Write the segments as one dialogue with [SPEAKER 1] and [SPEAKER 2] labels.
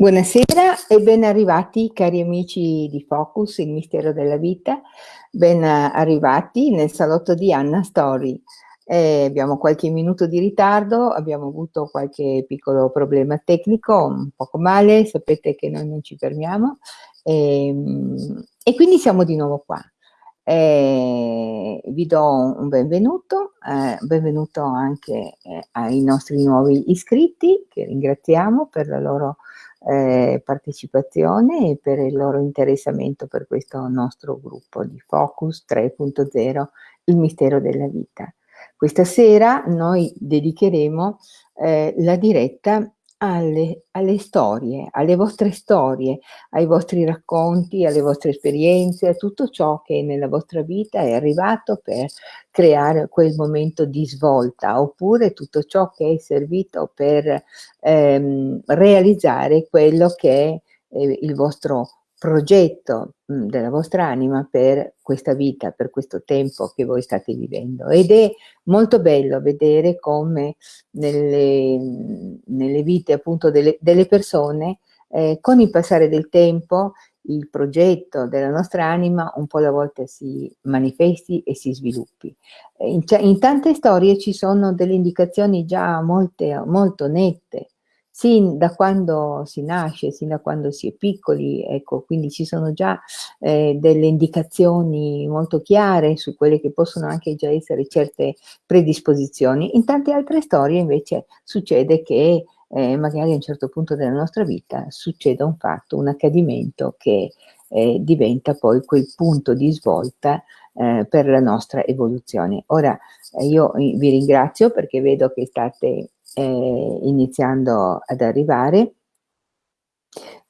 [SPEAKER 1] Buonasera e ben arrivati cari amici di Focus, il mistero della vita, ben arrivati nel salotto di Anna Story. Eh, abbiamo qualche minuto di ritardo, abbiamo avuto qualche piccolo problema tecnico, un poco male, sapete che noi non ci fermiamo e, ehm, e quindi siamo di nuovo qua. Eh, vi do un benvenuto, eh, benvenuto anche eh, ai nostri nuovi iscritti che ringraziamo per la loro eh, partecipazione e per il loro interessamento per questo nostro gruppo di Focus 3.0, il mistero della vita. Questa sera noi dedicheremo eh, la diretta alle, alle, storie, alle vostre storie, ai vostri racconti, alle vostre esperienze, a tutto ciò che nella vostra vita è arrivato per creare quel momento di svolta, oppure tutto ciò che è servito per ehm, realizzare quello che è eh, il vostro progetto mh, della vostra anima per questa vita, per questo tempo che voi state vivendo. Ed è molto bello vedere come nelle, nelle vite appunto delle, delle persone, eh, con il passare del tempo, il progetto della nostra anima un po' alla volta si manifesti e si sviluppi. In, in tante storie ci sono delle indicazioni già molte, molto nette, sin da quando si nasce, sin da quando si è piccoli, ecco, quindi ci sono già eh, delle indicazioni molto chiare su quelle che possono anche già essere certe predisposizioni. In tante altre storie invece succede che eh, magari a un certo punto della nostra vita succeda un fatto, un accadimento che eh, diventa poi quel punto di svolta eh, per la nostra evoluzione. Ora eh, io vi ringrazio perché vedo che state eh, iniziando ad arrivare.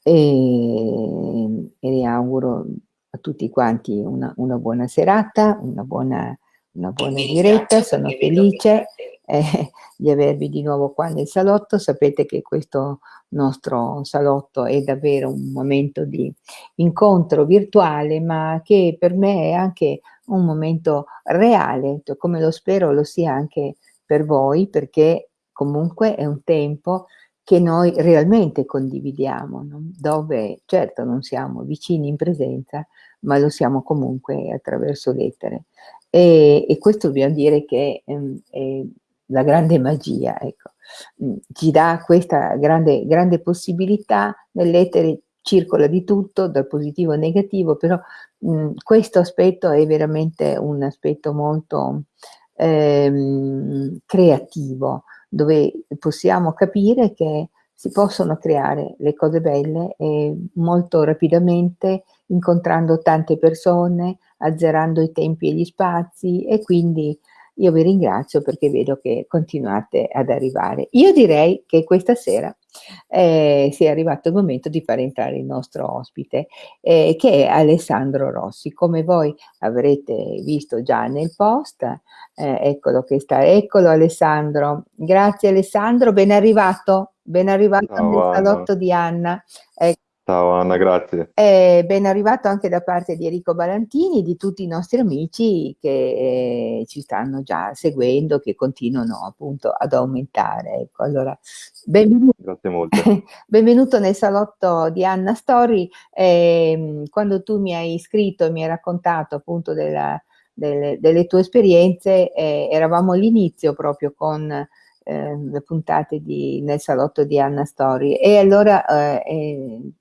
[SPEAKER 1] E, e auguro a tutti quanti una, una buona serata, una buona, una buona diretta, sono felice eh, di avervi di nuovo qua nel salotto, sapete che questo nostro salotto è davvero un momento di incontro virtuale, ma che per me è anche un momento reale, come lo spero lo sia anche per voi, perché comunque è un tempo che noi realmente condividiamo, no? dove certo non siamo vicini in presenza, ma lo siamo comunque attraverso lettere. E, e questo dobbiamo dire che ehm, è la grande magia, ecco. Mm, ci dà questa grande, grande possibilità, nell'etere circola di tutto, dal positivo al negativo, però mh, mm, questo aspetto è veramente un aspetto molto ehm, creativo, dove possiamo capire che si possono creare le cose belle e molto rapidamente incontrando tante persone, azzerando i tempi e gli spazi e quindi io vi ringrazio perché vedo che continuate ad arrivare. Io direi che questa sera eh, sia arrivato il momento di far entrare il nostro ospite, eh, che è Alessandro Rossi. Come voi avrete visto già nel post, eh, eccolo che sta, eccolo Alessandro. Grazie Alessandro, ben arrivato, ben arrivato
[SPEAKER 2] Ciao,
[SPEAKER 1] nel salotto di Anna. Ecco.
[SPEAKER 2] Ciao Anna, grazie.
[SPEAKER 1] Eh, ben arrivato anche da parte di Enrico Balantini e di tutti i nostri amici che eh, ci stanno già seguendo, che continuano appunto ad aumentare. Ecco, allora, benvenuto,
[SPEAKER 2] grazie molto.
[SPEAKER 1] benvenuto nel salotto di Anna Story. Eh, quando tu mi hai iscritto e mi hai raccontato appunto della, delle, delle, tue esperienze, eh, eravamo all'inizio proprio con eh, le puntate di, nel salotto di Anna Story e allora eh, eh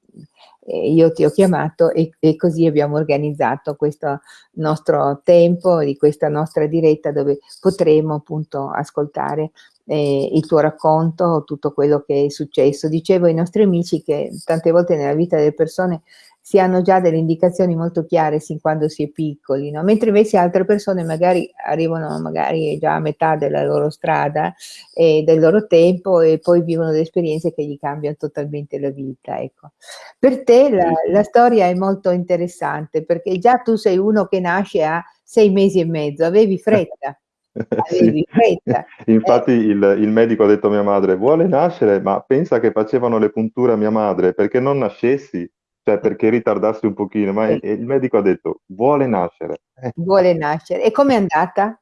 [SPEAKER 1] io ti ho chiamato e, e, così abbiamo organizzato questo nostro tempo di questa nostra diretta dove potremo appunto ascoltare eh, il tuo racconto, tutto quello che è successo. Dicevo ai nostri amici che tante volte nella vita delle persone si hanno già delle indicazioni molto chiare sin quando si è piccoli, no? mentre invece altre persone magari arrivano magari già a metà della loro strada e del loro tempo e poi vivono delle esperienze che gli cambiano totalmente la vita. Ecco. Per te la, la storia è molto interessante perché già tu sei uno che nasce a sei mesi e mezzo, avevi fretta.
[SPEAKER 2] Fretta. Infatti eh. il, il, medico ha detto a mia madre, vuole nascere, ma pensa che facevano le punture a mia madre, perché non nascessi? Cioè, perché ritardarsi un pochino, ma sì. il medico ha detto, vuole nascere.
[SPEAKER 1] Vuole nascere. E com'è andata?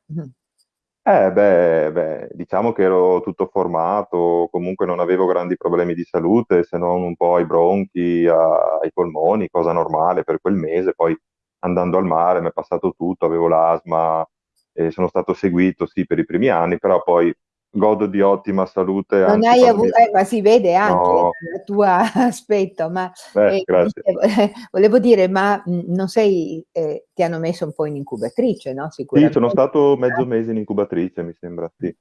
[SPEAKER 2] Eh, beh, beh, diciamo che ero tutto formato, comunque non avevo grandi problemi di salute, se non un po' ai bronchi, a- ai polmoni, cosa normale per quel mese. Poi andando al mare mi è passato tutto, avevo l'asma e sono stato seguito, sì, per i primi anni, però poi godo di ottima salute,
[SPEAKER 1] Non hai
[SPEAKER 2] quando
[SPEAKER 1] avu
[SPEAKER 2] mi...
[SPEAKER 1] eh, ma si vede anche
[SPEAKER 2] No,
[SPEAKER 1] dal tuo aspetto, ma,
[SPEAKER 2] grazie.
[SPEAKER 1] dicevo volevo dire, ma, mhmm, non sei ehm, ti hanno messo un po' in incubatrice, no,
[SPEAKER 2] Sì, sono
[SPEAKER 1] sicuramente.
[SPEAKER 2] stato mezzo mese in incubatrice, mi sembra, sì.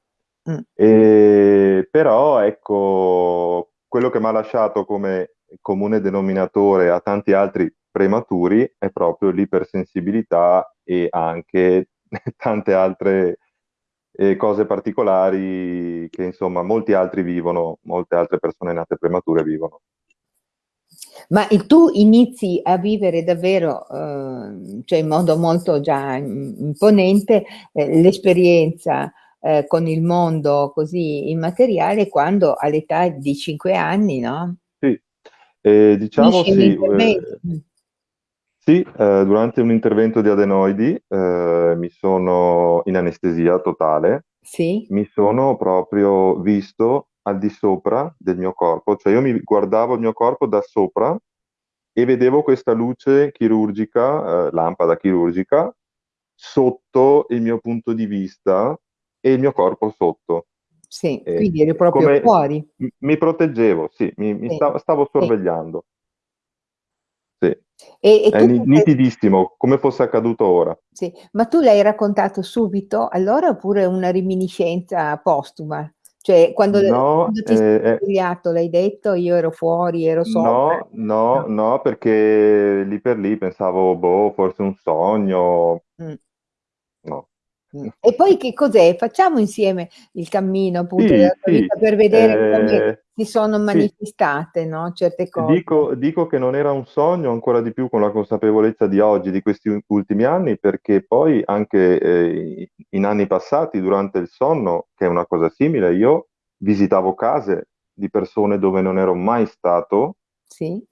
[SPEAKER 1] Mh.
[SPEAKER 2] E, però ecco, quello che mi ha lasciato come comune denominatore a tanti altri prematuri è proprio l'ipersensibilità e anche tante altre eh, cose particolari che insomma molti altri vivono, molte altre persone nate premature vivono.
[SPEAKER 1] Ma e tu inizi a vivere davvero, uhm, cioè in modo molto già im imponente, ehm, l'esperienza, ehm, con il mondo così immateriale quando all'età di 5 anni, no?
[SPEAKER 2] Sì, eh, diciamo sì, eh. Sì, eh, durante un intervento di adenoidi eh, mi sono in anestesia totale,
[SPEAKER 1] Sì,
[SPEAKER 2] mi sono proprio visto al di sopra del mio corpo, cioè io mi guardavo il mio corpo da sopra e vedevo questa luce chirurgica, eh, lampada chirurgica, sotto il mio punto di vista e il mio corpo sotto.
[SPEAKER 1] sì,
[SPEAKER 2] E
[SPEAKER 1] quindi eri proprio
[SPEAKER 2] come
[SPEAKER 1] fuori.
[SPEAKER 2] m- mi proteggevo, sì, mi, mi
[SPEAKER 1] Sì,
[SPEAKER 2] stavo, stavo
[SPEAKER 1] sì.
[SPEAKER 2] sorvegliando.
[SPEAKER 1] E e
[SPEAKER 2] È nitidissimo, come fosse accaduto ora.
[SPEAKER 1] sì, ma tu l'hai raccontato subito allora oppure una reminiscenza postuma? Cioè quando
[SPEAKER 2] No,
[SPEAKER 1] quando ti sei
[SPEAKER 2] eh, eh,
[SPEAKER 1] svegliato l'hai detto: "Io ero fuori, ero sopra"?
[SPEAKER 2] no, no,
[SPEAKER 1] No.
[SPEAKER 2] perché lì per lì pensavo, boh, forse un sogno.
[SPEAKER 1] Mh.
[SPEAKER 2] No.
[SPEAKER 1] Mh. E poi che cos'è? Facciamo insieme il cammino appunto
[SPEAKER 2] Sì, sì,
[SPEAKER 1] per vedere come
[SPEAKER 2] eh,
[SPEAKER 1] si sono
[SPEAKER 2] sì,
[SPEAKER 1] manifestate, no, certe cose.
[SPEAKER 2] Dico, dico che non era un sogno ancora di più con la consapevolezza di oggi, di questi ultimi anni, perché poi anche eh, in anni passati, durante il sonno, che è una cosa simile, io visitavo case di persone dove non ero mai stato
[SPEAKER 1] Sì?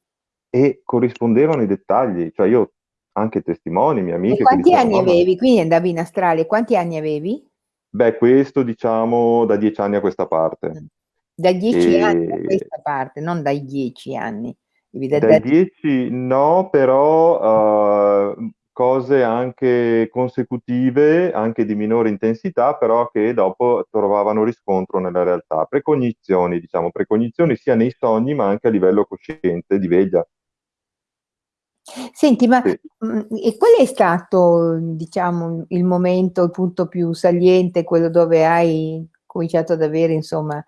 [SPEAKER 2] e corrispondevano i dettagli, cioè io anche testimoni, mie
[SPEAKER 1] E
[SPEAKER 2] amiche che
[SPEAKER 1] quanti
[SPEAKER 2] dicevano,
[SPEAKER 1] anni avevi? Quindi andavi in astrale, quanti anni avevi?
[SPEAKER 2] beh, questo diciamo da dieci anni a questa parte.
[SPEAKER 1] Mh. Da 10 anni a
[SPEAKER 2] E
[SPEAKER 1] questa parte, non dai 10 anni. Da
[SPEAKER 2] 10 no, però uh, cose anche consecutive, anche di minore intensità, però che dopo trovavano riscontro nella realtà. Precognizioni, diciamo, precognizioni sia nei sogni ma anche a livello cosciente, di veglia.
[SPEAKER 1] Senti, ma,
[SPEAKER 2] Sì.
[SPEAKER 1] mhmm, e qual è stato, diciamo, il momento, il punto più saliente, quello dove hai cominciato ad avere insomma,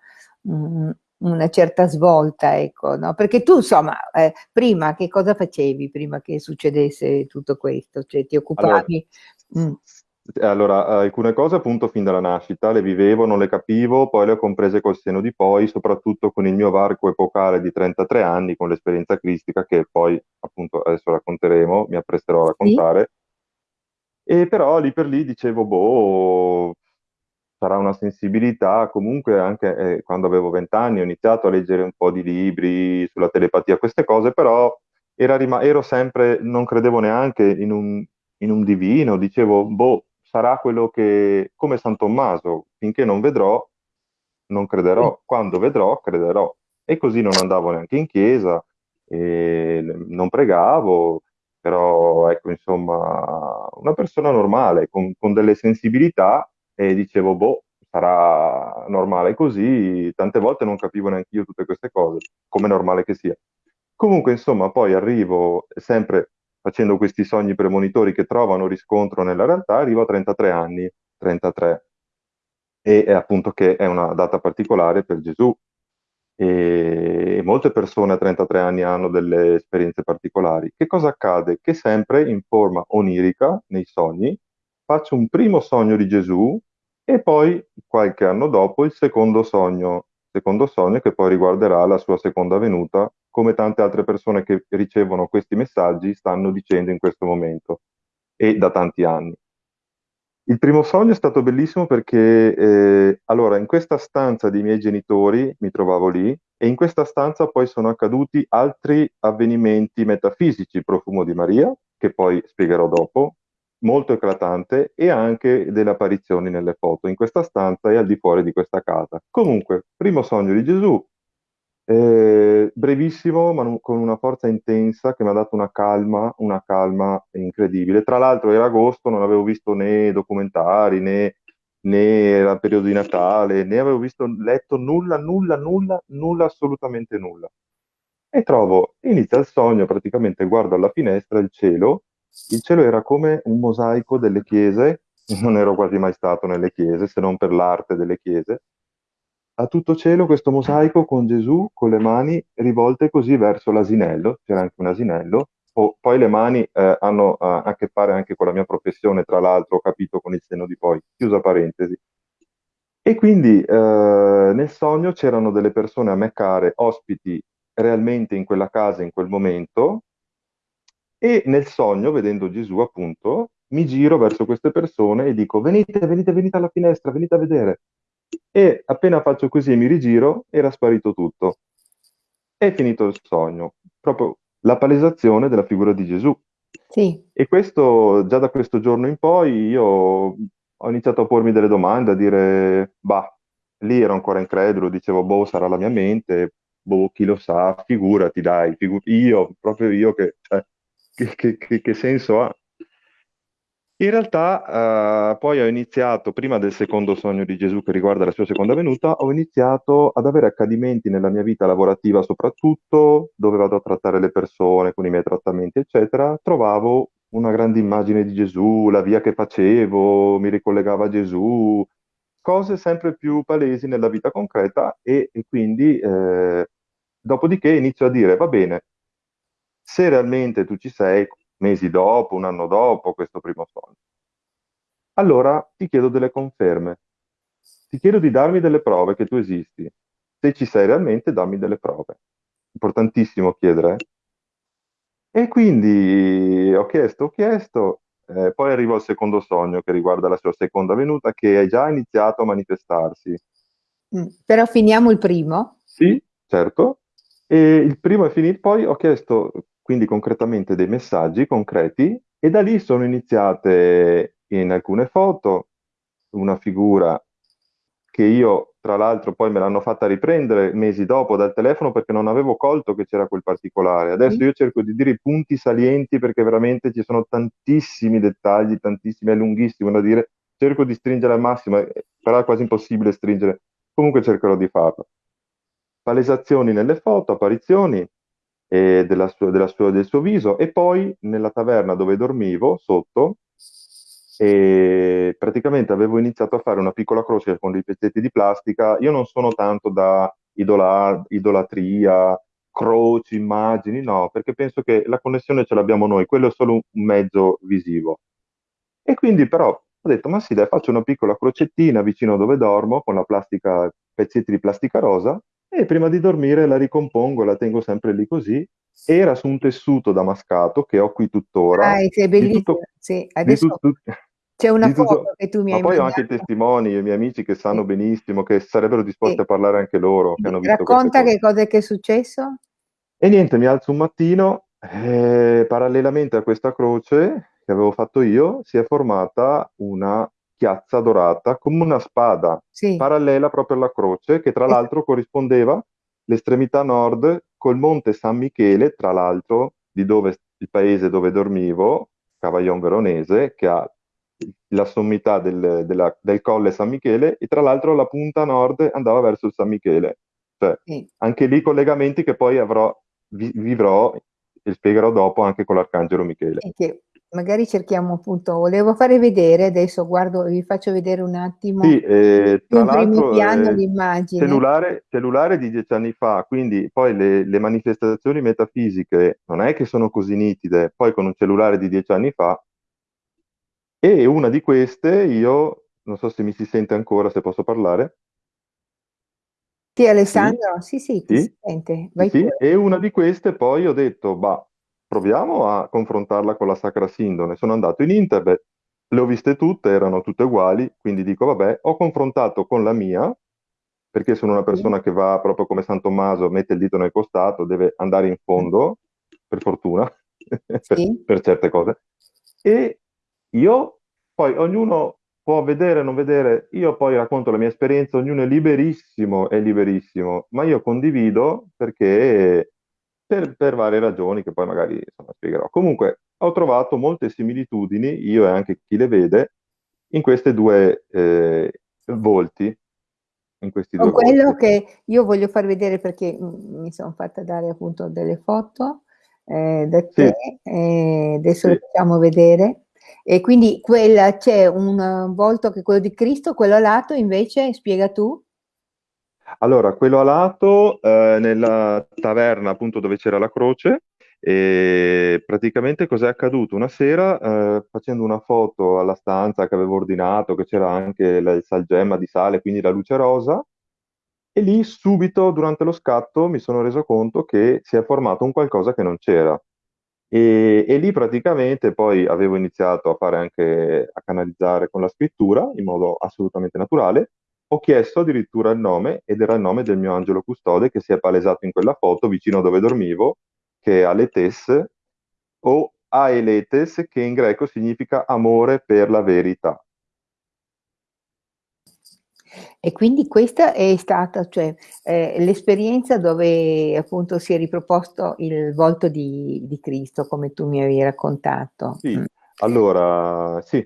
[SPEAKER 1] una certa svolta, ecco, no, perché tu insomma, ehm, prima che cosa facevi, prima che succedesse tutto questo? Cioè ti
[SPEAKER 2] Allora,
[SPEAKER 1] occupavi mh,
[SPEAKER 2] allora, alcune cose appunto fin dalla nascita le vivevo, non le capivo, poi le ho comprese col seno di poi, soprattutto con il mio varco epocale di 33 anni, con l'esperienza cristica che poi appunto adesso racconteremo, mi appresterò a
[SPEAKER 1] sì?
[SPEAKER 2] raccontare. E però lì per lì dicevo, boh, sarà una sensibilità. Comunque anche eh, quando avevo vent'anni ho iniziato a leggere un po' di libri sulla telepatia, queste cose, però era rima- ero sempre, non credevo neanche in un, in un divino, dicevo, boh, sarà quello che, come San Tommaso, finché non vedrò, non crederò, quando vedrò, crederò. E così non andavo neanche in chiesa, non pregavo, però ecco, insomma, una persona normale, con, con delle sensibilità, e dicevo, boh, sarà normale così, tante volte non capivo neanche io tutte queste cose, come normale che sia. Comunque, insomma, poi arrivo sempre facendo questi sogni premonitori che trovano riscontro nella realtà, arrivo a 33 anni, 33 e è appunto che è una data particolare per Gesù e molte persone a 33 anni hanno delle esperienze particolari. Che cosa accade? Che sempre in forma onirica, nei sogni, faccio un primo sogno di Gesù e poi qualche anno dopo il secondo sogno, secondo sogno che poi riguarderà la sua seconda venuta, come tante altre persone che ricevono questi messaggi stanno dicendo in questo momento e da tanti anni. Il primo sogno è stato bellissimo perché, eh, allora, in questa stanza dei miei genitori mi trovavo lì e in questa stanza poi sono accaduti altri avvenimenti metafisici, il profumo di Maria, che poi spiegherò dopo, molto eclatante e anche delle apparizioni nelle foto in questa stanza e al di fuori di questa casa. Comunque, primo sogno di Gesù, eh, brevissimo, ma con una forza intensa che mi ha dato una calma, una calma incredibile. Tra l'altro era agosto, non avevo visto né documentari né, né era periodo di Natale, né avevo visto, letto nulla, nulla, nulla, nulla, assolutamente nulla. E trovo, inizia il sogno, praticamente guardo alla finestra il cielo, il cielo era come un mosaico delle chiese, non ero quasi mai stato nelle chiese, se non per l'arte delle chiese, a tutto cielo questo mosaico con Gesù con le mani rivolte così verso l'asinello, c'era anche un asinello, o, poi le mani eh, hanno eh, a che fare anche con la mia professione, tra l'altro ho capito con il senno di poi, chiusa parentesi. E quindi eh, nel sogno c'erano delle persone a me care, ospiti realmente in quella casa in quel momento, e nel sogno, vedendo Gesù appunto, mi giro verso queste persone e dico venite, venite, venite alla finestra, venite a vedere e appena faccio così e mi rigiro, era sparito tutto. È finito il sogno, proprio la palesazione della figura di Gesù.
[SPEAKER 1] Sì.
[SPEAKER 2] E questo, già da questo giorno in poi, io ho iniziato a pormi delle domande, a dire, bah, lì ero ancora incredulo, dicevo, boh, sarà la mia mente, boh, chi lo sa, figurati, dai, figu- io, proprio io, che, cioè, che, che, che senso ha? In realtà, eh, poi ho iniziato, prima del secondo sogno di Gesù che riguarda la sua seconda venuta, ho iniziato ad avere accadimenti nella mia vita lavorativa soprattutto, dove vado a trattare le persone con i miei trattamenti, eccetera. Trovavo una grande immagine di Gesù, la via che facevo, mi ricollegava a Gesù, cose sempre più palesi nella vita concreta e, e quindi eh, dopodiché inizio a dire, va bene, se realmente tu ci sei, mesi dopo, un anno dopo questo primo sogno. Allora ti chiedo delle conferme, ti chiedo di darmi delle prove che tu esisti. Se ci sei realmente, dammi delle prove. Importantissimo chiedere. E quindi ho chiesto, ho chiesto, eh, poi arrivo al secondo sogno che riguarda la sua seconda venuta, che è già iniziato a manifestarsi.
[SPEAKER 1] Mm, però finiamo il primo?
[SPEAKER 2] Sì, certo. E il primo è finito, poi ho chiesto quindi concretamente dei messaggi concreti e da lì sono iniziate in alcune foto una figura che io tra l'altro poi me l'hanno fatta riprendere mesi dopo dal telefono perché non avevo colto che c'era quel particolare. Adesso io cerco di dire i punti salienti perché veramente ci sono tantissimi dettagli, tantissimi, è lunghissimo da dire. Cerco di stringere al massimo, eh, però è quasi impossibile stringere. Comunque cercherò di farlo. Palesazioni nelle foto, apparizioni, eh, della sua, della sua, del suo viso e poi nella taverna dove dormivo sotto e praticamente avevo iniziato a fare una piccola croce con dei pezzetti di plastica. Io non sono tanto da idola, idolatria, croci, immagini, no, perché penso che la connessione ce l'abbiamo noi, quello è solo un mezzo visivo. E quindi però ho detto, ma sì, dai, faccio una piccola crocettina vicino dove dormo con la plastica, pezzetti di plastica rosa e prima di dormire la ricompongo, la tengo sempre lì così. Era su un tessuto damascato che ho qui tuttora.
[SPEAKER 1] Ah, sei bellissimo. Tutto, sì, adesso tutto, c'è una foto tutto, che tu mi hai
[SPEAKER 2] Ma poi ho anche i testimoni, i miei amici che sanno sì. benissimo, che sarebbero disposti sì. a parlare anche loro. Che hanno
[SPEAKER 1] Racconta che cosa è, che è successo.
[SPEAKER 2] E niente, mi alzo un mattino, eh, parallelamente a questa croce che avevo fatto io, si è formata una chiazza dorata come una spada sì. parallela proprio alla croce che tra l'altro corrispondeva l'estremità nord col monte San Michele, tra l'altro di dove il paese dove dormivo, Cavaillon Veronese, che ha la sommità del, della, del colle San Michele e tra l'altro la punta nord andava verso il San Michele. Cioè, sì. anche lì collegamenti che poi avrò, vi, vivrò e spiegherò dopo anche con l'Arcangelo Michele.
[SPEAKER 1] Che magari cerchiamo appunto, volevo fare vedere, adesso guardo, vi faccio vedere un attimo
[SPEAKER 2] sì, eh, tra in
[SPEAKER 1] primo piano eh, l'immagine.
[SPEAKER 2] Cellulare, cellulare, di dieci anni fa, quindi poi le, le, manifestazioni metafisiche non è che sono così nitide, poi con un cellulare di dieci anni fa, e una di queste io, non so se mi si sente ancora, se posso parlare.
[SPEAKER 1] Sì, Alessandro, sì, sì, sì ti sì? si sente.
[SPEAKER 2] Vai sì, e una di queste poi ho detto, bah, proviamo a confrontarla con la Sacra Sindone. Sono andato in internet, le ho viste tutte, erano tutte uguali, quindi dico vabbè, ho confrontato con la mia, perché sono una persona che va proprio come San Tommaso, mette il dito nel costato, deve andare in fondo, per fortuna, sì. per, per certe cose. E io, poi ognuno può vedere o non vedere, io poi racconto la mia esperienza, ognuno è liberissimo, è liberissimo, ma io condivido perché per, per varie ragioni che poi magari insomma, spiegherò. Comunque ho trovato molte similitudini, io e anche chi le vede, in questi due eh, volti. In questi
[SPEAKER 1] Con
[SPEAKER 2] due
[SPEAKER 1] quello
[SPEAKER 2] volti.
[SPEAKER 1] che io voglio far vedere perché mi sono fatta dare appunto delle foto eh, da
[SPEAKER 2] Sì,
[SPEAKER 1] te, e adesso le
[SPEAKER 2] sì.
[SPEAKER 1] facciamo vedere. E quindi quella c'è un volto che è quello di Cristo, quello lato invece, spiega tu.
[SPEAKER 2] Allora, quello a lato, eh, nella taverna appunto dove c'era la croce, e praticamente cos'è accaduto? Una sera, eh, facendo una foto alla stanza che avevo ordinato, che c'era anche la- il salgemma di sale, quindi la luce rosa, e lì subito durante lo scatto mi sono reso conto che si è formato un qualcosa che non c'era. E, e lì praticamente poi avevo iniziato a fare anche, a canalizzare con la scrittura in modo assolutamente naturale. Ho chiesto addirittura il nome ed era il nome del mio angelo custode che si è palesato in quella foto vicino dove dormivo, che è Aletes o Aeletes, che in greco significa amore per la verità.
[SPEAKER 1] E quindi questa è stata, cioè, eh, l'esperienza dove appunto si è riproposto il volto di, di Cristo, come tu mi avevi raccontato.
[SPEAKER 2] Sì,
[SPEAKER 1] Mm.
[SPEAKER 2] allora, sì,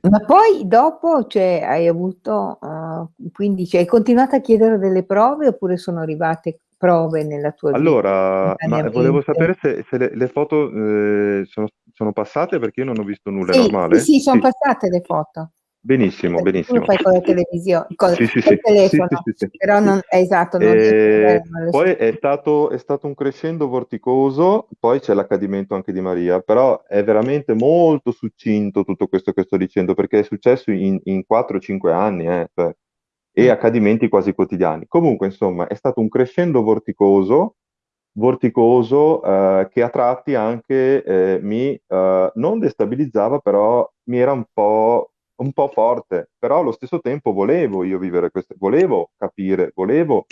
[SPEAKER 2] sì.
[SPEAKER 1] Ma poi dopo, cioè, hai avuto, uh, quindi cioè, hai continuato a chiedere delle prove oppure sono arrivate prove nella tua vita
[SPEAKER 2] Allora, volevo sapere se, se le, le foto eh, sono, sono passate perché io non ho visto nulla,
[SPEAKER 1] Sì, sì,
[SPEAKER 2] normale?
[SPEAKER 1] sì, sono
[SPEAKER 2] Sì,
[SPEAKER 1] passate le foto.
[SPEAKER 2] Benissimo,
[SPEAKER 1] tu lo
[SPEAKER 2] benissimo.
[SPEAKER 1] fai con la televisione, col,
[SPEAKER 2] Sì, sì,
[SPEAKER 1] col
[SPEAKER 2] sì,
[SPEAKER 1] telefono, però non, è esatto, non riesco a vedere
[SPEAKER 2] E
[SPEAKER 1] male
[SPEAKER 2] poi è stato, è stato un crescendo vorticoso, poi c'è l'accadimento anche di Maria, però è veramente molto succinto tutto questo che sto dicendo, perché è successo in, in 4-5 anni, eh, cioè, e
[SPEAKER 1] Mm.
[SPEAKER 2] accadimenti quasi quotidiani. Comunque, insomma, è stato un crescendo vorticoso, vorticoso eh, che a tratti anche eh, mi eh, non destabilizzava, però mi era un po', un po' forte, però allo stesso tempo volevo io vivere questo, volevo capire, volevo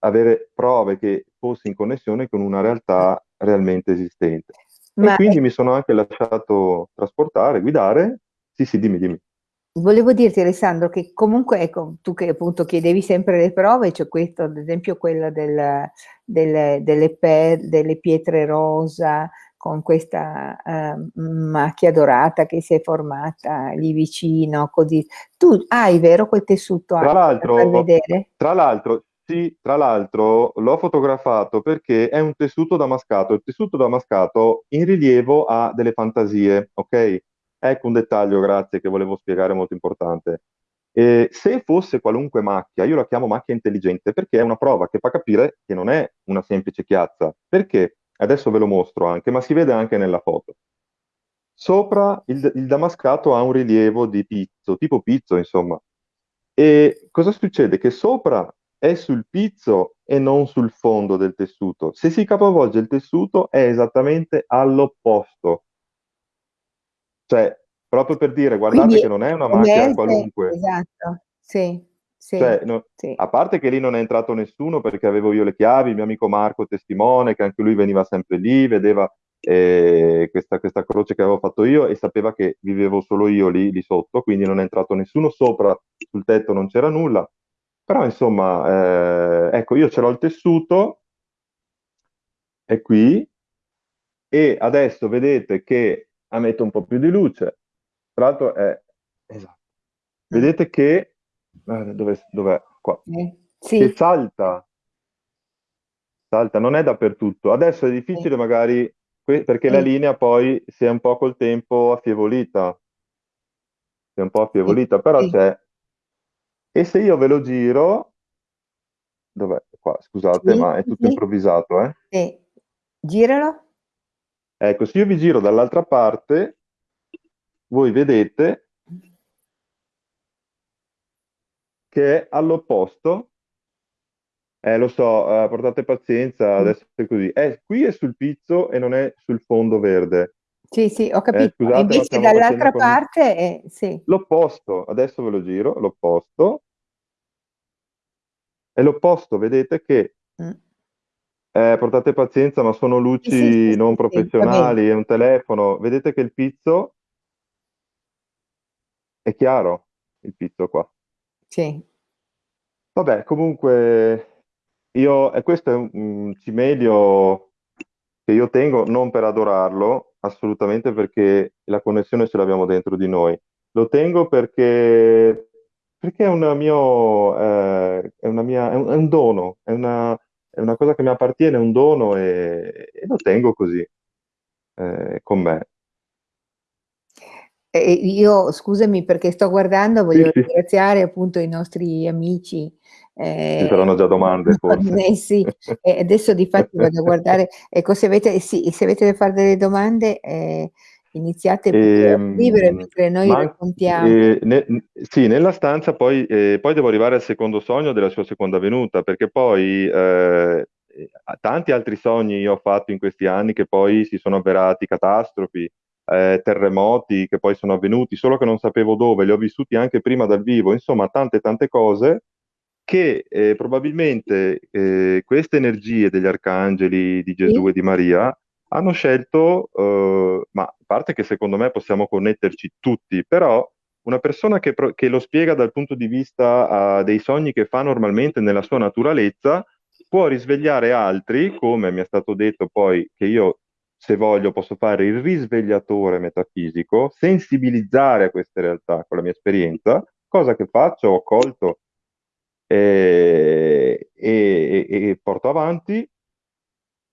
[SPEAKER 2] avere prove che fossi in connessione con una realtà realmente esistente. E
[SPEAKER 1] Ma
[SPEAKER 2] quindi mi sono anche lasciato trasportare, guidare. Sì, sì, dimmi, dimmi.
[SPEAKER 1] Volevo dirti Alessandro che comunque ecco, tu che appunto chiedevi sempre le prove, c'è questo ad esempio quella del- del- delle, per- delle pietre rosa con questa eh, macchia dorata che si è formata lì vicino, così. Tu hai, vero, quel tessuto
[SPEAKER 2] Tra l'altro,
[SPEAKER 1] vedere?
[SPEAKER 2] tra l'altro, sì, tra l'altro l'ho fotografato perché è un tessuto damascato. Il tessuto damascato in rilievo ha delle fantasie, ok? Ecco un dettaglio, grazie, che volevo spiegare molto importante. Eh, se fosse qualunque macchia, io la chiamo macchia intelligente perché è una prova che fa capire che non è una semplice chiazza. Perché? Adesso ve lo mostro anche, ma si vede anche nella foto. Sopra il, il damascato ha un rilievo di pizzo, tipo pizzo, insomma. E cosa succede? Che sopra è sul pizzo e non sul fondo del tessuto. Se si capovolge il tessuto è esattamente all'opposto. Cioè, proprio per dire, guardate
[SPEAKER 1] Quindi
[SPEAKER 2] che non è una macchia qualunque.
[SPEAKER 1] esatto, sì, sì,
[SPEAKER 2] Cioè, no-
[SPEAKER 1] sì.
[SPEAKER 2] a parte che lì non è entrato nessuno perché avevo io le chiavi, il mio amico Marco testimone, che anche lui veniva sempre lì, vedeva eh, questa, questa croce che avevo fatto io e sapeva che vivevo solo io lì, lì sotto, quindi non è entrato nessuno sopra, sul tetto non c'era nulla. Però insomma, eh, ecco, io ce l'ho il tessuto, è qui, e adesso vedete che ammetto un po' più di luce. Tra l'altro è... Esatto.
[SPEAKER 1] Mm,
[SPEAKER 2] Vedete che... eh, Dove, dov'è? Qua.
[SPEAKER 1] sì,
[SPEAKER 2] Che
[SPEAKER 1] sì,
[SPEAKER 2] salta, salta, non è dappertutto. Adesso è
[SPEAKER 1] sì,
[SPEAKER 2] difficile magari, que- perché la
[SPEAKER 1] sì,
[SPEAKER 2] linea poi si è un po' col tempo affievolita, si è un po'
[SPEAKER 1] sì,
[SPEAKER 2] affievolita, però
[SPEAKER 1] sì,
[SPEAKER 2] c'è. E se io ve lo giro, dov'è? Qua, scusate,
[SPEAKER 1] sì,
[SPEAKER 2] ma è
[SPEAKER 1] sì,
[SPEAKER 2] tutto
[SPEAKER 1] sì,
[SPEAKER 2] improvvisato, eh?
[SPEAKER 1] sì. Giralo.
[SPEAKER 2] Ecco, se io vi giro dall'altra parte, voi vedete che è all'opposto. Eh, lo so, eh, portate pazienza,
[SPEAKER 1] Mm.
[SPEAKER 2] adesso è così. È, qui è sul pizzo e non è sul fondo verde.
[SPEAKER 1] Sì, sì, ho
[SPEAKER 2] Eh,
[SPEAKER 1] capito. E
[SPEAKER 2] scusate,
[SPEAKER 1] invece dall'altra
[SPEAKER 2] con
[SPEAKER 1] parte, è, sì.
[SPEAKER 2] l'opposto. Adesso ve lo giro, l'opposto. È l'opposto, vedete che
[SPEAKER 1] Mm.
[SPEAKER 2] eh, portate pazienza, ma sono
[SPEAKER 1] Sì, sì, sì,
[SPEAKER 2] luci non
[SPEAKER 1] sì, sì, bene.
[SPEAKER 2] professionali, è un telefono. Vedete che il pizzo è chiaro il pizzo qua.
[SPEAKER 1] Sì.
[SPEAKER 2] Vabbè, comunque io, e questo è un, un cimelio che io tengo non per adorarlo, assolutamente perché la connessione ce l'abbiamo dentro di noi. Lo tengo perché, perché è, una mio, eh, è, una mia, è, un, è un dono, è una, è una cosa che mi appartiene, è un dono e, e lo tengo così eh, con me.
[SPEAKER 1] E io, scusami perché sto guardando,
[SPEAKER 2] Sì,
[SPEAKER 1] voglio
[SPEAKER 2] sì,
[SPEAKER 1] ringraziare appunto i nostri amici
[SPEAKER 2] ci
[SPEAKER 1] eh,
[SPEAKER 2] saranno già domande forse.
[SPEAKER 1] connessi e adesso di fatti vado a guardare, ecco se avete, sì, se avete da fare delle domande eh, iniziate a scrivere
[SPEAKER 2] Ehm,
[SPEAKER 1] mentre noi
[SPEAKER 2] ma
[SPEAKER 1] raccontiamo.
[SPEAKER 2] eh, ne- sì, nella stanza poi, eh, poi devo arrivare al secondo sogno della sua seconda venuta, perché poi eh, eh, tanti altri sogni io ho fatto in questi anni che poi si sono avverati catastrofi, eh, terremoti che poi sono avvenuti, solo che non sapevo dove, li ho vissuti anche prima dal vivo, insomma tante tante cose che eh, probabilmente eh, queste energie degli arcangeli di Gesù
[SPEAKER 1] Sì?
[SPEAKER 2] e di Maria hanno scelto, eh, ma a parte che secondo me possiamo connetterci tutti, però una persona che, che lo spiega dal punto di vista eh, dei sogni che fa normalmente nella sua naturalezza, può risvegliare altri, come mi è stato detto poi che io, se voglio, posso fare il risvegliatore metafisico, sensibilizzare a queste realtà con la mia esperienza, cosa che faccio, ho colto e, e- e porto avanti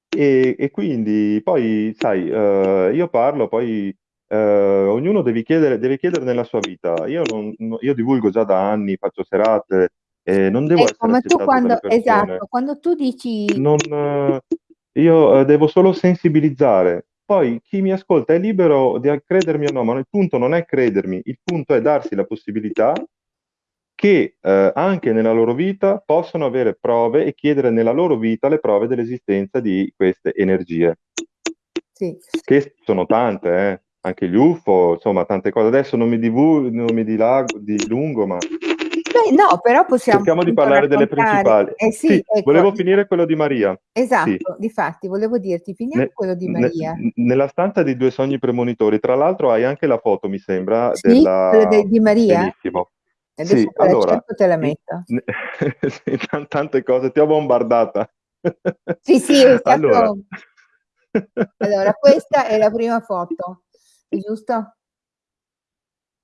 [SPEAKER 2] e, e quindi poi, sai, eh, io parlo, poi eh, ognuno deve chiedere, deve chiedere nella sua vita. Io, non- no- io divulgo già da anni, faccio serate, e non devo
[SPEAKER 1] Ecco,
[SPEAKER 2] essere
[SPEAKER 1] ma tu quando, esatto, quando tu dici
[SPEAKER 2] Non, eh, io eh, devo solo sensibilizzare. Poi chi mi ascolta è libero di credermi o no, ma il punto non è credermi, il punto è darsi la possibilità che eh, anche nella loro vita possono avere prove e chiedere nella loro vita le prove dell'esistenza di queste energie,
[SPEAKER 1] sì,
[SPEAKER 2] che sono tante, eh. Anche gli UFO, insomma, tante cose. Adesso non mi, divu- non mi dilago, dilungo, ma
[SPEAKER 1] Beh, no, però possiamo
[SPEAKER 2] cerchiamo di parlare delle
[SPEAKER 1] raccontare,
[SPEAKER 2] principali.
[SPEAKER 1] eh sì,
[SPEAKER 2] Sì,
[SPEAKER 1] ecco,
[SPEAKER 2] volevo finire quello di Maria. Sì.
[SPEAKER 1] esatto, difatti, volevo dirti, finiamo
[SPEAKER 2] Ne-
[SPEAKER 1] quello di
[SPEAKER 2] ne-
[SPEAKER 1] Maria.
[SPEAKER 2] nella stanza dei due sogni premonitori, tra l'altro hai anche la foto, mi sembra,
[SPEAKER 1] Sì,
[SPEAKER 2] della...
[SPEAKER 1] de- di Maria?
[SPEAKER 2] Benissimo.
[SPEAKER 1] Adesso
[SPEAKER 2] Sì, allora,
[SPEAKER 1] cerco e te la metto.
[SPEAKER 2] ne- sì, tan- tante cose, ti ho bombardata.
[SPEAKER 1] Sì, sì, è
[SPEAKER 2] Allora,
[SPEAKER 1] stato... Allora, questa è la prima foto, giusto?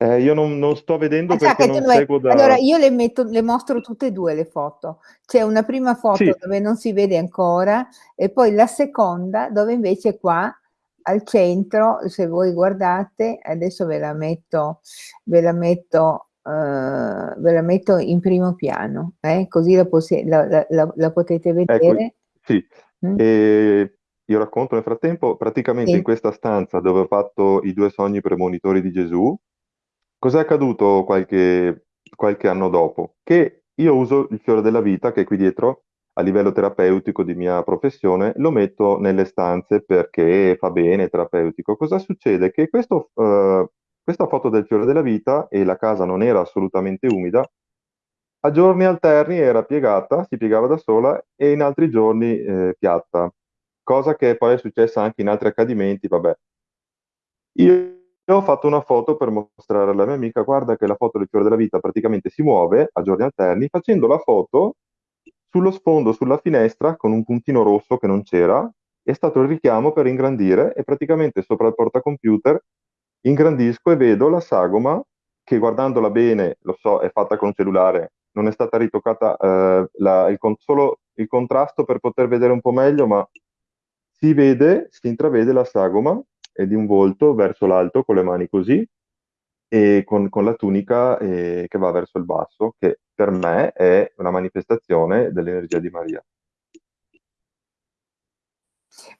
[SPEAKER 2] Eh, io non, non sto vedendo
[SPEAKER 1] Ah, sa
[SPEAKER 2] perché non seguo
[SPEAKER 1] Allora,
[SPEAKER 2] da...
[SPEAKER 1] io le metto, le mostro tutte e due le foto. C'è una prima foto
[SPEAKER 2] Sì,
[SPEAKER 1] dove non si vede ancora e poi la seconda dove invece qua al centro, se voi guardate, adesso ve la metto, ve la metto, eh, ve la metto in primo piano, eh, così la, la- la- la- potete
[SPEAKER 2] ecco,
[SPEAKER 1] vedere.
[SPEAKER 2] sì.
[SPEAKER 1] Mm?
[SPEAKER 2] E io racconto nel frattempo, praticamente in
[SPEAKER 1] Sì,
[SPEAKER 2] questa stanza dove ho fatto i due sogni premonitori di Gesù, Cos'è accaduto qualche, qualche anno dopo? Che io uso il fiore della vita, che è qui dietro, a livello terapeutico di mia professione, lo metto nelle stanze perché fa bene, terapeutico. Cosa succede? Che questo, eh, questa foto del fiore della vita, e la casa non era assolutamente umida, a giorni alterni era piegata, si piegava da sola, e in altri giorni eh, piatta, cosa che poi è successa anche in altri accadimenti, vabbè. Io ho fatto una foto per mostrare alla mia amica, guarda che la foto del fiore della vita praticamente si muove a giorni alterni, facendo la foto sullo sfondo, sulla finestra, con un puntino rosso che non c'era, è stato il richiamo per ingrandire e praticamente sopra il portacomputer ingrandisco e vedo la sagoma che guardandola bene, lo so, è fatta con cellulare, non è stata ritoccata eh, la- il solo il contrasto per poter vedere un po' meglio, ma si vede, si intravede la sagoma di un volto verso l'alto con le mani così e con, con la tunica eh, che va verso il basso, che per me è una manifestazione dell'energia di Maria.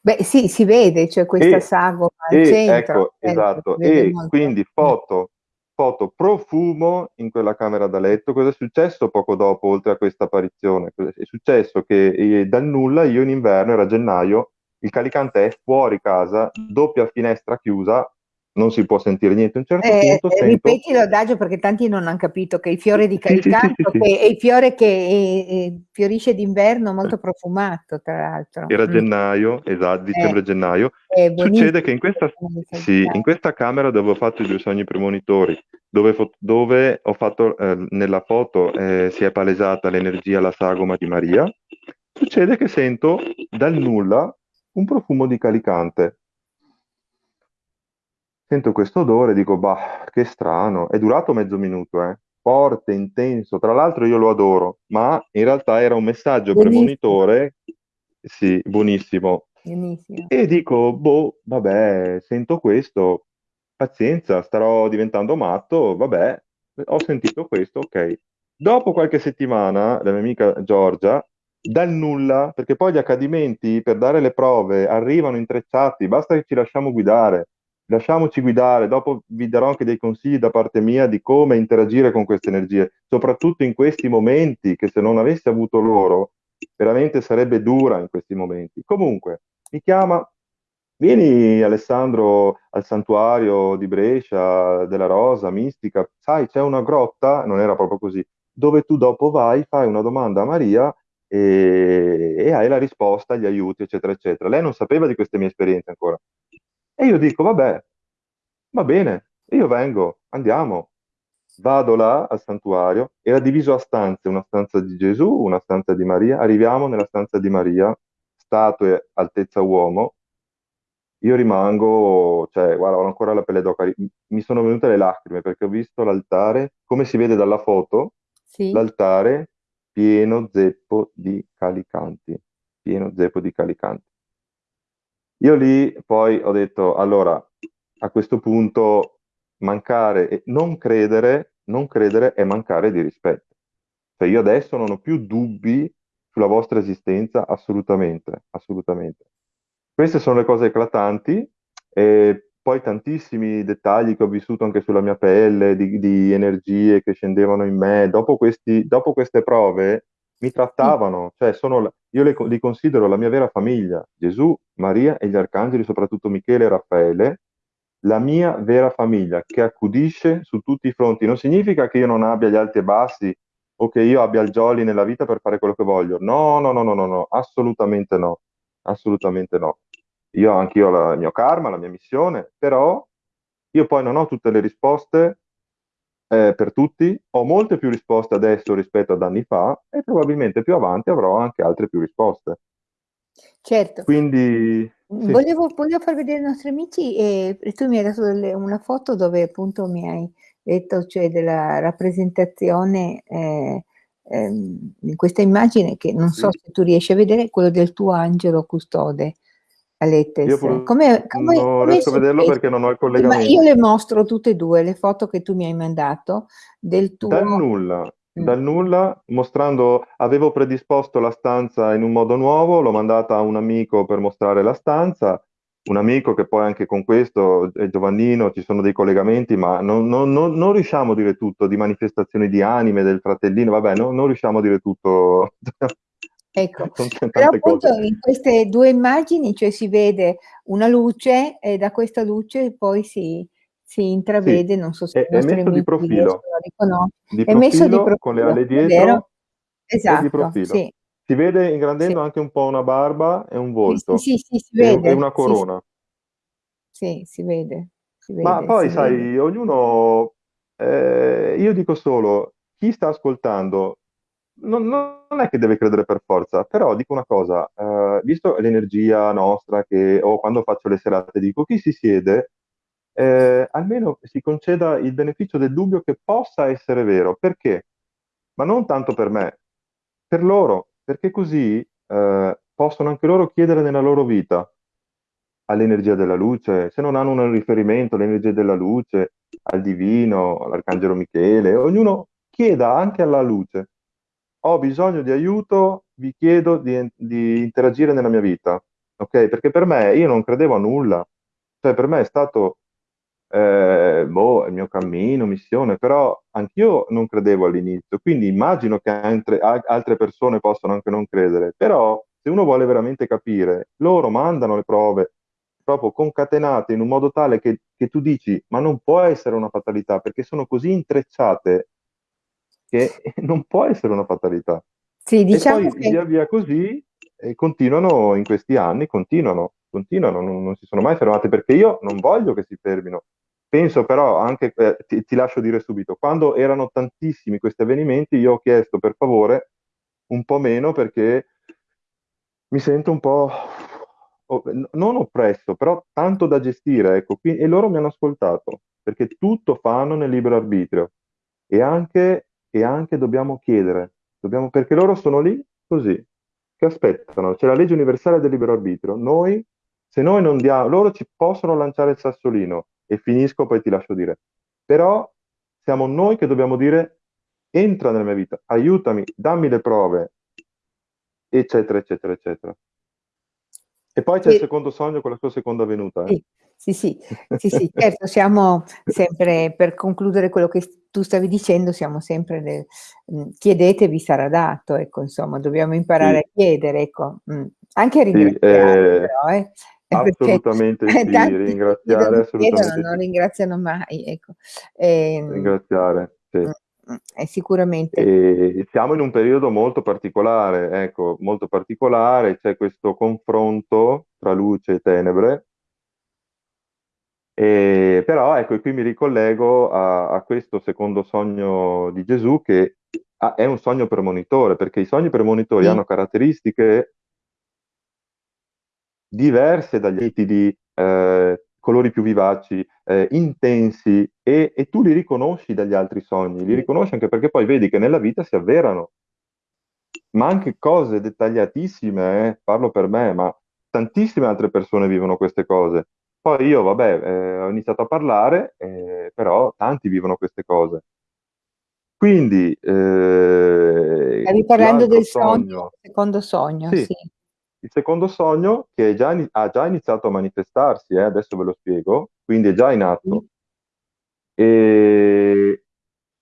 [SPEAKER 1] Beh, sì, si vede, c'è questa
[SPEAKER 2] E,
[SPEAKER 1] sagoma al centro,
[SPEAKER 2] ecco,
[SPEAKER 1] si
[SPEAKER 2] esatto, e
[SPEAKER 1] molto.
[SPEAKER 2] quindi foto, foto profumo in quella camera da letto. Cosa è successo poco dopo, oltre a questa apparizione? È successo che eh, dal nulla, io in inverno, era gennaio, il calicante è fuori casa, doppia finestra chiusa, non si può sentire niente. A un certo
[SPEAKER 1] Eh,
[SPEAKER 2] punto
[SPEAKER 1] eh,
[SPEAKER 2] sento...
[SPEAKER 1] ripeti l'adagio perché tanti non han capito che il fiore di
[SPEAKER 2] Sì, sì, sì, sì,
[SPEAKER 1] è il fiore che, ehm, ehm, fiorisce d'inverno molto profumato tra l'altro.
[SPEAKER 2] Era
[SPEAKER 1] Mh.
[SPEAKER 2] gennaio, esa
[SPEAKER 1] Eh,
[SPEAKER 2] dicembre-gennaio.
[SPEAKER 1] è
[SPEAKER 2] Succede che in questa, in questa camera dove ho fatto i due sogni premonitori, dove, fo- dove ho fatto, eh, nella foto eh, si è palesata l'energia, la sagoma di Maria, succede che sento dal nulla un profumo di calicante. Sento questo odore, dico, bah, che strano. È durato mezzo minuto, eh. Forte, intenso. Tra l'altro io lo adoro, ma in realtà era un messaggio
[SPEAKER 1] Buonissimo,
[SPEAKER 2] premonitore, sì, buonissimo.
[SPEAKER 1] buonissimo.
[SPEAKER 2] E dico, boh, vabbè, sento questo, pazienza, starò diventando matto, vabbè, ho sentito questo, ok. Dopo qualche settimana, la mia amica Giorgia, dal nulla, perché poi gli accadimenti per dare le prove arrivano intrecciati, basta che ci lasciamo guidare, lasciamoci guidare, dopo vi darò anche dei consigli da parte mia di come interagire con queste energie, soprattutto in questi momenti che se non avessi avuto loro, veramente sarebbe dura in questi momenti. Comunque, mi chiama, vieni Alessandro al santuario di Brescia, della Rosa, Mistica, sai, c'è una grotta, non era proprio così, dove tu dopo vai, fai una domanda a Maria e, e hai la risposta, gli aiuti, eccetera, eccetera. Lei non sapeva di queste mie esperienze ancora. E io dico, vabbè, va bene, io vengo, andiamo. Vado là al santuario, era diviso a stanze, una stanza di Gesù, una stanza di Maria. Arriviamo nella stanza di Maria, statue altezza uomo. Io rimango, cioè, guarda, ho ancora la pelle d'oca. Mi sono venute le lacrime perché ho visto l'altare, come si vede dalla foto,
[SPEAKER 1] Sì?
[SPEAKER 2] l'altare pieno zeppo di calicanti, pieno zeppo di calicanti. Io lì poi ho detto, allora, a questo punto mancare e non credere, non credere è mancare di rispetto. Cioè io adesso non ho più dubbi sulla vostra esistenza, assolutamente, assolutamente. Queste sono le cose eclatanti e poi tantissimi dettagli che ho vissuto anche sulla mia pelle, di, di energie che scendevano in me. Dopo, questi, dopo queste prove mi trattavano, cioè sono, io le- li considero la mia vera famiglia, Gesù, Maria e gli arcangeli, soprattutto Michele e Raffaele, la mia vera famiglia che accudisce su tutti i fronti. Non significa che io non abbia gli alti e bassi o che io abbia il jolly nella vita per fare quello che voglio. No, no, no, no, no, no, assolutamente no, assolutamente no. Io anch'io ho la- il mio karma, la mia missione, però io poi non ho tutte le risposte eh, per tutti, ho molte più risposte adesso rispetto ad anni fa e probabilmente più avanti avrò anche altre più risposte.
[SPEAKER 1] Certo.
[SPEAKER 2] Quindi, sì,
[SPEAKER 1] volevo volevo far vedere ai nostri amici, ehm, e tu mi hai dato delle una foto dove appunto mi hai detto, cioè della rappresentazione, ehm, ehm, in questa immagine che non so
[SPEAKER 2] sì.
[SPEAKER 1] se tu riesci a vedere, quello del tuo angelo custode a
[SPEAKER 2] Io
[SPEAKER 1] Lettes.
[SPEAKER 2] pur-
[SPEAKER 1] Come come
[SPEAKER 2] non
[SPEAKER 1] come
[SPEAKER 2] riesco a vederlo perché non ho il
[SPEAKER 1] Sì, ma io
[SPEAKER 2] collegamento.
[SPEAKER 1] le mostro tutte e 2 le foto che tu mi hai mandato del
[SPEAKER 2] Dal
[SPEAKER 1] tuo
[SPEAKER 2] nulla,
[SPEAKER 1] mh.
[SPEAKER 2] dal nulla, mostrando, avevo predisposto la stanza in un modo nuovo, l'ho mandata a un amico per mostrare la stanza, un amico che poi anche con questo, è Giovannino, ci sono dei collegamenti, ma non, non- non- non riusciamo a dire tutto, di manifestazioni di anime, del fratellino, vabbè, no- non riusciamo a dire tutto,
[SPEAKER 1] Ecco, però appunto
[SPEAKER 2] cose.
[SPEAKER 1] in queste 2 immagini, cioè si vede una luce e da questa luce poi si si
[SPEAKER 2] Sì,
[SPEAKER 1] intravede, non so se
[SPEAKER 2] è, è messo di profilo, di
[SPEAKER 1] è messo di
[SPEAKER 2] profilo con le ali dietro di
[SPEAKER 1] Esatto, sì,
[SPEAKER 2] Si vede
[SPEAKER 1] sì.
[SPEAKER 2] ingrandendo anche un po' una barba e un
[SPEAKER 1] Sì, sì,
[SPEAKER 2] volto
[SPEAKER 1] sì, sì, si
[SPEAKER 2] e, e
[SPEAKER 1] vede.
[SPEAKER 2] una
[SPEAKER 1] Sì, sì,
[SPEAKER 2] corona.
[SPEAKER 1] sì, si vede, si
[SPEAKER 2] Ma
[SPEAKER 1] vede,
[SPEAKER 2] poi,
[SPEAKER 1] si vede.
[SPEAKER 2] sai, ognuno, eh, io dico solo, chi sta ascoltando non, non è che deve credere per forza, però dico una cosa, eh, visto l'energia nostra che o quando faccio le serate dico, chi si siede, eh, almeno si conceda il beneficio del dubbio che possa essere vero. Perché? Ma non tanto per me, per loro, perché così eh, possono anche loro chiedere nella loro vita all'energia della luce, se non hanno un riferimento all'energia della luce, al divino, all'arcangelo Michele, ognuno chieda anche alla luce, ho bisogno di aiuto, vi chiedo di, di interagire nella mia vita, ok? Perché per me, io non credevo a nulla, cioè per me è stato, eh, boh, il mio cammino, missione, però anch'io non credevo all'inizio, quindi immagino che altre, altre persone possano anche non credere, però se uno vuole veramente capire, loro mandano le prove proprio concatenate in un modo tale che che tu dici, ma non può essere una fatalità, perché sono così intrecciate che non può essere una fatalità.
[SPEAKER 1] Sì,
[SPEAKER 2] E
[SPEAKER 1] diciamo
[SPEAKER 2] poi
[SPEAKER 1] che
[SPEAKER 2] via via così, e continuano in questi anni, continuano, continuano, non, non si sono mai fermate, perché io non voglio che si fermino. Penso però anche, eh, ti, ti lascio dire subito, quando erano tantissimi questi avvenimenti, io ho chiesto per favore un po' meno perché mi sento un po', non oppresso, però tanto da gestire, ecco, qui- e loro mi hanno ascoltato, perché tutto fanno nel libero arbitrio e anche, e anche dobbiamo chiedere, dobbiamo, perché loro sono lì così, che aspettano, c'è la legge universale del libero arbitrio, noi, se noi non diamo, loro ci possono lanciare il sassolino, e finisco, poi ti lascio dire, però siamo noi che dobbiamo dire, entra nella mia vita, aiutami, dammi le prove, eccetera, eccetera, eccetera. E poi c'è il secondo sogno con la sua seconda venuta, eh.
[SPEAKER 1] sì, sì, sì, sì, certo, siamo sempre, per concludere quello che tu stavi dicendo, siamo sempre nel, mm, chiedete vi sarà dato, ecco, insomma, dobbiamo imparare a chiedere, ecco, mm, anche a ringraziare
[SPEAKER 2] eh,
[SPEAKER 1] però, eh, eh,
[SPEAKER 2] assolutamente sì, ringraziare
[SPEAKER 1] chiedono,
[SPEAKER 2] assolutamente
[SPEAKER 1] non ringraziano mai, ecco. Ehm,
[SPEAKER 2] ringraziare, sì.
[SPEAKER 1] Mm, mm, e sicuramente
[SPEAKER 2] E siamo in un periodo molto particolare, ecco, molto particolare, c'è questo confronto tra luce e tenebre, e, però ecco, qui mi ricollego a, a questo secondo sogno di Gesù che ah, è un sogno premonitore, perché i sogni premonitori
[SPEAKER 1] sì,
[SPEAKER 2] hanno caratteristiche diverse dagli nitidi, eh, colori più vivaci, eh, intensi, e, e tu li riconosci dagli altri sogni, li riconosci anche perché poi vedi che nella vita si avverano, ma anche cose dettagliatissime, eh, parlo per me, ma tantissime altre persone vivono queste cose. Poi io, vabbè, eh, ho iniziato a parlare, eh, però tanti vivono queste cose. Quindi, eh,
[SPEAKER 1] Stavi parlando
[SPEAKER 2] l'altro
[SPEAKER 1] del sogno,
[SPEAKER 2] sogno,
[SPEAKER 1] secondo sogno,
[SPEAKER 2] sì,
[SPEAKER 1] sì.
[SPEAKER 2] Il secondo sogno che è già ha già iniziato a manifestarsi, eh, adesso ve lo spiego, quindi è già in atto.
[SPEAKER 1] Sì,
[SPEAKER 2] E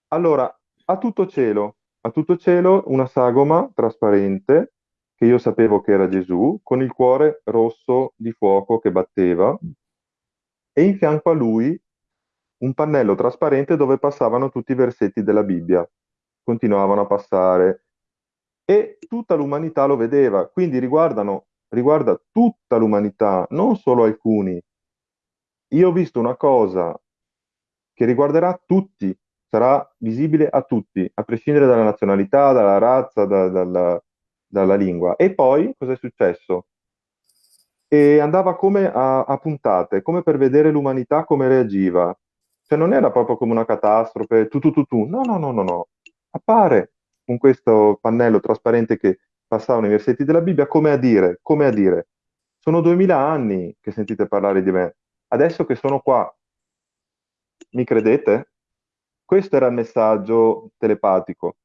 [SPEAKER 2] allora, a tutto cielo, a tutto cielo una sagoma trasparente, che io sapevo che era Gesù, con il cuore rosso di fuoco che batteva, e in fianco a lui un pannello trasparente dove passavano tutti i versetti della Bibbia. Continuavano a passare e tutta l'umanità lo vedeva, quindi riguarda tutta l'umanità, non solo alcuni. Io ho visto una cosa che riguarderà tutti, sarà visibile a tutti, a prescindere dalla nazionalità, dalla razza, da- dalla, dalla lingua. E poi cosa è successo? E andava come a, a puntate, come per vedere l'umanità come reagiva. Cioè non era proprio come una catastrofe, tu tu tu tu, no, no, no, no, no. Appare con questo pannello trasparente che passava nei versetti della Bibbia come a dire, come a dire, sono duemila anni che sentite parlare di me, adesso che sono qua, mi credete? Questo era il messaggio telepatico.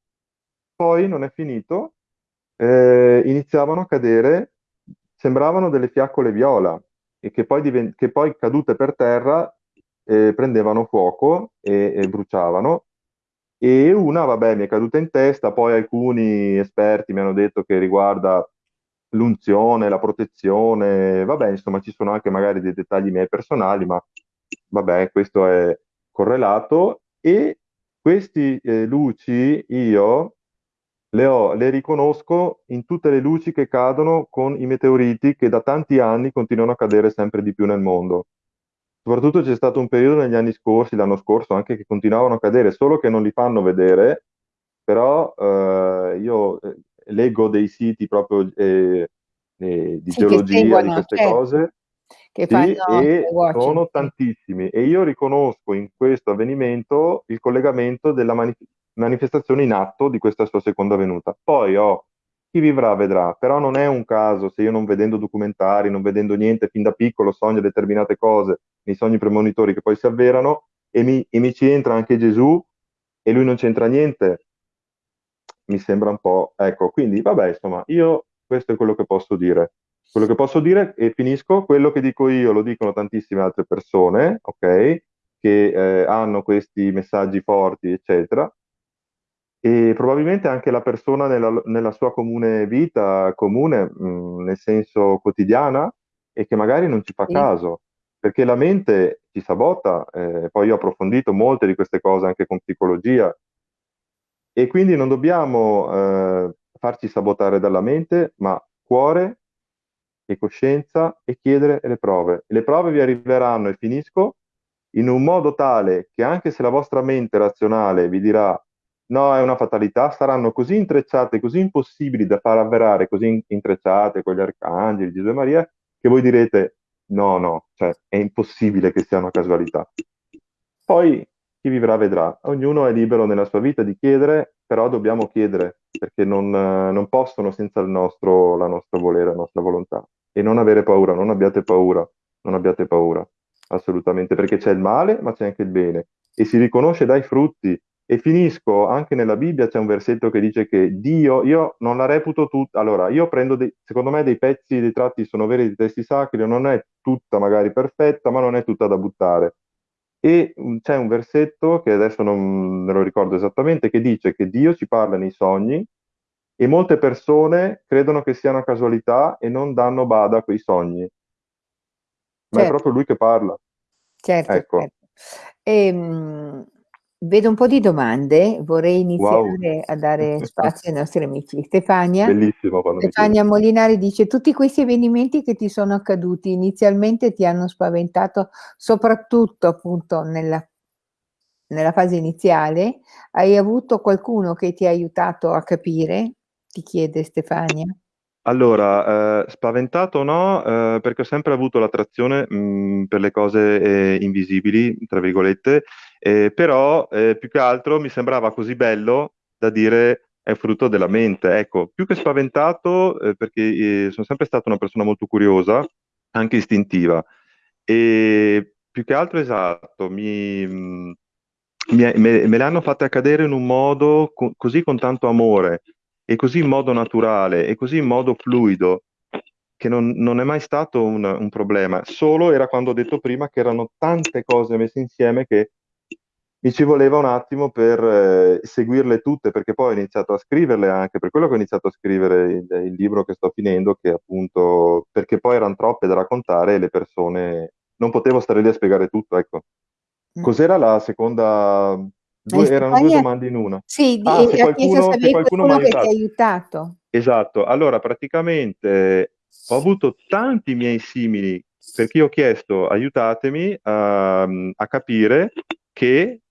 [SPEAKER 2] Poi non è finito, eh, iniziavano a cadere, sembravano delle fiaccole viola, e che poi, che poi cadute per terra eh, prendevano fuoco e, e bruciavano. E una, vabbè, mi è caduta in testa, poi alcuni esperti mi hanno detto che riguarda l'unzione, la protezione, vabbè, insomma, ci sono anche magari dei dettagli miei personali, ma vabbè, questo è correlato. E queste luci io le, ho- le riconosco in tutte le luci che cadono con i meteoriti che da tanti anni continuano a cadere sempre di più nel mondo. Soprattutto c'è stato un periodo negli anni scorsi, l'anno scorso anche, che continuavano a cadere, solo che non li fanno vedere, però eh, io eh, leggo dei siti proprio eh, eh, di
[SPEAKER 1] sì,
[SPEAKER 2] geologia, di queste
[SPEAKER 1] certo,
[SPEAKER 2] cose,
[SPEAKER 1] che
[SPEAKER 2] sì,
[SPEAKER 1] fanno
[SPEAKER 2] e sono tantissimi. E io riconosco in questo avvenimento il collegamento della mani- manifestazione in atto di questa sua seconda venuta. Poi oh, chi vivrà vedrà, però non è un caso se io non vedendo documentari, non vedendo niente, fin da piccolo sogno determinate cose nei sogni premonitori che poi si avverano e mi, e mi ci entra anche Gesù e lui non c'entra niente, mi sembra un po'... Ecco, quindi vabbè, insomma, io questo è quello che posso dire. Quello che posso dire, e finisco, quello che dico io lo dicono tantissime altre persone, ok? Che eh, hanno questi messaggi forti, eccetera. E probabilmente anche la persona nella, nella sua comune vita, comune, mh, nel senso quotidiana, e che magari non ci fa
[SPEAKER 1] Sì,
[SPEAKER 2] caso, perché la mente ci sabota, eh, poi io ho approfondito molte di queste cose anche con psicologia, e quindi non dobbiamo eh, farci sabotare dalla mente, ma cuore e coscienza e chiedere le prove. le prove vi arriveranno, e finisco, in un modo tale che anche se la vostra mente razionale vi dirà no, è una fatalità, saranno così intrecciate, così impossibili da far avverare, così intrecciate con gli arcangeli, Gesù e Maria, che voi direte no, no, cioè è impossibile che sia una casualità. Poi chi vivrà vedrà. Ognuno è libero nella sua vita di chiedere, però dobbiamo chiedere, perché non, non possono senza il nostro, la nostra volere, la nostra volontà. E non avere paura, non abbiate paura, non abbiate paura, assolutamente, perché c'è il male, ma c'è anche il bene. E si riconosce dai frutti. E finisco, anche nella Bibbia c'è un versetto che dice che Dio, io non la reputo tutta, allora io prendo, dei, secondo me dei pezzi, dei tratti sono veri di testi sacri, non è tutta magari perfetta, ma non è tutta da buttare e mm, c'è un versetto che adesso non me lo ricordo esattamente, che dice che Dio ci parla nei sogni e molte persone credono che sia una casualità e non danno bada a quei sogni. Ma certo. è proprio lui che parla.
[SPEAKER 1] Certo, ecco. certo. E, mh, Vedo un po' di domande, vorrei iniziare wow. a dare spazio ai nostri amici. Stefania, Stefania Molinari dice tutti questi avvenimenti che ti sono accaduti inizialmente ti hanno spaventato, soprattutto appunto nella, nella fase iniziale. Hai avuto qualcuno che ti ha aiutato a capire? Ti chiede Stefania.
[SPEAKER 2] Allora, eh, spaventato no, eh, perché ho sempre avuto l'attrazione mh, per le cose eh, invisibili, tra virgolette, eh, però eh, più che altro mi sembrava così bello da dire è frutto della mente. Ecco, più che spaventato, eh, perché sono sempre stata una persona molto curiosa, anche istintiva, e più che altro esatto, mi, mh, mi, me, me le hanno fatte accadere in un modo co- così con tanto amore e così in modo naturale e così in modo fluido che non, non è mai stato un, un, problema, solo era quando ho detto prima che erano tante cose messe insieme che mi ci voleva un attimo per eh, seguirle tutte, perché poi ho iniziato a scriverle anche, per quello che ho iniziato a scrivere il, il libro che sto finendo, che appunto, perché poi erano troppe da raccontare e le persone, non potevo stare lì a spiegare tutto, ecco. Mm. Cos'era la seconda Due, erano due domande in una.
[SPEAKER 1] Sì, ah, se qualcuno, se qualcuno, qualcuno che ti ha aiutato.
[SPEAKER 2] Esatto, allora praticamente ho avuto tanti miei simili perché ho chiesto aiutatemi a, a capire che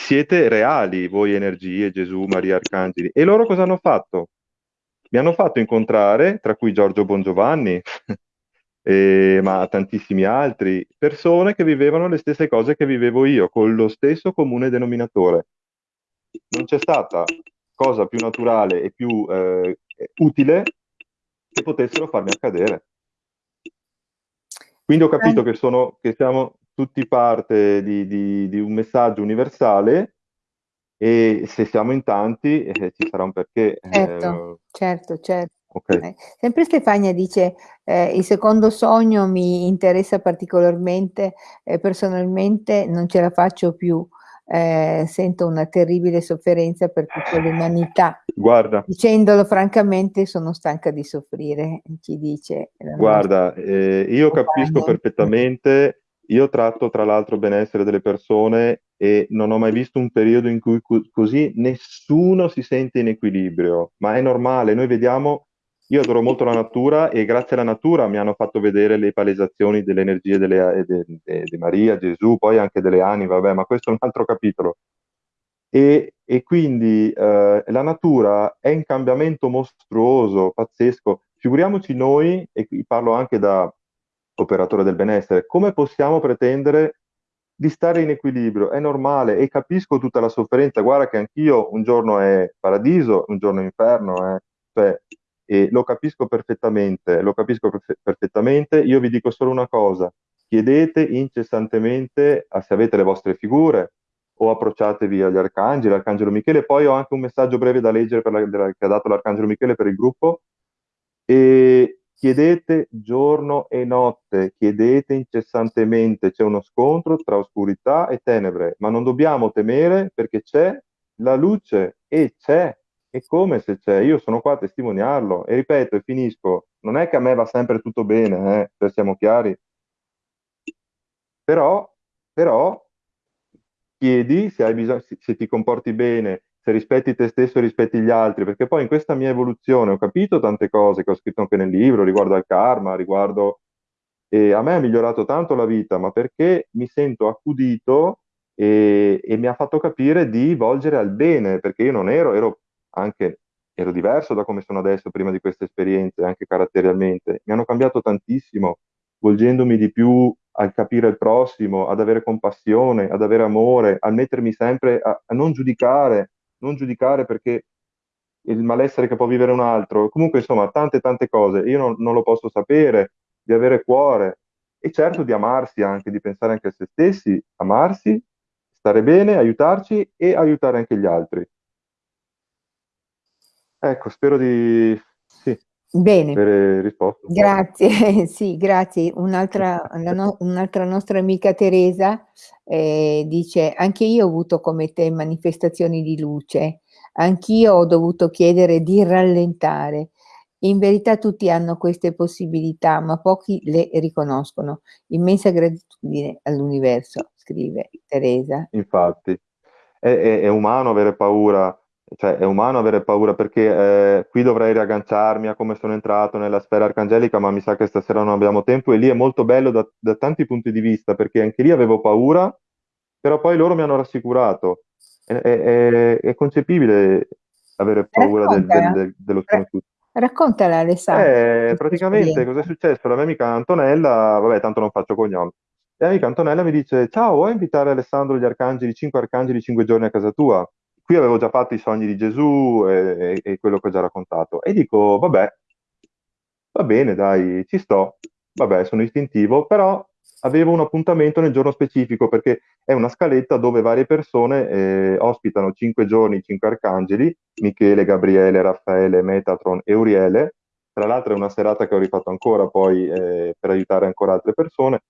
[SPEAKER 2] siete reali voi energie, Gesù, Maria, Arcangeli. E loro cosa hanno fatto? Mi hanno fatto incontrare, tra cui Giorgio Bongiovanni, eh, ma tantissimi altri, persone che vivevano le stesse cose che vivevo io, con lo stesso comune denominatore. Non c'è stata cosa più naturale e più eh, utile che potessero farmi accadere. Quindi ho capito che, sono, che siamo tutti parte di, di, di, un messaggio universale e se siamo in tanti eh, ci sarà un perché.
[SPEAKER 1] Certo, eh, certo, certo. Okay. Eh, sempre Stefania dice, eh, il secondo sogno mi interessa particolarmente, eh, personalmente non ce la faccio più, eh, sento una terribile sofferenza per tutta l'umanità.
[SPEAKER 2] Guarda.
[SPEAKER 1] Dicendolo francamente sono stanca di soffrire, ci dice.
[SPEAKER 2] Guarda, io capisco perfettamente, io tratto tra l'altro benessere delle persone e non ho mai visto un periodo in cui co- così nessuno si sente in equilibrio, ma è normale, noi vediamo io adoro molto la natura e grazie alla natura mi hanno fatto vedere le palesazioni delle energie delle, de, de, de Maria, Gesù, poi anche delle anime, vabbè, ma questo è un altro capitolo. E, e quindi eh, la natura è in cambiamento mostruoso, pazzesco. Figuriamoci noi, e qui parlo anche da operatore del benessere, come possiamo pretendere di stare in equilibrio? È normale e capisco tutta la sofferenza. Guarda che anch'io un giorno è paradiso, un giorno è inferno. Eh. Cioè, e lo capisco perfettamente, lo capisco perfe- perfettamente. Io vi dico solo una cosa, chiedete incessantemente a, se avete le vostre figure o approcciatevi agli arcangeli, l'arcangelo Michele, poi ho anche un messaggio breve da leggere la, che ha dato l'arcangelo Michele per il gruppo, e chiedete giorno e notte, chiedete incessantemente, c'è uno scontro tra oscurità e tenebre, ma non dobbiamo temere perché c'è la luce e c'è e come se c'è, io sono qua a testimoniarlo e ripeto e finisco, non è che a me va sempre tutto bene, eh, per siamo chiari, però, però chiedi se, hai bisogno, se, se ti comporti bene, se rispetti te stesso rispetti gli altri, perché poi in questa mia evoluzione ho capito tante cose che ho scritto anche nel libro riguardo al karma, riguardo... E a me ha migliorato tanto la vita, ma perché mi sento accudito e, e mi ha fatto capire di volgere al bene, perché io non ero, ero anche ero diverso da come sono adesso prima di queste esperienze, anche caratterialmente. Mi hanno cambiato tantissimo, volgendomi di più al capire il prossimo, ad avere compassione, ad avere amore, a mettermi sempre a, a non giudicare, non giudicare perché il malessere che può vivere un altro, comunque insomma tante tante cose, io non, non lo posso sapere, di avere cuore. E certo di amarsi anche, di pensare anche a se stessi, amarsi, stare bene, aiutarci e aiutare anche gli altri. Ecco, spero di sì,
[SPEAKER 1] Bene,
[SPEAKER 2] avere risposto un po'.
[SPEAKER 1] grazie, sì, grazie. Un'altra, no- un'altra nostra amica Teresa eh, dice: Anche io ho avuto come te manifestazioni di luce, anch'io ho dovuto chiedere di rallentare. In verità tutti hanno queste possibilità, ma pochi le riconoscono. Immensa gratitudine all'universo, scrive Teresa.
[SPEAKER 2] Infatti, è, è- è umano avere paura, cioè è umano avere paura perché eh, qui dovrei riagganciarmi a come sono entrato nella sfera arcangelica, ma mi sa che stasera non abbiamo tempo e lì è molto bello da, da tanti punti di vista perché anche lì avevo paura, però poi loro mi hanno rassicurato. È, è- è- concepibile avere paura del- del- del- dello sconosciuto.
[SPEAKER 1] raccontala Alessandro,
[SPEAKER 2] Eh, praticamente cosa è successo? La mia amica Antonella, vabbè, tanto non faccio cognomi. La mia amica Antonella mi dice: Ciao, vuoi invitare Alessandro gli arcangeli, cinque arcangeli, cinque giorni a casa tua? Qui avevo già fatto i sogni di Gesù e, e- e quello che ho già raccontato. E dico: Vabbè, Va bene, dai, ci sto. Vabbè, sono istintivo, però avevo un appuntamento nel giorno specifico perché è una scaletta dove varie persone eh, ospitano cinque giorni, cinque arcangeli, Michele, Gabriele, Raffaele, Metatron e Uriele. Tra l'altro è una serata che ho rifatto ancora poi eh, per aiutare ancora altre persone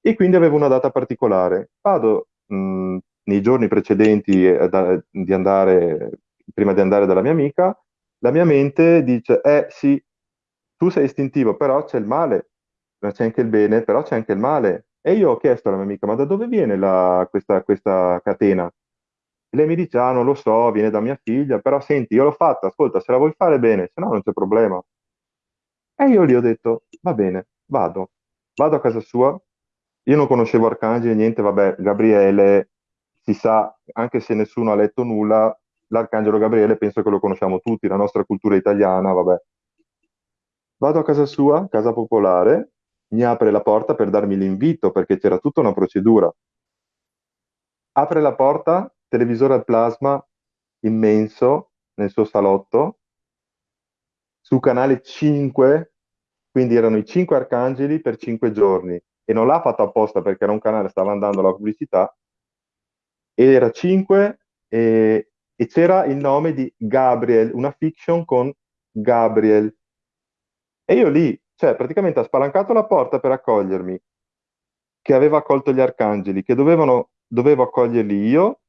[SPEAKER 2] e quindi avevo una data particolare. Vado mh, nei giorni precedenti eh, da- di andare, prima di andare dalla mia amica, la mia mente dice, eh sì, tu sei istintivo, però c'è il male, ma c'è anche il bene, però c'è anche il male. E io ho chiesto alla mia amica, ma da dove viene la- questa, questa catena? E lei mi dice, ah, non lo so, viene da mia figlia, però senti, io l'ho fatta, ascolta, se la vuoi fare bene, se no non c'è problema. E io lì ho detto, va bene, vado, vado a casa sua. Io non conoscevo Arcangeli, niente, vabbè, Gabriele, si sa, anche se nessuno ha letto nulla, l'Arcangelo Gabriele penso che lo conosciamo tutti, la nostra cultura italiana, vabbè. Vado a casa sua, casa popolare, mi apre la porta per darmi l'invito perché c'era tutta una procedura. Apre la porta, televisore al plasma immenso nel suo salotto, su canale 5, quindi erano i 5 arcangeli per 5 giorni e non l'ha fatto apposta perché era un canale, stava andando la pubblicità, era 5 e, e c'era il nome di Gabriel, una fiction con Gabriel. E io lì, cioè praticamente ha spalancato la porta per accogliermi, che aveva accolto gli arcangeli, che dovevano, dovevo accoglierli io.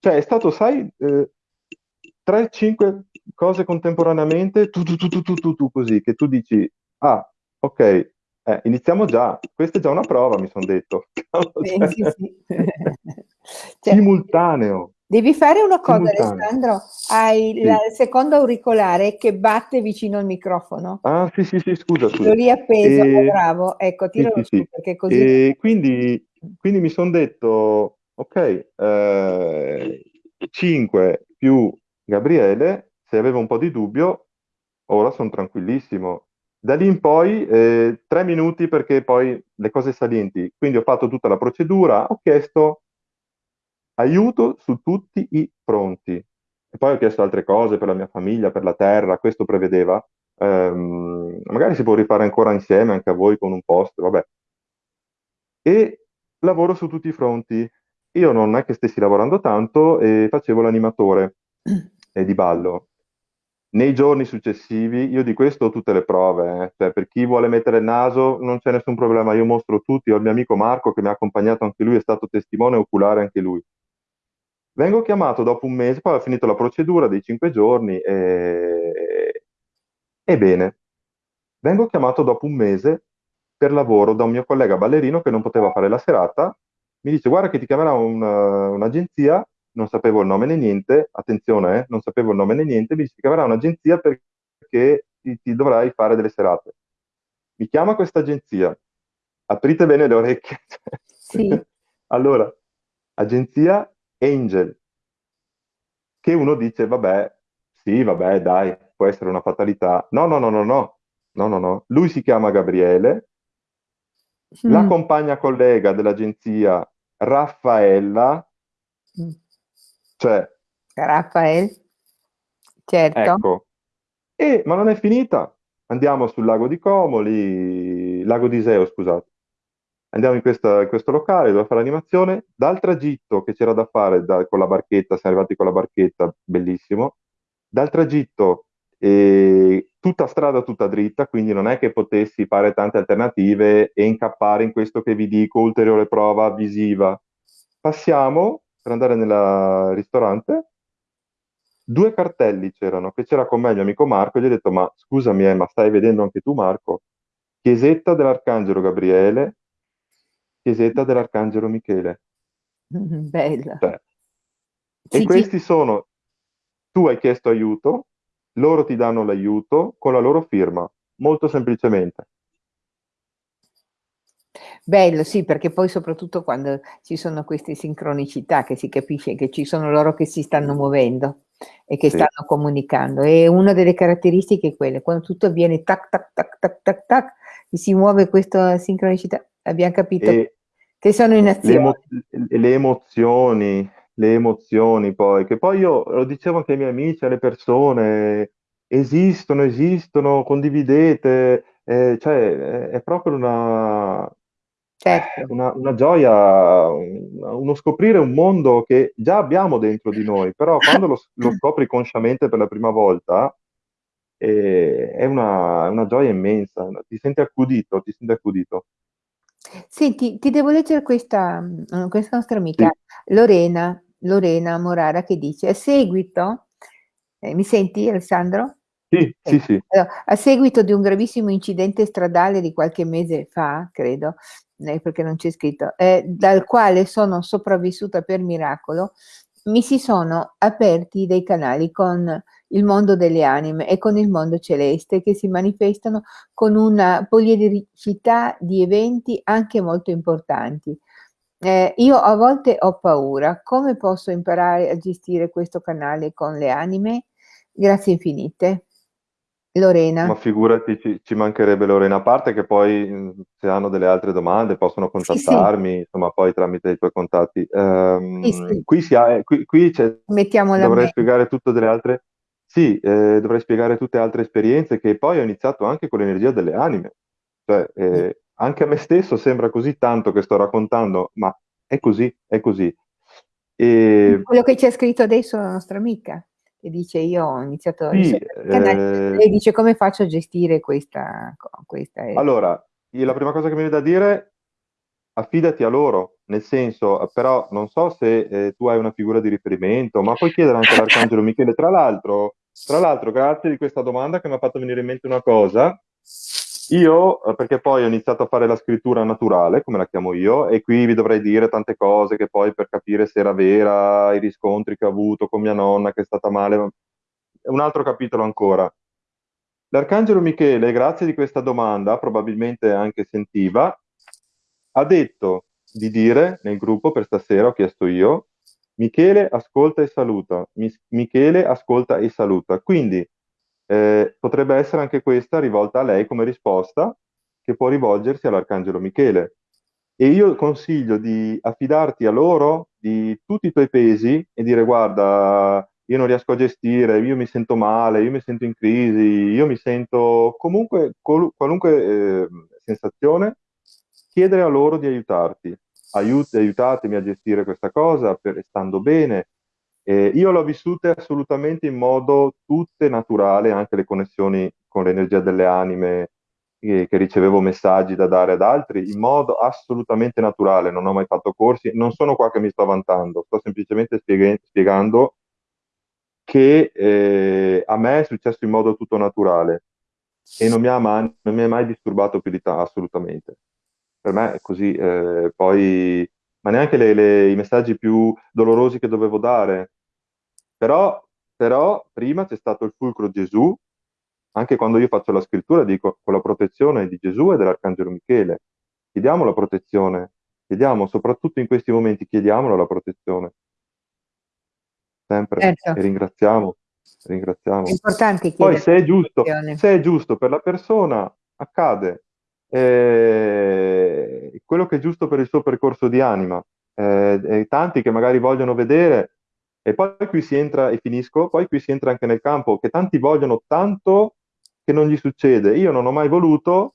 [SPEAKER 2] Cioè è stato, sai, eh, 3-5 cose contemporaneamente, tu, tu, tu, tu, tu, tu, tu, così, che tu dici, ah, ok, eh, iniziamo già, questa è già una prova, mi sono detto.
[SPEAKER 1] Sì,
[SPEAKER 2] Cioè,
[SPEAKER 1] sì, sì. Cioè,
[SPEAKER 2] simultaneo,
[SPEAKER 1] devi fare una cosa,
[SPEAKER 2] simultaneo.
[SPEAKER 1] Alessandro. Hai
[SPEAKER 2] Sì.
[SPEAKER 1] il secondo auricolare che batte vicino al microfono.
[SPEAKER 2] Ah, sì, sì, sì, scusa, scusa.
[SPEAKER 1] lì appeso, oh,
[SPEAKER 2] E,
[SPEAKER 1] bravo. Ecco,
[SPEAKER 2] sì,
[SPEAKER 1] tiralo
[SPEAKER 2] sì,
[SPEAKER 1] su
[SPEAKER 2] sì.
[SPEAKER 1] perché così
[SPEAKER 2] E quindi, quindi mi sono detto, ok, eh, 5 più Gabriele, se avevo un po' di dubbio, ora sono tranquillissimo. Da lì in poi, eh, tre minuti perché poi le cose salienti. Quindi ho fatto tutta la procedura, ho chiesto aiuto su tutti i fronti. E poi ho chiesto altre cose per la mia famiglia, per la terra, questo prevedeva. Ehm, magari si può rifare ancora insieme anche a voi con un post, vabbè. E lavoro su tutti i fronti. Io non è che stessi lavorando tanto e facevo l'animatore eh, di ballo. Nei giorni successivi, io di questo ho tutte le prove, eh. Cioè, per chi vuole mettere il naso non c'è nessun problema, io mostro tutti, ho il mio amico Marco che mi ha accompagnato anche lui, è stato testimone oculare anche lui. Vengo chiamato dopo un mese, poi ho finito la procedura dei cinque giorni e... Ebbene, vengo chiamato dopo un mese per lavoro da un mio collega ballerino che non poteva fare la serata mi dice guarda che ti chiamerà un- un'agenzia, non sapevo il nome né niente, attenzione, eh, non sapevo il nome né niente, mi dice ti chiamerà un'agenzia perché ti, ti dovrai fare delle serate. Mi chiama questa agenzia, aprite bene le orecchie.
[SPEAKER 1] Sì.
[SPEAKER 2] Allora, agenzia Angel, che uno dice, vabbè, sì, vabbè, dai, può essere una fatalità. No, no, no, no, no, no, no, no. Lui si chiama Gabriele, la
[SPEAKER 1] Mm,
[SPEAKER 2] compagna collega dell'agenzia Raffaella,
[SPEAKER 1] mm.
[SPEAKER 2] cioè,
[SPEAKER 1] Raffaele, certo.
[SPEAKER 2] ecco, e, ma non è finita. Andiamo sul lago di Como, lì, lago di Iseo, scusate. Andiamo in, questa- in questo locale dove fare l'animazione. Dal tragitto che c'era da fare da- con la barchetta, siamo arrivati con la barchetta, bellissimo. Dal tragitto, eh, tutta strada tutta dritta, quindi non è che potessi fare tante alternative e incappare in questo che vi dico, ulteriore prova visiva. Passiamo per andare nel ristorante. Due cartelli c'erano, che c'era con me il mio amico Marco, gli ho detto, ma scusami, eh, ma stai vedendo anche tu Marco? Chiesetta dell'Arcangelo Gabriele, chiesetta dell'Arcangelo Michele.
[SPEAKER 1] Mm, Bello.
[SPEAKER 2] Cioè, e
[SPEAKER 1] Sì, sì.
[SPEAKER 2] questi sono, tu hai chiesto aiuto, loro ti danno l'aiuto con la loro firma, molto semplicemente.
[SPEAKER 1] Bello, sì, perché poi soprattutto quando ci sono queste sincronicità che si capisce che ci sono loro che si stanno muovendo e che
[SPEAKER 2] Sì.
[SPEAKER 1] stanno comunicando. E una delle caratteristiche è quella, quando tutto avviene tac tac tac tac tac tac, si muove questa sincronicità, abbiamo capito
[SPEAKER 2] E
[SPEAKER 1] che sono in
[SPEAKER 2] le,
[SPEAKER 1] azione.
[SPEAKER 2] emo- le emozioni, le emozioni poi, che poi io lo dicevo anche ai miei amici, alle persone, esistono, esistono, condividete, eh, cioè è, è proprio una,
[SPEAKER 1] Certo.
[SPEAKER 2] una, una gioia, un- uno scoprire un mondo che già abbiamo dentro di noi, però quando lo, lo scopri consciamente per la prima volta, eh, è una, una gioia immensa, ti senti accudito, ti senti accudito.
[SPEAKER 1] Senti, ti devo leggere questa, mh, questa nostra amica
[SPEAKER 2] Sì,
[SPEAKER 1] Lorena, Lorena Morara che dice, a seguito, eh, mi senti Alessandro?
[SPEAKER 2] sì, sì,
[SPEAKER 1] Eh,
[SPEAKER 2] sì.
[SPEAKER 1] allora, a seguito di un gravissimo incidente stradale di qualche mese fa, credo, eh, perché non c'è scritto, eh, dal quale sono sopravvissuta per miracolo, mi si sono aperti dei canali con il mondo delle anime e con il mondo celeste che si manifestano con una poliedricità di eventi anche molto importanti. Eh, io a volte ho paura, come posso imparare a gestire questo canale con le anime? Grazie infinite.
[SPEAKER 2] Ma
[SPEAKER 1] Lorena.
[SPEAKER 2] figurati, ci, ci mancherebbe Lorena, a parte che poi se hanno delle altre domande possono
[SPEAKER 1] Sì, sì,
[SPEAKER 2] contattarmi, insomma, poi tramite i tuoi contatti.
[SPEAKER 1] sì,
[SPEAKER 2] Ehm,
[SPEAKER 1] sì,
[SPEAKER 2] qui si ha, eh, qui, qui c'è- dovrei
[SPEAKER 1] mente.
[SPEAKER 2] spiegare tutte delle altre, sì, eh, dovrei spiegare tutte altre esperienze che poi ho iniziato anche con l'energia delle anime. Cioè, eh, anche a me stesso sembra così tanto che sto raccontando, ma è così, è così. E
[SPEAKER 1] Quello che ci ha scritto adesso la nostra amica, che dice io ho iniziato a
[SPEAKER 2] sì,
[SPEAKER 1] il canale,
[SPEAKER 2] eh,
[SPEAKER 1] lei dice come faccio a gestire questa, questa è-
[SPEAKER 2] allora, la prima cosa che mi viene da dire affidati a loro, nel senso, però non so se eh, tu hai una figura di riferimento, ma puoi chiedere anche all'Arcangelo Michele. Tra l'altro, tra l'altro, grazie di questa domanda che mi ha fatto venire in mente una cosa. Io, eh, perché poi ho iniziato a fare la scrittura naturale, come la chiamo io, e qui vi dovrei dire tante cose che poi per capire se era vera, i riscontri che ho avuto con mia nonna che è stata male, un altro capitolo ancora. L'Arcangelo Michele, grazie di questa domanda, probabilmente anche sentiva, ha detto di dire nel gruppo per stasera, ho chiesto io, Michele ascolta e saluta, Michele ascolta e saluta. Quindi eh, potrebbe essere anche questa rivolta a lei come risposta che può rivolgersi all'Arcangelo Michele. E io consiglio di affidarti a loro di tutti i tuoi pesi e dire guarda, io non riesco a gestire, io mi sento male, io mi sento in crisi, io mi sento comunque col- qualunque eh, sensazione, chiedere a loro di aiutarti. Aiut- aiutatemi a gestire questa cosa per, stando bene. Eh, io l'ho vissute assolutamente in modo tutte naturale, anche le connessioni con l'energia delle anime che, che ricevevo messaggi da dare ad altri in modo assolutamente naturale, non ho mai fatto corsi, non sono qua che mi sto vantando, sto semplicemente spiega- spiegando che eh, a me è successo in modo tutto naturale e non mi ha mai, mi ha mai disturbato più di tanto, assolutamente. Per me è così, eh, poi ma neanche le- le- i messaggi più dolorosi che dovevo dare. Però, però prima c'è stato il fulcro Gesù, anche quando io faccio la scrittura dico con la protezione di Gesù e dell'Arcangelo Michele. Chiediamo la protezione, chiediamo, soprattutto in questi momenti, chiediamolo la protezione. Sempre.
[SPEAKER 1] Certo.
[SPEAKER 2] E ringraziamo, ringraziamo.
[SPEAKER 1] È
[SPEAKER 2] Poi se è giusto, se è giusto per la persona, accade. Eh, quello che è giusto per il suo percorso di anima. Eh, tanti che magari vogliono vedere, e poi qui si entra, e finisco, poi qui si entra anche nel campo, che tanti vogliono tanto che non gli succede. Io non ho mai voluto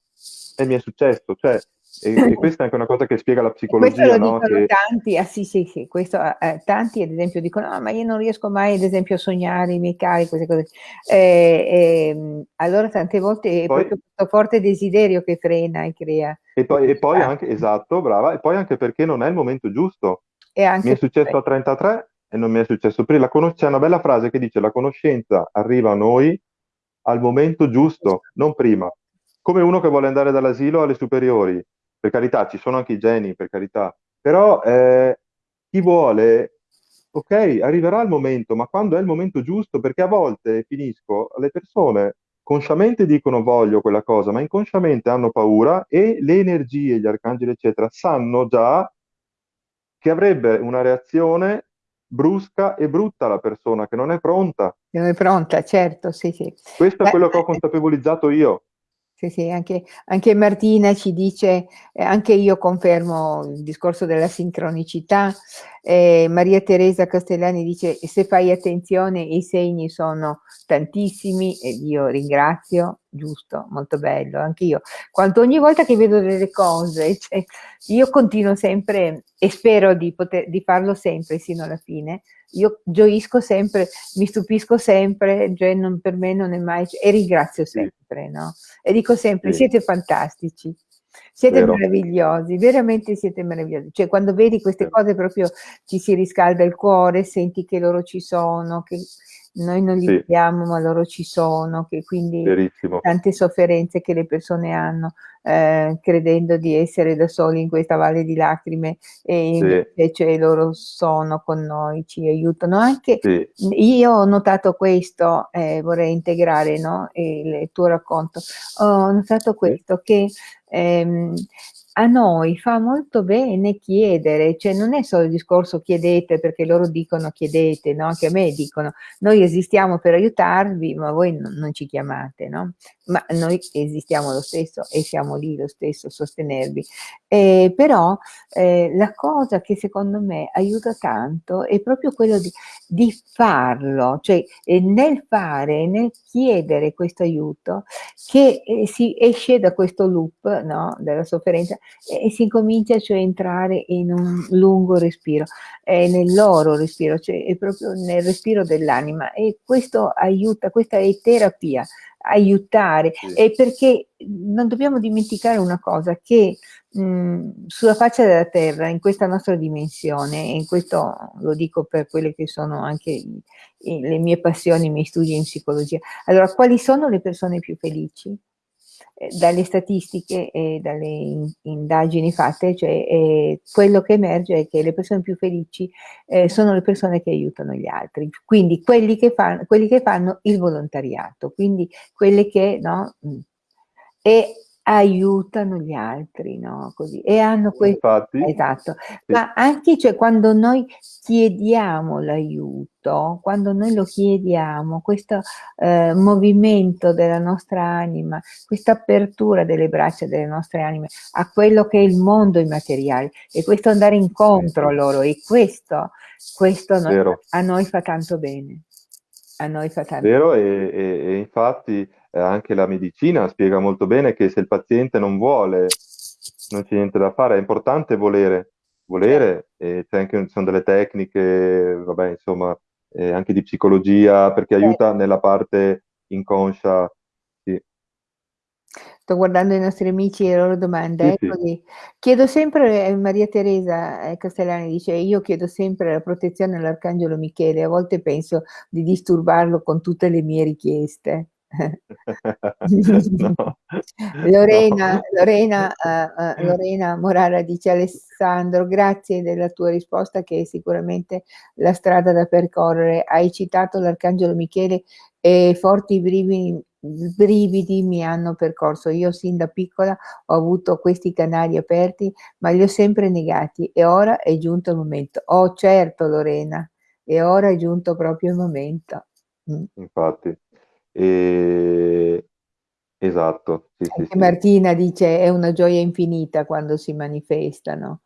[SPEAKER 2] e mi è successo. Cioè, e, e questa è anche una cosa che spiega la
[SPEAKER 1] Questo lo
[SPEAKER 2] psicologia, no?
[SPEAKER 1] dicono
[SPEAKER 2] Che,
[SPEAKER 1] tanti, ah sì, sì, sì, questo, eh, tanti ad esempio dicono, "Ah, ma io non riesco mai ad esempio a sognare i miei cari, queste cose. Eh, ehm, allora tante volte è
[SPEAKER 2] poi,
[SPEAKER 1] proprio questo forte desiderio che frena e crea
[SPEAKER 2] e poi, e poi
[SPEAKER 1] questi
[SPEAKER 2] anche, esatto, brava, e poi anche perché non è il momento giusto. Mi è successo a 33 e non mi è successo prima. Conos- c'è una bella frase che dice la conoscenza arriva a noi al momento giusto, non prima. Come uno che vuole andare dall'asilo alle superiori. Per carità, ci sono anche i geni, per carità. Però eh, chi vuole, ok, arriverà il momento, ma quando è il momento giusto? Perché a volte, finisco, le persone consciamente dicono voglio quella cosa, ma inconsciamente hanno paura e le energie, gli arcangeli, eccetera, sanno già che avrebbe una reazione brusca e brutta la persona, che non è pronta.
[SPEAKER 1] non è pronta, certo, sì, sì.
[SPEAKER 2] Questo è
[SPEAKER 1] Beh,
[SPEAKER 2] quello che ho consapevolizzato io.
[SPEAKER 1] Sì, sì, anche, anche Martina ci dice, eh, anche io confermo il discorso della sincronicità, eh, Maria Teresa Castellani dice se fai attenzione i segni sono tantissimi e io ringrazio, giusto, molto bello, anche io. Quando ogni volta che vedo delle cose, cioè, io continuo sempre e spero di, poter, di farlo sempre sino alla fine, io gioisco sempre, mi stupisco sempre, cioè non, per me non è mai, e ringrazio sempre, no? E dico sempre,
[SPEAKER 2] Sì.
[SPEAKER 1] siete fantastici, siete
[SPEAKER 2] Vero.
[SPEAKER 1] meravigliosi, veramente siete meravigliosi. Cioè quando vedi queste
[SPEAKER 2] Vero.
[SPEAKER 1] cose proprio ti si riscalda il cuore, senti che loro ci sono, che noi non li
[SPEAKER 2] Sì.
[SPEAKER 1] vediamo ma loro ci sono, che quindi
[SPEAKER 2] Verissimo.
[SPEAKER 1] tante sofferenze che le persone hanno eh, credendo di essere da soli in questa valle di lacrime e
[SPEAKER 2] Sì.
[SPEAKER 1] invece loro sono con noi, ci aiutano. Anche
[SPEAKER 2] Sì.
[SPEAKER 1] io ho notato questo, eh, vorrei integrare no, il tuo racconto, ho notato questo che ehm, a noi fa molto bene chiedere, cioè non è solo il discorso chiedete perché loro dicono chiedete, no? Che a me dicono noi esistiamo per aiutarvi, ma voi non, non ci chiamate, no? Ma noi esistiamo lo stesso e siamo lì lo stesso a sostenervi. Eh, però eh, la cosa che secondo me aiuta tanto è proprio quello di, di farlo, cioè eh, nel fare, nel chiedere questo aiuto, che eh, si esce da questo loop no, della sofferenza e si comincia cioè a entrare in un lungo respiro, eh, nel loro respiro, cioè è proprio nel respiro dell'anima e questo aiuta, questa è terapia, aiutare,
[SPEAKER 2] Sì.
[SPEAKER 1] e perché non dobbiamo dimenticare una cosa, che mh, sulla faccia della terra, in questa nostra dimensione, e in questo lo dico per quelle che sono anche i- i- le mie passioni, i miei studi in psicologia, allora quali sono le persone più felici? Eh, dalle statistiche e dalle in- indagini fatte, cioè eh, quello che emerge è che le persone più felici eh, sono le persone che aiutano gli altri, quindi quelli che, fanno, quelli che fanno il volontariato, quindi quelle che no, mh, e aiutano gli altri, no? Così, e hanno questo
[SPEAKER 2] Infatti,
[SPEAKER 1] Esatto,
[SPEAKER 2] sì.
[SPEAKER 1] ma anche cioè, quando noi chiediamo l'aiuto, quando noi lo chiediamo, questo eh, movimento della nostra anima, questa apertura delle braccia delle nostre anime a quello che è il mondo immateriale e questo andare incontro a loro e questo, questo noi- a noi fa tanto bene. A noi fa tanto
[SPEAKER 2] Vero, e, e- e infatti eh, anche la medicina spiega molto bene che se il paziente non vuole, non c'è niente da fare, è importante volere, volere, e c'è anche, ci sono delle tecniche, vabbè, insomma, eh, anche di psicologia, perché aiuta nella parte inconscia. Sì,
[SPEAKER 1] Sto guardando i nostri amici e le loro domande.
[SPEAKER 2] Sì, sì.
[SPEAKER 1] Eccoli. Chiedo sempre, eh, Maria Teresa eh, Castellani dice, io chiedo sempre la protezione all'Arcangelo Michele, a volte penso di disturbarlo con tutte le mie richieste.
[SPEAKER 2] No,
[SPEAKER 1] Lorena,
[SPEAKER 2] no.
[SPEAKER 1] Lorena, uh, uh, Lorena Morara dice Alessandro, grazie della tua risposta che è sicuramente la strada da percorrere. Hai citato l'Arcangelo Michele e forti brividi, brividi mi hanno percorso. Io sin da piccola ho avuto questi canali aperti, ma li ho sempre negati e ora è giunto il momento. Oh certo Lorena, e ora è giunto proprio il momento.
[SPEAKER 2] Mm. Infatti. E... Esatto, sì, sì, sì.
[SPEAKER 1] Martina dice è una gioia infinita quando si manifestano.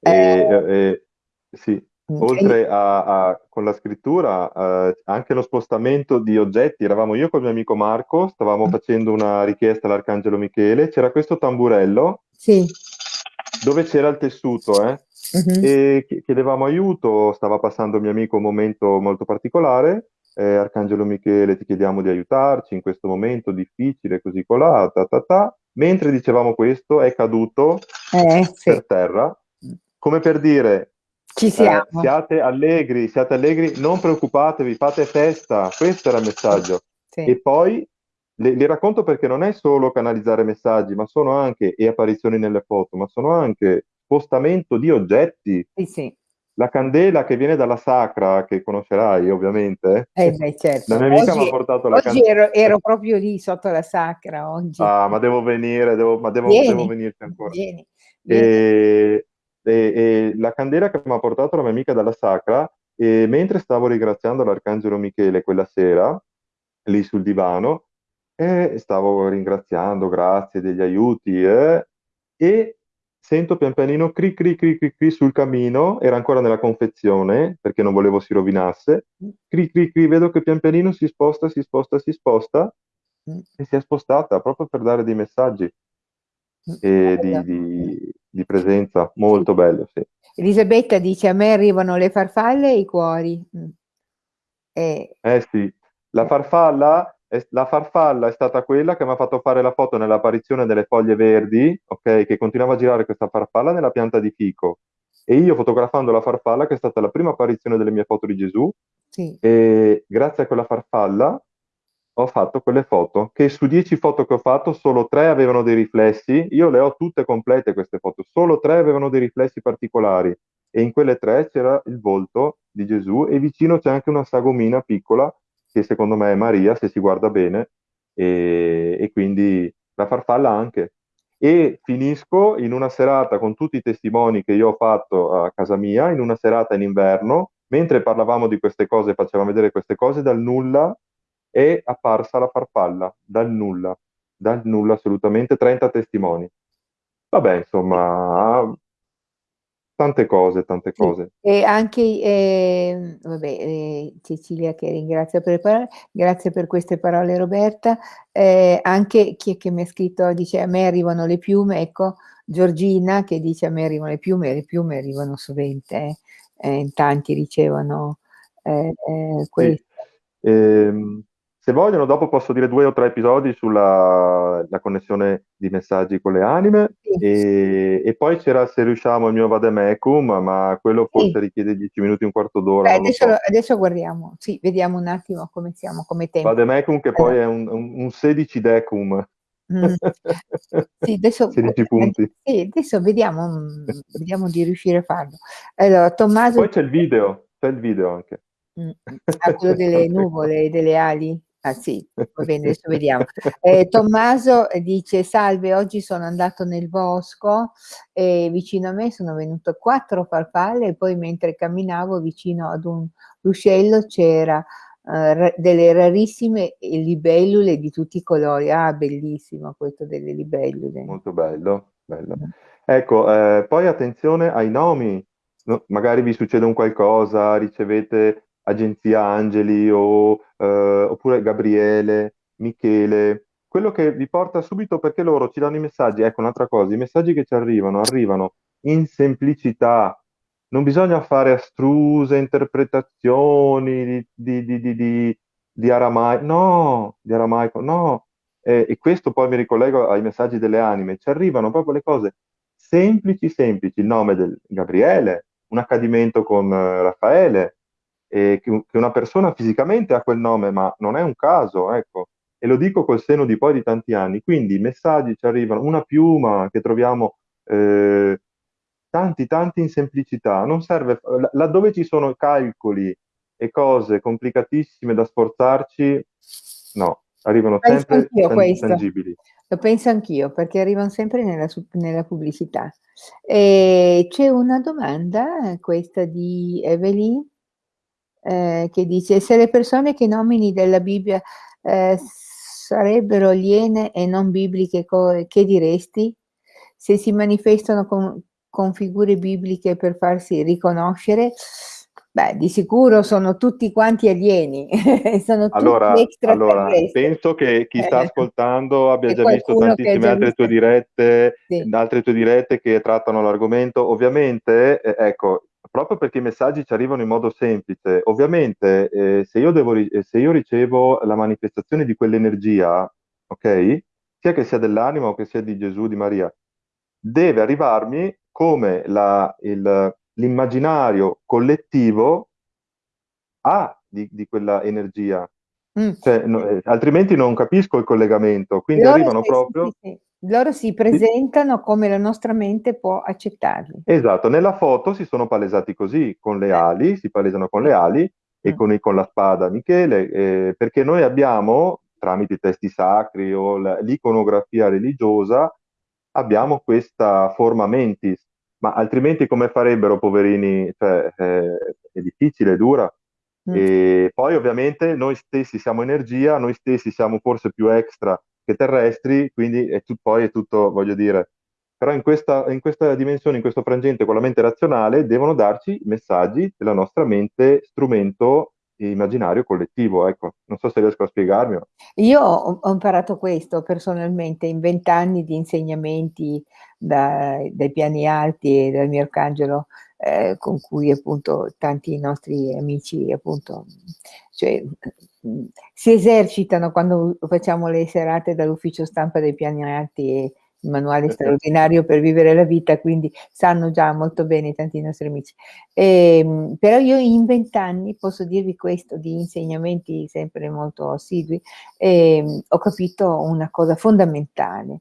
[SPEAKER 2] E,
[SPEAKER 1] Eh,
[SPEAKER 2] e- sì, oltre a, a- con la scrittura, eh, anche lo spostamento di oggetti, eravamo io col mio amico Marco, stavamo
[SPEAKER 1] mm,
[SPEAKER 2] facendo una richiesta all'Arcangelo Michele, c'era questo tamburello
[SPEAKER 1] sì.
[SPEAKER 2] dove c'era il tessuto, eh,
[SPEAKER 1] mhm,
[SPEAKER 2] e chi- chiedevamo aiuto, stava passando il mio amico un momento molto particolare, eh, Arcangelo Michele ti chiediamo di aiutarci in questo momento difficile, così colà, ta ta ta. Mentre dicevamo questo, è caduto
[SPEAKER 1] Eh, sì.
[SPEAKER 2] per terra, come per dire,
[SPEAKER 1] Ci
[SPEAKER 2] eh,
[SPEAKER 1] siamo.
[SPEAKER 2] siate allegri, siate allegri, non preoccupatevi, fate festa, questo era il messaggio.
[SPEAKER 1] Sì.
[SPEAKER 2] E poi le- li racconto perché non è solo canalizzare messaggi, ma sono anche, e apparizioni nelle foto, ma sono anche spostamento di oggetti.
[SPEAKER 1] Sì, sì.
[SPEAKER 2] La candela che viene dalla sacra, che conoscerai ovviamente,
[SPEAKER 1] Eh beh, certo.
[SPEAKER 2] la mia amica mi ha
[SPEAKER 1] Oggi,
[SPEAKER 2] portato la
[SPEAKER 1] oggi
[SPEAKER 2] candela.
[SPEAKER 1] ero, ero proprio lì sotto la sacra, oggi.
[SPEAKER 2] Ah, ma devo venire, devo, ma devo, devo
[SPEAKER 1] Vieni,
[SPEAKER 2] venirci ancora.
[SPEAKER 1] vieni, vieni.
[SPEAKER 2] E, e- e la candela che mi ha portato la mia amica dalla sacra, e mentre stavo ringraziando l'Arcangelo Michele quella sera, lì sul divano, e stavo ringraziando, grazie degli aiuti, eh, e sento pian pianino cri cri cri cri cri sul camino, era ancora nella confezione perché non volevo si rovinasse, cri cri cri, vedo che pian pianino si sposta, si sposta, si sposta
[SPEAKER 1] Mm,
[SPEAKER 2] e si è spostata proprio per dare dei messaggi
[SPEAKER 1] mm,
[SPEAKER 2] e
[SPEAKER 1] bello.
[SPEAKER 2] di, di- di presenza, molto bello, sì.
[SPEAKER 1] Elisabetta dice a me arrivano le farfalle e i cuori. Mm. Eh,
[SPEAKER 2] Eh sì, la farfalla la farfalla è stata quella che mi ha fatto fare la foto nell'apparizione delle foglie verdi, ok? Che continuava a girare questa farfalla nella pianta di fico. E io fotografando la farfalla, che è stata la prima apparizione delle mie foto di Gesù,
[SPEAKER 1] sì.
[SPEAKER 2] e grazie a quella farfalla ho fatto quelle foto, che su dieci foto che ho fatto solo tre avevano dei riflessi, io le ho tutte complete queste foto, solo tre avevano dei riflessi particolari e in quelle tre c'era il volto di Gesù e vicino c'è anche una sagomina piccola che secondo me è Maria se si guarda bene e, e quindi la farfalla anche. E finisco in una serata con tutti i testimoni che io ho fatto a casa mia, in una serata in inverno, mentre parlavamo di queste cose, facevamo vedere queste cose dal nulla, è apparsa la farfalla, dal nulla, dal nulla assolutamente, 30 testimoni. Vabbè, insomma, tante cose, tante cose.
[SPEAKER 1] e anche eh, vabbè, eh, Cecilia che ringrazio per le parole, grazie per queste parole Roberta, Eh, anche chi è che mi ha scritto dice a me arrivano le piume, ecco Giorgina che dice a me arrivano le piume, le piume arrivano sovente, eh, eh, in tanti ricevono eh, eh,
[SPEAKER 2] Sì. Se vogliono, dopo posso dire due o tre episodi sulla la connessione di messaggi con le anime
[SPEAKER 1] Sì,
[SPEAKER 2] e, e poi c'era se riusciamo il mio Vademecum, ma quello
[SPEAKER 1] sì.
[SPEAKER 2] forse richiede 10 minuti, un quarto d'ora,
[SPEAKER 1] Beh, adesso,
[SPEAKER 2] so.
[SPEAKER 1] adesso guardiamo, sì, vediamo un attimo come siamo, come tempo.
[SPEAKER 2] Vademecum che
[SPEAKER 1] Allora,
[SPEAKER 2] poi è un, un, un 16 decum,
[SPEAKER 1] mm, sì, adesso,
[SPEAKER 2] 16 punti.
[SPEAKER 1] sì, adesso vediamo, mm, vediamo di riuscire a farlo. Allora, Tommaso
[SPEAKER 2] poi c'è il video, c'è il video anche.
[SPEAKER 1] Mm. Ah, quello delle nuvole e delle ali? Ah sì, va bene, adesso vediamo. Eh, Tommaso eh, dice: Salve, oggi sono andato nel bosco e vicino a me sono venute quattro farfalle e poi mentre camminavo vicino ad un ruscello c'era eh, delle rarissime libellule di tutti i colori. Ah, bellissimo questo delle libellule.
[SPEAKER 2] Molto bello, bello.
[SPEAKER 1] Mm.
[SPEAKER 2] Ecco, eh, poi attenzione ai nomi. No, magari vi succede un qualcosa, ricevete agenzia Angeli o, eh, oppure Gabriele, Michele, quello che vi porta subito perché loro ci danno i messaggi. Ecco, un'altra cosa, i messaggi che ci arrivano arrivano in semplicità. Non bisogna fare astruse interpretazioni di, di, di, di, di, aramaico, no, di aramaico, no. Eh, e questo poi mi ricollego ai messaggi delle anime, ci arrivano proprio le cose semplici, semplici, il nome del Gabriele, un accadimento con eh, Raffaele, e che, una persona fisicamente ha quel nome, ma non è un caso, ecco. e lo dico col seno di poi di tanti anni, quindi i messaggi ci arrivano, una piuma che troviamo eh, tanti, tanti in semplicità, non serve, laddove ci sono calcoli e cose complicatissime da sforzarci, no, arrivano
[SPEAKER 1] Penso
[SPEAKER 2] sempre tan- tangibili.
[SPEAKER 1] Lo penso anch'io, perché arrivano sempre nella, nella pubblicità. E c'è una domanda, questa di Evelyn, eh, che dice se le persone che nomini della Bibbia eh, sarebbero aliene e non bibliche, che diresti? Se si manifestano con, con figure bibliche per farsi riconoscere, Beh, di sicuro sono tutti quanti alieni, sono
[SPEAKER 2] Allora,
[SPEAKER 1] tutti
[SPEAKER 2] allora, penso che chi sta
[SPEAKER 1] Eh,
[SPEAKER 2] ascoltando abbia già visto tantissime
[SPEAKER 1] già
[SPEAKER 2] altre
[SPEAKER 1] visto.
[SPEAKER 2] tue dirette,
[SPEAKER 1] Sì.
[SPEAKER 2] altre tue dirette che trattano l'argomento. Ovviamente, eh, ecco, proprio perché i messaggi ci arrivano in modo semplice, ovviamente, eh, se io devo eh, se io ricevo la manifestazione di quell'energia, ok? Sia che sia dell'anima o che sia di Gesù, di Maria, deve arrivarmi come l'immaginario collettivo ha di, di quella energia.
[SPEAKER 1] Mm.
[SPEAKER 2] Cioè, no, eh, altrimenti non capisco il collegamento, quindi arrivano proprio...
[SPEAKER 1] sì, sì. Loro si presentano come la nostra mente può accettarli.
[SPEAKER 2] Esatto, nella foto si sono palesati così, con le ali, si palesano con le ali e con, con la spada Michele, eh, perché noi abbiamo, tramite i testi sacri o l'iconografia religiosa, abbiamo questa forma mentis, ma altrimenti come farebbero, poverini? Cioè, eh, è difficile, è dura.
[SPEAKER 1] Mm.
[SPEAKER 2] E poi ovviamente noi stessi siamo energia, noi stessi siamo forse più extra che terrestri, quindi è tu- poi è tutto, voglio dire, però in questa, in questa dimensione, in questo frangente con la mente razionale, devono darci messaggi della nostra mente strumento immaginario collettivo, ecco, non so se riesco a spiegarmi.
[SPEAKER 1] Io ho, imparato questo personalmente in vent'anni di insegnamenti da- dai piani alti e dal mio arcangelo, eh, con cui appunto tanti nostri amici appunto cioè, si esercitano quando facciamo le serate dall'ufficio stampa dei piani alti e il manuale straordinario per vivere la vita, quindi sanno già molto bene tanti nostri amici. Ehm, però io in vent'anni posso dirvi questo di insegnamenti sempre molto assidui, ehm, ho capito una cosa fondamentale,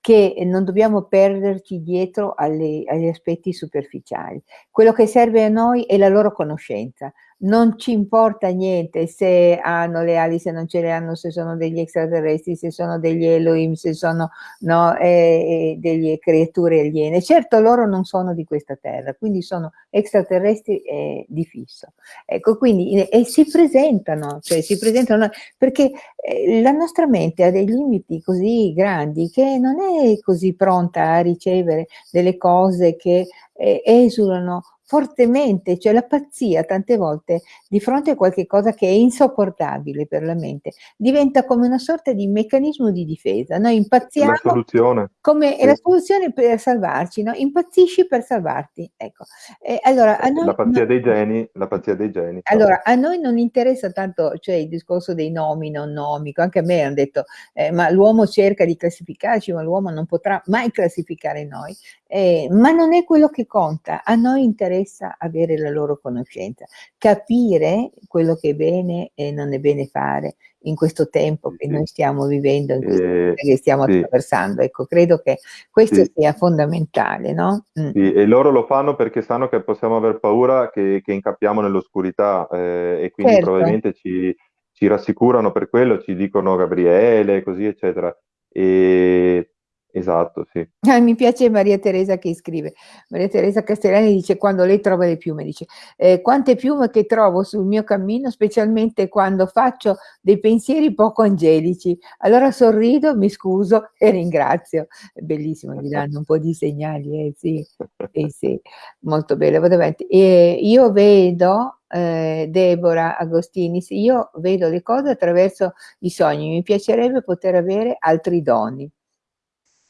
[SPEAKER 1] che non dobbiamo perderci dietro alle- agli aspetti superficiali. Quello che serve a noi è la loro conoscenza. Non ci importa niente se hanno le ali, se non ce le hanno, se sono degli extraterrestri, se sono degli Elohim, se sono no, eh, eh, delle creature aliene. Certo, loro non sono di questa terra, quindi sono extraterrestri eh, di fisso. Ecco, quindi e, si presentano, cioè si presentano perché eh, la nostra mente ha dei limiti così grandi che non è così pronta a ricevere delle cose che eh, esulano fortemente, cioè la pazzia tante volte di fronte a qualche cosa che è insopportabile per la mente diventa come una sorta di meccanismo di difesa. Noi impazziamo
[SPEAKER 2] La soluzione.
[SPEAKER 1] come è
[SPEAKER 2] Sì.
[SPEAKER 1] la soluzione per salvarci, no? Impazzisci per salvarti. Ecco. E allora, a noi
[SPEAKER 2] La pazzia
[SPEAKER 1] non-
[SPEAKER 2] dei geni, la pazzia dei geni.
[SPEAKER 1] allora, a noi non interessa tanto, cioè il discorso dei nomi, non nomico, anche a me hanno detto, eh, ma l'uomo cerca di classificarci, ma l'uomo non potrà mai classificare noi, Eh, ma non è quello che conta, a noi interessa avere la loro conoscenza, capire quello che è bene e non è bene fare in questo tempo che noi stiamo vivendo,
[SPEAKER 2] Eh,
[SPEAKER 1] che stiamo
[SPEAKER 2] sì.
[SPEAKER 1] attraversando. Ecco, credo che questo
[SPEAKER 2] Sì.
[SPEAKER 1] sia fondamentale, no? Mm.
[SPEAKER 2] Sì, e loro lo fanno perché sanno che possiamo aver paura che, che incappiamo nell'oscurità eh, e quindi
[SPEAKER 1] Certo.
[SPEAKER 2] probabilmente ci, ci rassicurano per quello, ci dicono Gabriele, così eccetera. E, esatto, sì.
[SPEAKER 1] Ah, mi piace Maria Teresa che scrive. Maria Teresa Castellani dice quando lei trova le piume, dice eh, quante piume che trovo sul mio cammino, specialmente quando faccio dei pensieri poco angelici. Allora sorrido, mi scuso e ringrazio. È bellissimo, gli danno un po' di segnali, eh, sì, sì, sì, molto bello. Vado avanti. E io vedo, eh, Deborah Agostini, io vedo le cose attraverso i sogni, mi piacerebbe poter avere altri doni.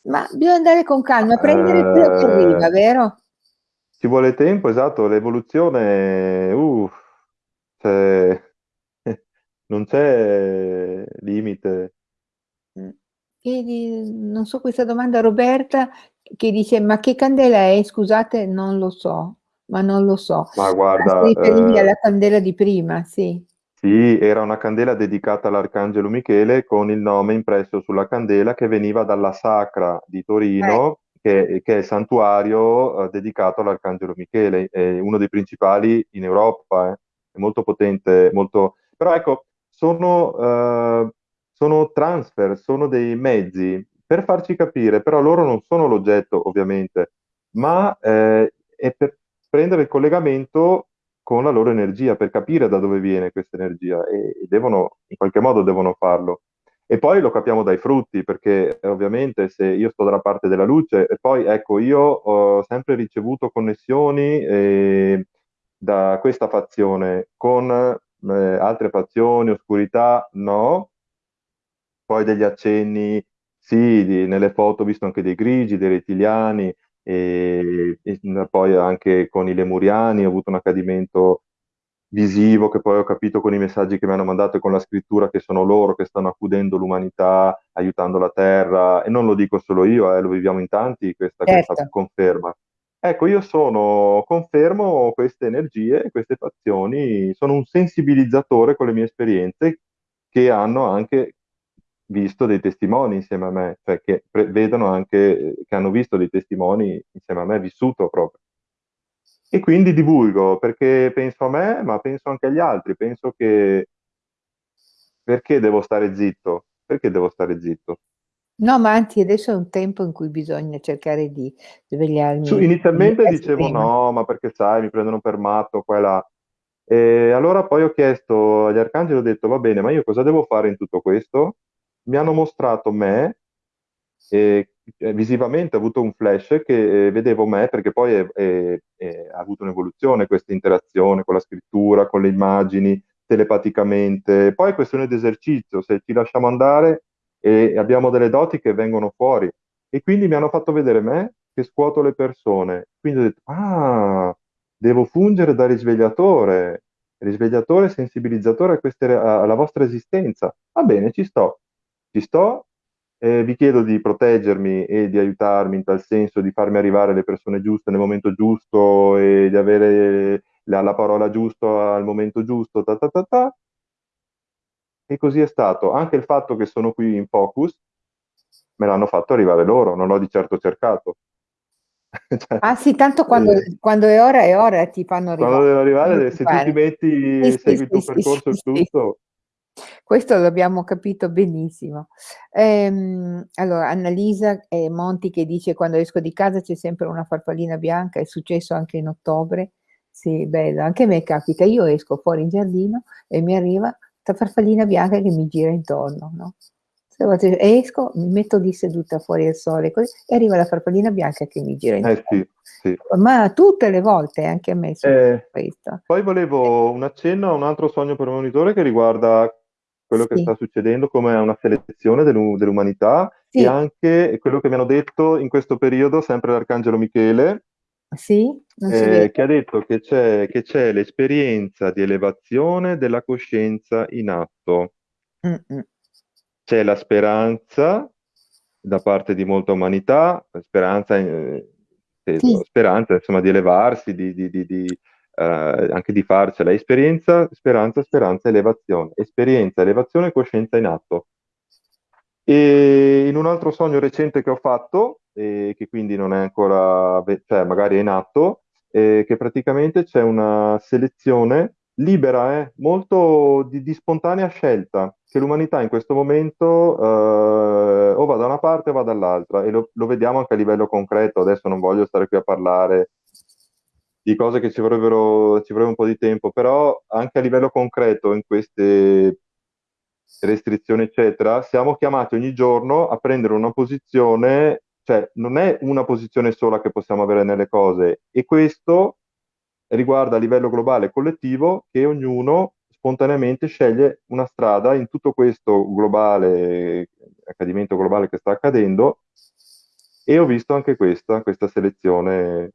[SPEAKER 1] Ma bisogna andare con calma, prendere quello che arriva,
[SPEAKER 2] Eh,
[SPEAKER 1] vero?
[SPEAKER 2] ci vuole tempo, esatto, l'evoluzione, uh, cioè, non c'è limite.
[SPEAKER 1] Mm. E di- non so questa domanda, Roberta, che dice, ma che candela è? Scusate, non lo so, ma non lo so.
[SPEAKER 2] Ma
[SPEAKER 1] Ah,
[SPEAKER 2] guarda,
[SPEAKER 1] riferisce
[SPEAKER 2] eh,
[SPEAKER 1] alla candela di prima, sì.
[SPEAKER 2] Sì, era una candela dedicata all'Arcangelo Michele con il nome impresso sulla candela che veniva dalla Sacra di Torino, che, che è il santuario eh, dedicato all'Arcangelo Michele, è uno dei principali in Europa, eh. È molto potente, molto... Però ecco, sono, eh, sono transfer, sono dei mezzi per farci capire, però loro non sono l'oggetto, ovviamente, ma eh, è per prendere il collegamento con la loro energia, per capire da dove viene questa energia e, e devono, in qualche modo devono farlo. E poi lo capiamo dai frutti, perché eh, ovviamente se io sto dalla parte della luce, e poi ecco, io ho sempre ricevuto connessioni eh, da questa fazione con eh, altre fazioni, oscurità, no, poi degli accenni, sì, di- nelle foto ho visto anche dei grigi, dei rettiliani, e, e poi anche con i lemuriani ho avuto un accadimento visivo che poi ho capito con i messaggi che mi hanno mandato e con la scrittura che sono loro che stanno accudendo l'umanità, aiutando la terra, e non lo dico solo io, eh, lo viviamo in tanti, questa, questa
[SPEAKER 1] certo.
[SPEAKER 2] conferma. Ecco, io sono, confermo queste energie, queste fazioni, sono un sensibilizzatore con le mie esperienze che hanno anche visto dei testimoni insieme a me, cioè che pre- vedono anche, che hanno visto dei testimoni insieme a me, vissuto proprio. E quindi divulgo perché penso a me, ma penso anche agli altri, penso che perché devo stare zitto? Perché devo stare zitto?
[SPEAKER 1] No, ma anzi adesso è un tempo in cui bisogna cercare di
[SPEAKER 2] Su-
[SPEAKER 1] svegliarmi
[SPEAKER 2] inizialmente
[SPEAKER 1] diversi
[SPEAKER 2] dicevo
[SPEAKER 1] prima.
[SPEAKER 2] no, ma perché sai, mi prendono per matto, qua e là. E allora poi ho chiesto agli arcangeli, ho detto, va bene, ma io cosa devo fare in tutto questo? Mi hanno mostrato me, e eh, visivamente ho avuto un flash che eh, vedevo me, perché poi è- ha avuto un'evoluzione questa interazione con la scrittura, con le immagini, telepaticamente. Poi è questione di esercizio, se ci lasciamo andare e abbiamo delle doti che vengono fuori. E quindi mi hanno fatto vedere me che scuoto le persone. Quindi ho detto, ah, devo fungere da risvegliatore, risvegliatore, sensibilizzatore a queste- alla vostra esistenza. Va bene, ci sto, ci sto. Eh, vi chiedo di proteggermi e di aiutarmi in tal senso, di farmi arrivare le persone giuste nel momento giusto e di avere la, la parola giusta al momento giusto, ta ta ta ta. E così è stato. Anche il fatto che sono qui in focus me l'hanno fatto arrivare loro, non l'ho di certo cercato. Cioè,
[SPEAKER 1] Ah sì, tanto quando
[SPEAKER 2] eh,
[SPEAKER 1] quando è ora è ora ti fanno
[SPEAKER 2] quando
[SPEAKER 1] arrivare,
[SPEAKER 2] devo
[SPEAKER 1] non
[SPEAKER 2] arrivare, se tu ti.
[SPEAKER 1] Sì,
[SPEAKER 2] metti,
[SPEAKER 1] sì,
[SPEAKER 2] segui il
[SPEAKER 1] sì,
[SPEAKER 2] tuo
[SPEAKER 1] sì,
[SPEAKER 2] percorso tutto,
[SPEAKER 1] Questo l'abbiamo capito benissimo. Ehm, allora Annalisa, ehm, Monti che dice: "Quando esco di casa c'è sempre una farfallina bianca", è successo anche in ottobre. Sì, bello, anche a me capita. Io esco fuori in giardino e mi arriva 'sta farfallina bianca che mi gira intorno, no, esco, mi metto lì seduta fuori al sole così e arriva la farfallina bianca che mi gira
[SPEAKER 2] eh
[SPEAKER 1] intorno.
[SPEAKER 2] sì, sì.
[SPEAKER 1] Ma tutte le volte, anche a me
[SPEAKER 2] Eh,
[SPEAKER 1] questo.
[SPEAKER 2] poi volevo un accenno a un altro sogno premonitore che riguarda quello che sta succedendo come una selezione dell'u- dell'umanità e
[SPEAKER 1] sì,
[SPEAKER 2] anche quello che mi hanno detto in questo periodo, sempre l'Arcangelo Michele,
[SPEAKER 1] sì,
[SPEAKER 2] eh, che ha detto che c'è che c'è l'esperienza di elevazione della coscienza in atto. C'è la speranza da parte di molta umanità, speranza, eh,
[SPEAKER 1] Sì,
[SPEAKER 2] speranza insomma di elevarsi, di- di- di, eh, anche di farcela. Esperienza, speranza, speranza, elevazione. Esperienza, elevazione, coscienza in atto. E in un altro sogno recente che ho fatto, e che quindi non è ancora, cioè magari è in atto, eh, che praticamente c'è una selezione libera, eh, molto di, di spontanea scelta, che l'umanità in questo momento eh, o va da una parte o va dall'altra, e lo, lo vediamo anche a livello concreto. Adesso non voglio stare qui a parlare di cose che ci vorrebbero, ci vorrebbe un po' di tempo, però anche a livello concreto in queste restrizioni, eccetera, siamo chiamati ogni giorno a prendere una posizione, cioè non è una posizione sola che possiamo avere nelle cose, e questo riguarda a livello globale collettivo che ognuno spontaneamente sceglie una strada in tutto questo globale, accadimento globale che sta accadendo, e ho visto anche questa, questa selezione.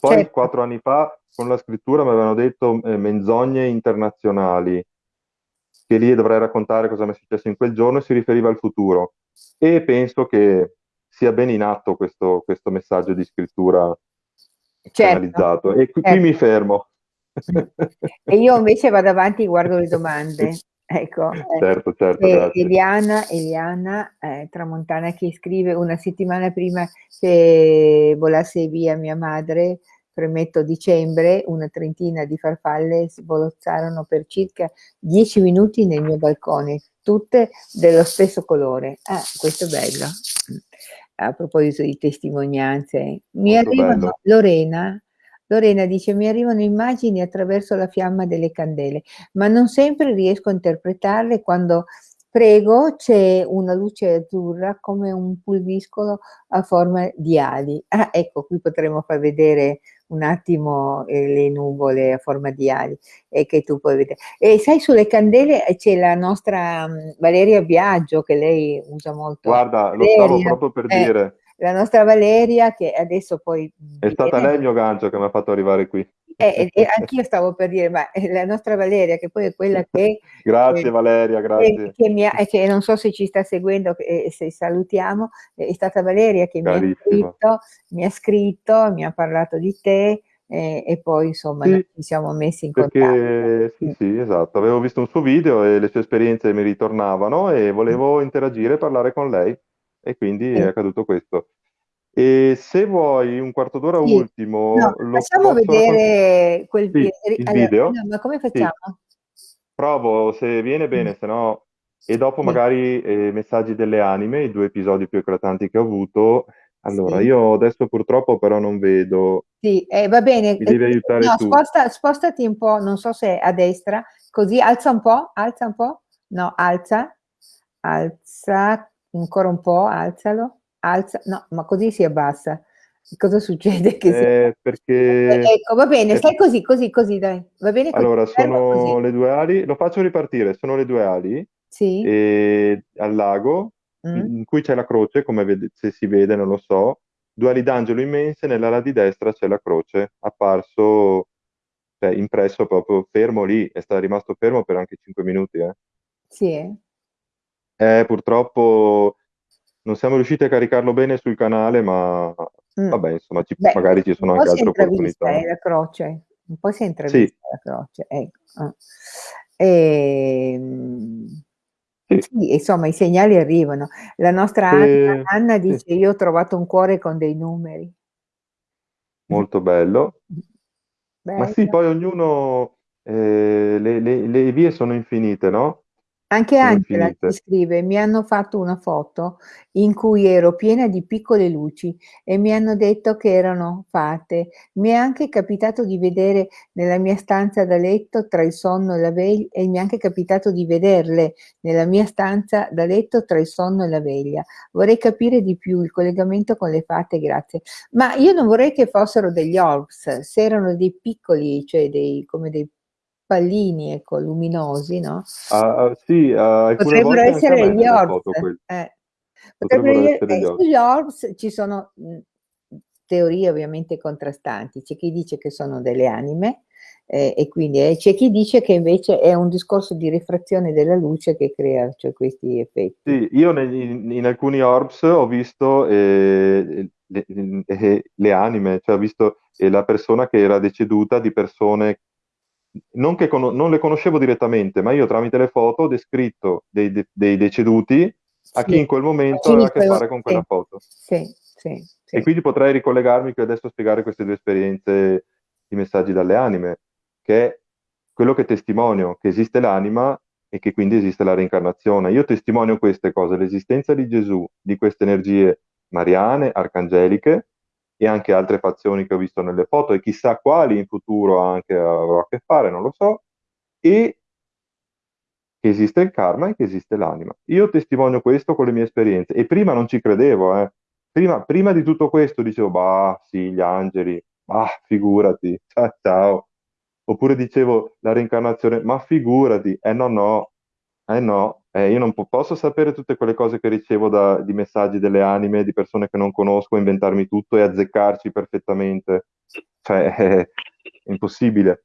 [SPEAKER 2] Poi
[SPEAKER 1] certo.
[SPEAKER 2] quattro anni fa con la scrittura mi avevano detto eh, menzogne internazionali che lì dovrei raccontare cosa mi è successo in quel giorno e si riferiva al futuro. E penso che sia ben in atto questo, questo messaggio di scrittura
[SPEAKER 1] Certo,
[SPEAKER 2] canalizzato. E qui, qui mi
[SPEAKER 1] certo.
[SPEAKER 2] fermo.
[SPEAKER 1] E io invece vado avanti e guardo le domande. Ecco,
[SPEAKER 2] Certo, certo,
[SPEAKER 1] eh. Eliana, Eliana eh, Tramontana che scrive una settimana prima che volasse via mia madre, premetto dicembre, una trentina di farfalle svolazzarono per circa dieci minuti nel mio balcone, tutte dello stesso colore. Ah, questo è bello. A proposito di testimonianze, mi
[SPEAKER 2] Molto
[SPEAKER 1] arrivano,
[SPEAKER 2] bello.
[SPEAKER 1] Lorena, Lorena dice mi arrivano immagini attraverso la fiamma delle candele, ma non sempre riesco a interpretarle quando prego c'è una luce azzurra come un pulviscolo a forma di ali. Ah, ecco, qui potremmo far vedere un attimo eh, le nuvole a forma di ali e che tu puoi vedere. E sai, sulle candele c'è la nostra um, Valeria Biagio che lei usa molto.
[SPEAKER 2] Guarda, lo stavo
[SPEAKER 1] Valeria,
[SPEAKER 2] proprio per
[SPEAKER 1] eh,
[SPEAKER 2] dire.
[SPEAKER 1] La nostra Valeria che adesso poi
[SPEAKER 2] È stata lei il mio gancio che mi ha fatto arrivare qui.
[SPEAKER 1] eh, e anch'io stavo per dire, ma eh, la nostra Valeria, che poi è quella che,
[SPEAKER 2] Grazie
[SPEAKER 1] eh,
[SPEAKER 2] Valeria,
[SPEAKER 1] che,
[SPEAKER 2] grazie.
[SPEAKER 1] che mi ha, che non so se ci sta seguendo, eh, se salutiamo, è stata Valeria che mi ha scritto, mi ha scritto, mi ha parlato di te eh, e poi insomma
[SPEAKER 2] Sì,
[SPEAKER 1] ci siamo messi in contatto.
[SPEAKER 2] perché sì,
[SPEAKER 1] Mm.
[SPEAKER 2] sì, esatto. Avevo visto un suo video e le sue esperienze mi ritornavano e volevo interagire e parlare con lei e quindi è
[SPEAKER 1] Sì,
[SPEAKER 2] accaduto questo. E se vuoi un quarto d'ora
[SPEAKER 1] sì. No,
[SPEAKER 2] ultimo, lo
[SPEAKER 1] facciamo vedere quel
[SPEAKER 2] Sì,
[SPEAKER 1] video.
[SPEAKER 2] il
[SPEAKER 1] Allora,
[SPEAKER 2] video?
[SPEAKER 1] no, ma come
[SPEAKER 2] Sì,
[SPEAKER 1] facciamo?
[SPEAKER 2] provo se viene
[SPEAKER 1] Mm.
[SPEAKER 2] bene, se no... E dopo
[SPEAKER 1] Sì,
[SPEAKER 2] magari eh, Messaggi delle anime, i due episodi più eclatanti che ho avuto. Allora,
[SPEAKER 1] sì.
[SPEAKER 2] io adesso purtroppo però non vedo.
[SPEAKER 1] Sì, eh, va bene.
[SPEAKER 2] Mi
[SPEAKER 1] eh,
[SPEAKER 2] devi aiutare
[SPEAKER 1] No,
[SPEAKER 2] tu.
[SPEAKER 1] sposta, spostati un po', non so se a destra, così alza un po', alza un po'. No, alza, alza ancora un po', alzalo, alza, no, ma così si abbassa. Cosa succede che si
[SPEAKER 2] Eh,
[SPEAKER 1] abbassa?
[SPEAKER 2] perché...
[SPEAKER 1] Eh, Ecco, va bene, stai così, così, così, dai. Va bene così,
[SPEAKER 2] allora,
[SPEAKER 1] fermo così.
[SPEAKER 2] sono le due ali, lo faccio ripartire, sono le due ali
[SPEAKER 1] Sì?
[SPEAKER 2] e al lago,
[SPEAKER 1] Mm?
[SPEAKER 2] in cui c'è la croce, come vede- se si vede, non lo so, due ali d'angelo immense, nell'ala di destra c'è la croce, apparso, cioè impresso proprio fermo lì, e sta rimasto fermo per anche 5 minuti, eh.
[SPEAKER 1] Sì, eh?
[SPEAKER 2] Eh, purtroppo non siamo riusciti a caricarlo bene sul canale, ma
[SPEAKER 1] Mm.
[SPEAKER 2] vabbè, insomma, ci-
[SPEAKER 1] Beh,
[SPEAKER 2] magari ci sono anche
[SPEAKER 1] è
[SPEAKER 2] altre opportunità.
[SPEAKER 1] eh, la croce, un po' si è
[SPEAKER 2] Sì,
[SPEAKER 1] intravista la croce, ecco. ah. Ehm,
[SPEAKER 2] sì,
[SPEAKER 1] sì, insomma, i segnali arrivano. La nostra Anna,
[SPEAKER 2] e-
[SPEAKER 1] Anna
[SPEAKER 2] sì,
[SPEAKER 1] dice: Io ho trovato un cuore con dei numeri.
[SPEAKER 2] molto bello. Ma sì,
[SPEAKER 1] Bello.
[SPEAKER 2] poi ognuno, eh, le, le- le vie sono infinite, no?
[SPEAKER 1] Anche Angela ci scrive: Mi hanno fatto una foto in cui ero piena di piccole luci e mi hanno detto che erano fate. Mi è anche capitato di vedere nella mia stanza da letto tra il sonno e la veglia, e mi è anche capitato di vederle nella mia stanza da letto tra il sonno e la veglia. Vorrei capire di più il collegamento con le fate, grazie. Ma io non vorrei che fossero degli orbs, se erano dei piccoli, cioè dei, come dei pallini, ecco, luminosi, no?
[SPEAKER 2] Ah, ah, sì, ah,
[SPEAKER 1] Potrebbero essere gli orbs, eh. Potrebbero
[SPEAKER 2] Potrebbero essere gli
[SPEAKER 1] eh,
[SPEAKER 2] occhi.
[SPEAKER 1] sugli orbs ci sono, teorie ovviamente contrastanti. C'è chi dice che sono delle anime, ehm, e quindi e c'è chi dice che invece è un discorso di rifrazione della luce che crea, cioè, questi effetti.
[SPEAKER 2] Sì, io ne- in, alcuni orbs ho visto eh, le, eh, le anime, cioè ho visto eh, la persona che era deceduta di persone, non, che cono- non le conoscevo direttamente, ma io tramite le foto ho descritto dei, de- dei deceduti a
[SPEAKER 1] Sì,
[SPEAKER 2] chi in quel momento aveva a che fare con
[SPEAKER 1] sì,
[SPEAKER 2] quella foto.
[SPEAKER 1] sì, sì,
[SPEAKER 2] E
[SPEAKER 1] sì.
[SPEAKER 2] quindi potrei ricollegarmi qui adesso a spiegare queste due esperienze di messaggi dalle anime, che è quello che testimonio, che esiste l'anima e che quindi esiste la reincarnazione. Io testimonio queste cose, l'esistenza di Gesù, di queste energie mariane, arcangeliche e anche altre fazioni che ho visto nelle foto e chissà quali in futuro anche avrò a che fare, non lo so, e che esiste il karma e che esiste l'anima. Io testimonio questo con le mie esperienze e prima non ci credevo, eh. Prima, prima di tutto questo dicevo, bah, sì, gli angeli, ma figurati, ciao, ciao. Oppure dicevo la reincarnazione, ma figurati, eh no, no, eh no, eh, io non po- posso sapere tutte quelle cose che ricevo da, di messaggi delle anime, di persone che non conosco, inventarmi tutto e azzeccarci perfettamente. Cioè, è impossibile.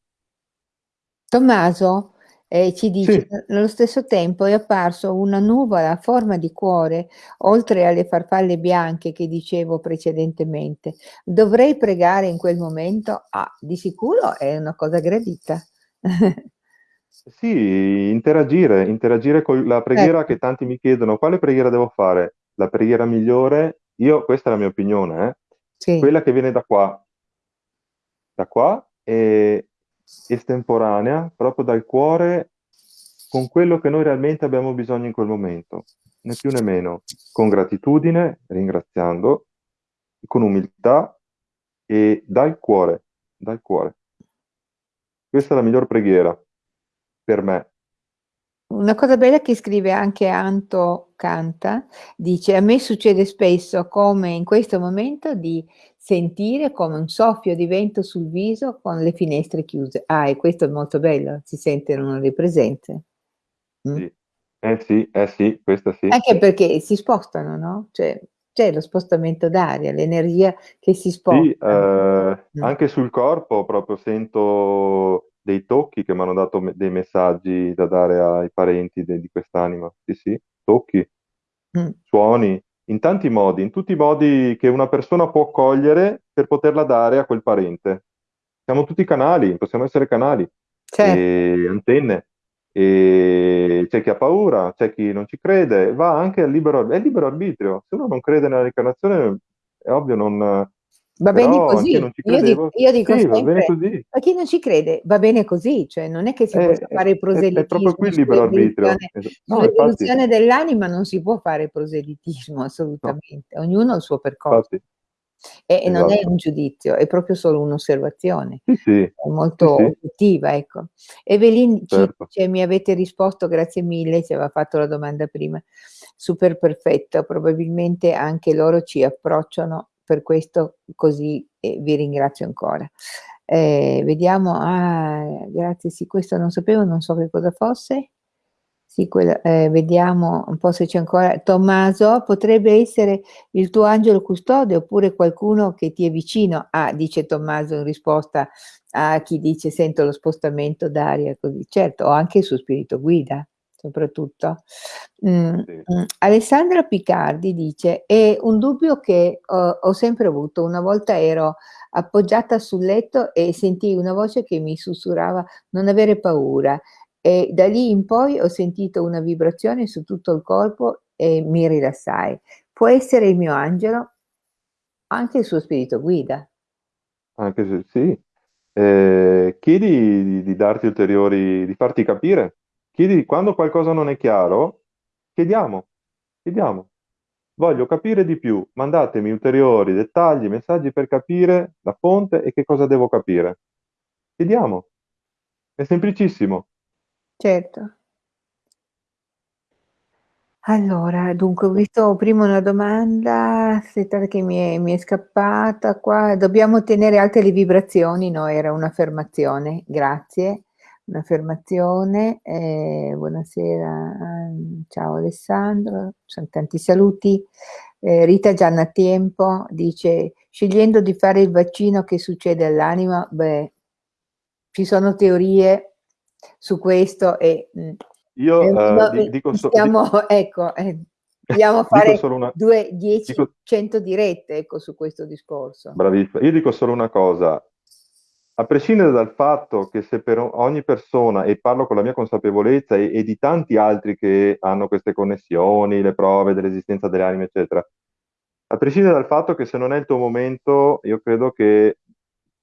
[SPEAKER 1] Tommaso, E ci dice,
[SPEAKER 2] Sì,
[SPEAKER 1] nello stesso tempo è apparso una nuvola a forma di cuore, oltre alle farfalle bianche che dicevo precedentemente. Dovrei pregare in quel momento? Ah, di sicuro è una cosa gradita.
[SPEAKER 2] sì, interagire, interagire con la preghiera
[SPEAKER 1] Certo,
[SPEAKER 2] che tanti mi chiedono, quale preghiera devo fare? La preghiera migliore, io, questa è la mia opinione, eh,
[SPEAKER 1] sì.
[SPEAKER 2] quella che viene da qua, da qua è estemporanea, proprio dal cuore, con quello che noi realmente abbiamo bisogno in quel momento, né più né meno, con gratitudine, ringraziando, con umiltà e dal cuore, dal cuore. Questa è la miglior preghiera per me.
[SPEAKER 1] Una cosa bella che scrive anche Anto Canta, dice: "A me succede spesso, come in questo momento, di sentire come un soffio di vento sul viso con le finestre chiuse". Ah, e questo è molto bello, si sente in una presenze. Mh.
[SPEAKER 2] Sì. Eh sì, eh sì, questa sì.
[SPEAKER 1] Anche perché si spostano, no, cioè c'è lo spostamento d'aria, l'energia che si
[SPEAKER 2] Sì,
[SPEAKER 1] sposta.
[SPEAKER 2] eh,
[SPEAKER 1] Mh.
[SPEAKER 2] anche sul corpo proprio sento dei tocchi che mi hanno dato me- dei messaggi da dare ai parenti de- di quest'anima. Sì, sì, tocchi,
[SPEAKER 1] Mh.
[SPEAKER 2] suoni, in tanti modi, in tutti i modi che una persona può cogliere per poterla dare a quel parente. Siamo tutti canali, possiamo essere canali
[SPEAKER 1] Certo.
[SPEAKER 2] e antenne. E c'è chi ha paura, c'è chi non ci crede, va anche al libero, è libero arbitrio. Se uno non crede nella reincarnazione, è ovvio, non,
[SPEAKER 1] Va bene così. Io di
[SPEAKER 2] credevo.
[SPEAKER 1] io dico
[SPEAKER 2] Sì,
[SPEAKER 1] sempre:
[SPEAKER 2] così.
[SPEAKER 1] a chi non ci crede va bene così, cioè non è che si
[SPEAKER 2] È,
[SPEAKER 1] possa
[SPEAKER 2] è-
[SPEAKER 1] fare
[SPEAKER 2] è- è proprio
[SPEAKER 1] proselitismo
[SPEAKER 2] qui il libero arbitrio. Es- No,
[SPEAKER 1] dell'anima non si può fare proselitismo
[SPEAKER 2] no,
[SPEAKER 1] assolutamente, ognuno ha il suo percorso.
[SPEAKER 2] infatti,
[SPEAKER 1] E e non è un
[SPEAKER 2] esatto.
[SPEAKER 1] giudizio, è proprio solo un'osservazione,
[SPEAKER 2] Sì, sì,
[SPEAKER 1] molto
[SPEAKER 2] sì,
[SPEAKER 1] oggettiva, ecco. Evelyn ci
[SPEAKER 2] certo.
[SPEAKER 1] dice: "Mi avete risposto, grazie mille", ci aveva fatto la domanda prima. Super perfetto, probabilmente anche loro ci approcciano per questo così e vi ringrazio ancora. Ehm, vediamo ah, grazie, sì, questo non sapevo, non so che cosa fosse. Sì, quella ehm, vediamo un po' se c'è ancora Tommaso, potrebbe essere il tuo angelo custode oppure qualcuno che ti è vicino. Ah, dice Tommaso in risposta a chi dice: "Sento lo spostamento d'aria", così. Certo, o anche il suo spirito guida, soprattutto. Mhmm,
[SPEAKER 2] Sì.
[SPEAKER 1] mhmm, Alessandra Picardi dice: "È un dubbio che ho ho sempre avuto. Una volta ero appoggiata sul letto e sentii una voce che mi sussurrava: "Non avere paura". E da lì in poi ho sentito una vibrazione su tutto il corpo e mi rilassai. Può essere il mio angelo, anche il suo spirito guida.
[SPEAKER 2] Anche se sì. Eh, chiedi di, di darti ulteriori, di farti capire. Chiedi quando qualcosa non è chiaro, chiediamo, chiediamo. Voglio capire di più, mandatemi ulteriori dettagli, messaggi per capire la fonte e che cosa devo capire. Chiediamo, è semplicissimo.
[SPEAKER 1] Certo. Allora, dunque ho visto prima una domanda, aspettate che mi è mi è scappata qua. Dobbiamo tenere alte le vibrazioni? No, era un'affermazione. Grazie. Un'affermazione. Ehm, buonasera, uhm, ciao Alessandro, son tanti saluti. Ehm, Rita Gianna Tempo dice: "Scegliendo di fare il vaccino che succede all'anima?" Beh, ci sono teorie su questo e, mhmm,
[SPEAKER 2] Io
[SPEAKER 1] ehm,
[SPEAKER 2] eh,
[SPEAKER 1] no,
[SPEAKER 2] di-
[SPEAKER 1] ehm,
[SPEAKER 2] dico,
[SPEAKER 1] stiamo ecco, eh, vogliamo
[SPEAKER 2] dico
[SPEAKER 1] fare
[SPEAKER 2] una,
[SPEAKER 1] 2, 10,
[SPEAKER 2] dico,
[SPEAKER 1] 100 dirette, ecco, su questo discorso.
[SPEAKER 2] bravissima, io dico solo una cosa. A prescindere dal fatto che se per ogni persona, e parlo con la mia consapevolezza e, e di tanti altri che hanno queste connessioni, le prove dell'esistenza delle anime, eccetera, a prescindere dal fatto che se non è il tuo momento, io credo che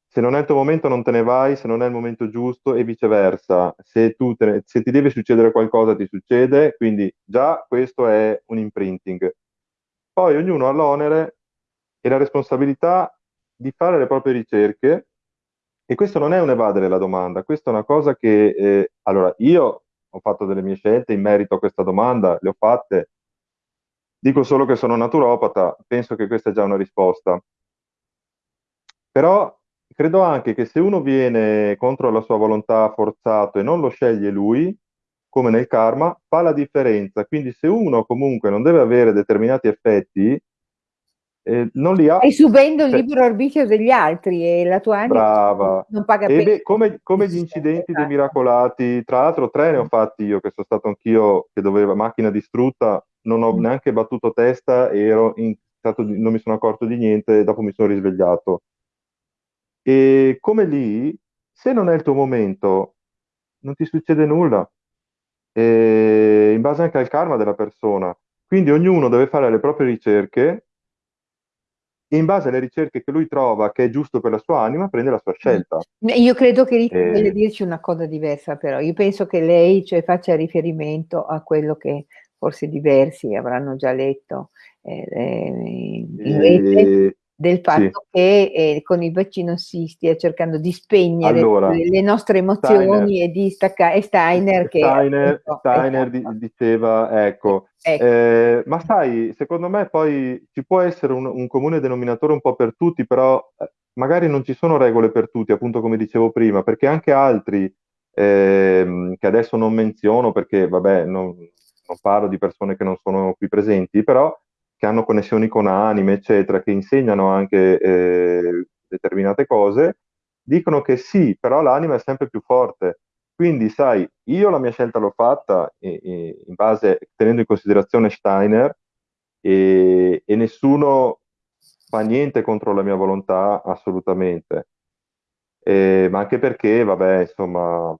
[SPEAKER 2] se non è il tuo momento non te ne vai, se non è il momento giusto e viceversa. Se, ne- se ti deve succedere qualcosa, ti succede, quindi già questo è un imprinting. Poi ognuno ha l'onere e la responsabilità di fare le proprie ricerche e questo non è un evadere la domanda, questa è una cosa che, eh, allora, io ho fatto delle mie scelte in merito a questa domanda, le ho fatte, dico solo che sono naturopata, penso che questa è già una risposta. Però credo anche che se uno viene contro la sua volontà forzato e non lo sceglie lui, come nel karma, fa la differenza. Quindi se uno comunque non deve avere determinati effetti, eh, non li ha.
[SPEAKER 1] Stai subendo il
[SPEAKER 2] cioè,
[SPEAKER 1] libero arbitrio degli altri e la tua anima
[SPEAKER 2] brava.
[SPEAKER 1] non paga
[SPEAKER 2] E beh, come, come gli incidenti dei miracolati, tra l'altro tre ne ho fatti io, che sono stato anch'io, che doveva macchina distrutta, non ho
[SPEAKER 1] Mm.
[SPEAKER 2] neanche battuto testa e ero in stato non mi sono accorto di niente e dopo mi sono risvegliato. E come lì, se non è il tuo momento, non ti succede nulla, E in base anche al karma della persona. Quindi ognuno deve fare le proprie ricerche e in base alle ricerche che lui trova che è giusto per la sua anima, prende la sua scelta.
[SPEAKER 1] Io credo che Rita
[SPEAKER 2] E-
[SPEAKER 1] voglia dirci una cosa diversa, però. Io penso che lei cioè, faccia riferimento a quello che forse diversi avranno già letto eh, eh, in rete
[SPEAKER 2] E-
[SPEAKER 1] del fatto
[SPEAKER 2] sì.
[SPEAKER 1] che eh, con il vaccino si stia cercando di spegnere
[SPEAKER 2] Allora,
[SPEAKER 1] le, nostre emozioni e di staccare. E Steiner che
[SPEAKER 2] Steiner,
[SPEAKER 1] appunto,
[SPEAKER 2] Steiner di-
[SPEAKER 1] esatto.
[SPEAKER 2] diceva, ecco,
[SPEAKER 1] Ecco.
[SPEAKER 2] eh, ma sai, secondo me poi ci può essere un, un comune denominatore un po' per tutti, però eh, magari non ci sono regole per tutti, appunto come dicevo prima, perché anche altri ehm, che adesso non menziono, perché vabbè, non, non parlo di persone che non sono qui presenti, però che hanno connessioni con anime, eccetera, che insegnano anche eh, determinate cose, dicono che sì, però l'anima è sempre più forte. Quindi, sai, io la mia scelta l'ho fatta in base, tenendo in considerazione Steiner e, e nessuno fa niente contro la mia volontà, assolutamente. Eh, ma anche perché, vabbè, insomma,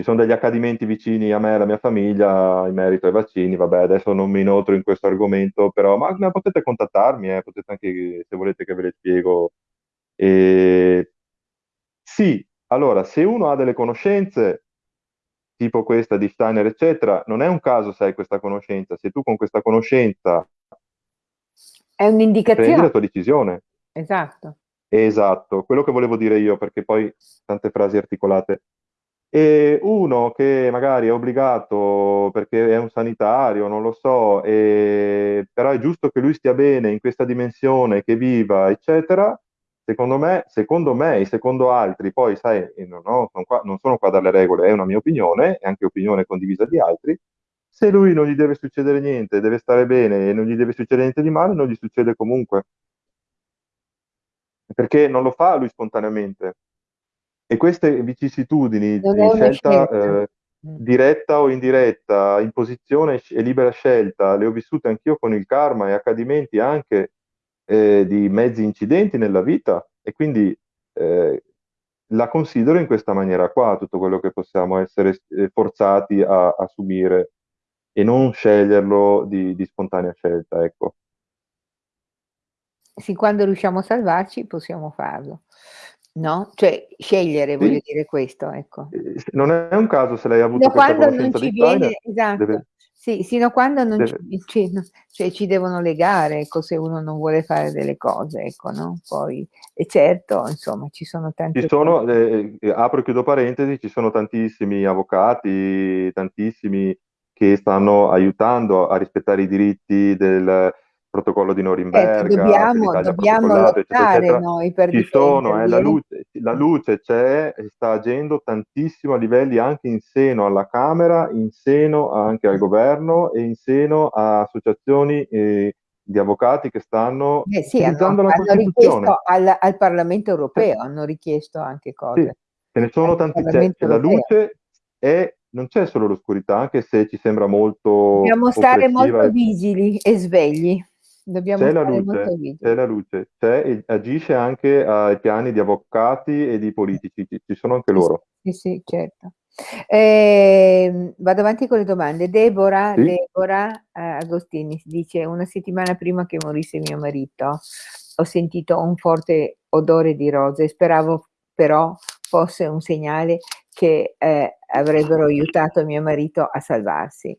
[SPEAKER 2] ci sono degli accadimenti vicini a me e alla mia famiglia in merito ai vaccini. Vabbè, adesso non mi inoltro in questo argomento, però ma, ma potete contattarmi, eh, potete anche, se volete che ve le spiego. E sì, allora, se uno ha delle conoscenze, tipo questa di Steiner, eccetera, non è un caso se hai questa conoscenza. Se tu con questa conoscenza
[SPEAKER 1] È
[SPEAKER 2] prendi la
[SPEAKER 1] un'indicazione,
[SPEAKER 2] tua decisione.
[SPEAKER 1] esatto.
[SPEAKER 2] Esatto, quello che volevo dire io, perché poi tante frasi articolate. E uno che magari è obbligato perché è un sanitario, non lo so, e- però è giusto che lui stia bene in questa dimensione, che viva, eccetera. Secondo me, secondo me e secondo altri, poi sai, non, ho- sono qua- non sono qua a dare le regole, è una mia opinione, è anche opinione condivisa di altri. Se lui non gli deve succedere niente, deve stare bene e non gli deve succedere niente di male, non gli succede comunque perché non lo fa lui spontaneamente. E queste vicissitudini
[SPEAKER 1] Non
[SPEAKER 2] di scelta
[SPEAKER 1] scelta.
[SPEAKER 2] eh,
[SPEAKER 1] Mm.
[SPEAKER 2] diretta o indiretta, imposizione e libera scelta, le ho vissute anch'io con il karma e accadimenti anche eh, di mezzi incidenti nella vita e quindi eh, la considero in questa maniera qua, tutto quello che possiamo essere eh, forzati a, a subire e non sceglierlo di, di spontanea scelta, ecco.
[SPEAKER 1] Sì, quando riusciamo a salvarci possiamo farlo, no? Cioè scegliere, voglio
[SPEAKER 2] Sì,
[SPEAKER 1] dire questo, ecco.
[SPEAKER 2] eh, non è un caso se lei ha avuto
[SPEAKER 1] Fino a
[SPEAKER 2] questa
[SPEAKER 1] quando non ci viene, esatto,
[SPEAKER 2] deve,
[SPEAKER 1] sì, fino a quando non ci,
[SPEAKER 2] deve-
[SPEAKER 1] ci- cioè, ci devono legare, ecco, se uno non vuole fare delle cose, ecco, no? Poi, e certo, insomma, ci sono
[SPEAKER 2] Ci
[SPEAKER 1] tante
[SPEAKER 2] sono,
[SPEAKER 1] cose.
[SPEAKER 2] eh, eh, apro e chiudo parentesi, ci sono tantissimi avvocati, tantissimi che stanno aiutando a rispettare i diritti del protocollo di
[SPEAKER 1] Certo,
[SPEAKER 2] Norimberga, che
[SPEAKER 1] dobbiamo, dobbiamo
[SPEAKER 2] protocollato, eccetera,
[SPEAKER 1] lottare
[SPEAKER 2] eccetera.
[SPEAKER 1] noi per
[SPEAKER 2] Ci sono, eh, la
[SPEAKER 1] eh.
[SPEAKER 2] luce, la luce c'è e sta agendo tantissimo a livelli anche in seno alla Camera, in seno anche al governo e in seno a associazioni eh, di avvocati che stanno
[SPEAKER 1] Eh sì, hanno,
[SPEAKER 2] utilizzando la
[SPEAKER 1] hanno
[SPEAKER 2] Costituzione.
[SPEAKER 1] richiesto al, al Parlamento
[SPEAKER 2] Eh,
[SPEAKER 1] europeo, hanno richiesto anche
[SPEAKER 2] Sì,
[SPEAKER 1] cose
[SPEAKER 2] ce ne sono tanti, cioè, la luce è, non c'è solo l'oscurità, anche se ci sembra molto
[SPEAKER 1] Dobbiamo stare molto vigili e svegli. Dobbiamo
[SPEAKER 2] c'è la luce, c'è la luce, c'è e agisce anche ai piani di avvocati e di politici, ci, sono anche loro.
[SPEAKER 1] sì, sì, certo. Ehm, vado avanti con le domande. Deborah,
[SPEAKER 2] Sì?
[SPEAKER 1] Deborah eh, Agostini dice: Una settimana prima che morisse mio marito, ho sentito un forte odore di rose. Speravo però fosse un segnale che eh, avrebbero aiutato mio marito a salvarsi.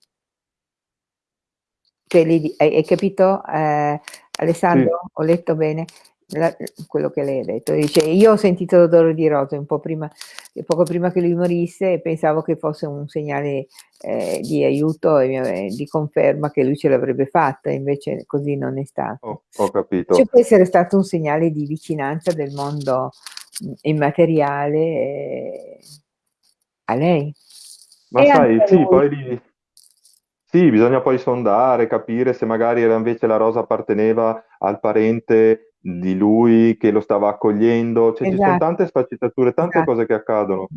[SPEAKER 1] Cioè, di- hai, hai capito, eh,
[SPEAKER 2] Sì,
[SPEAKER 1] Alessandro? Ho letto bene la- quello che lei ha detto. Dice, io ho sentito l'odore di rose un po' prima, poco prima che lui morisse e pensavo che fosse un segnale eh, di aiuto e di conferma che lui ce l'avrebbe fatta, invece così non è stato.
[SPEAKER 2] ho, ho
[SPEAKER 1] Ci
[SPEAKER 2] capito.
[SPEAKER 1] può essere stato un segnale di vicinanza del mondo immateriale eh, a lei
[SPEAKER 2] Ma
[SPEAKER 1] e
[SPEAKER 2] sai, sì, poi lì, sì, bisogna poi sondare, capire se magari era invece la rosa apparteneva al parente di lui che lo stava accogliendo, cioè esatto. ci sono esatto. tante sfaccettature, tante esatto. cose che accadono.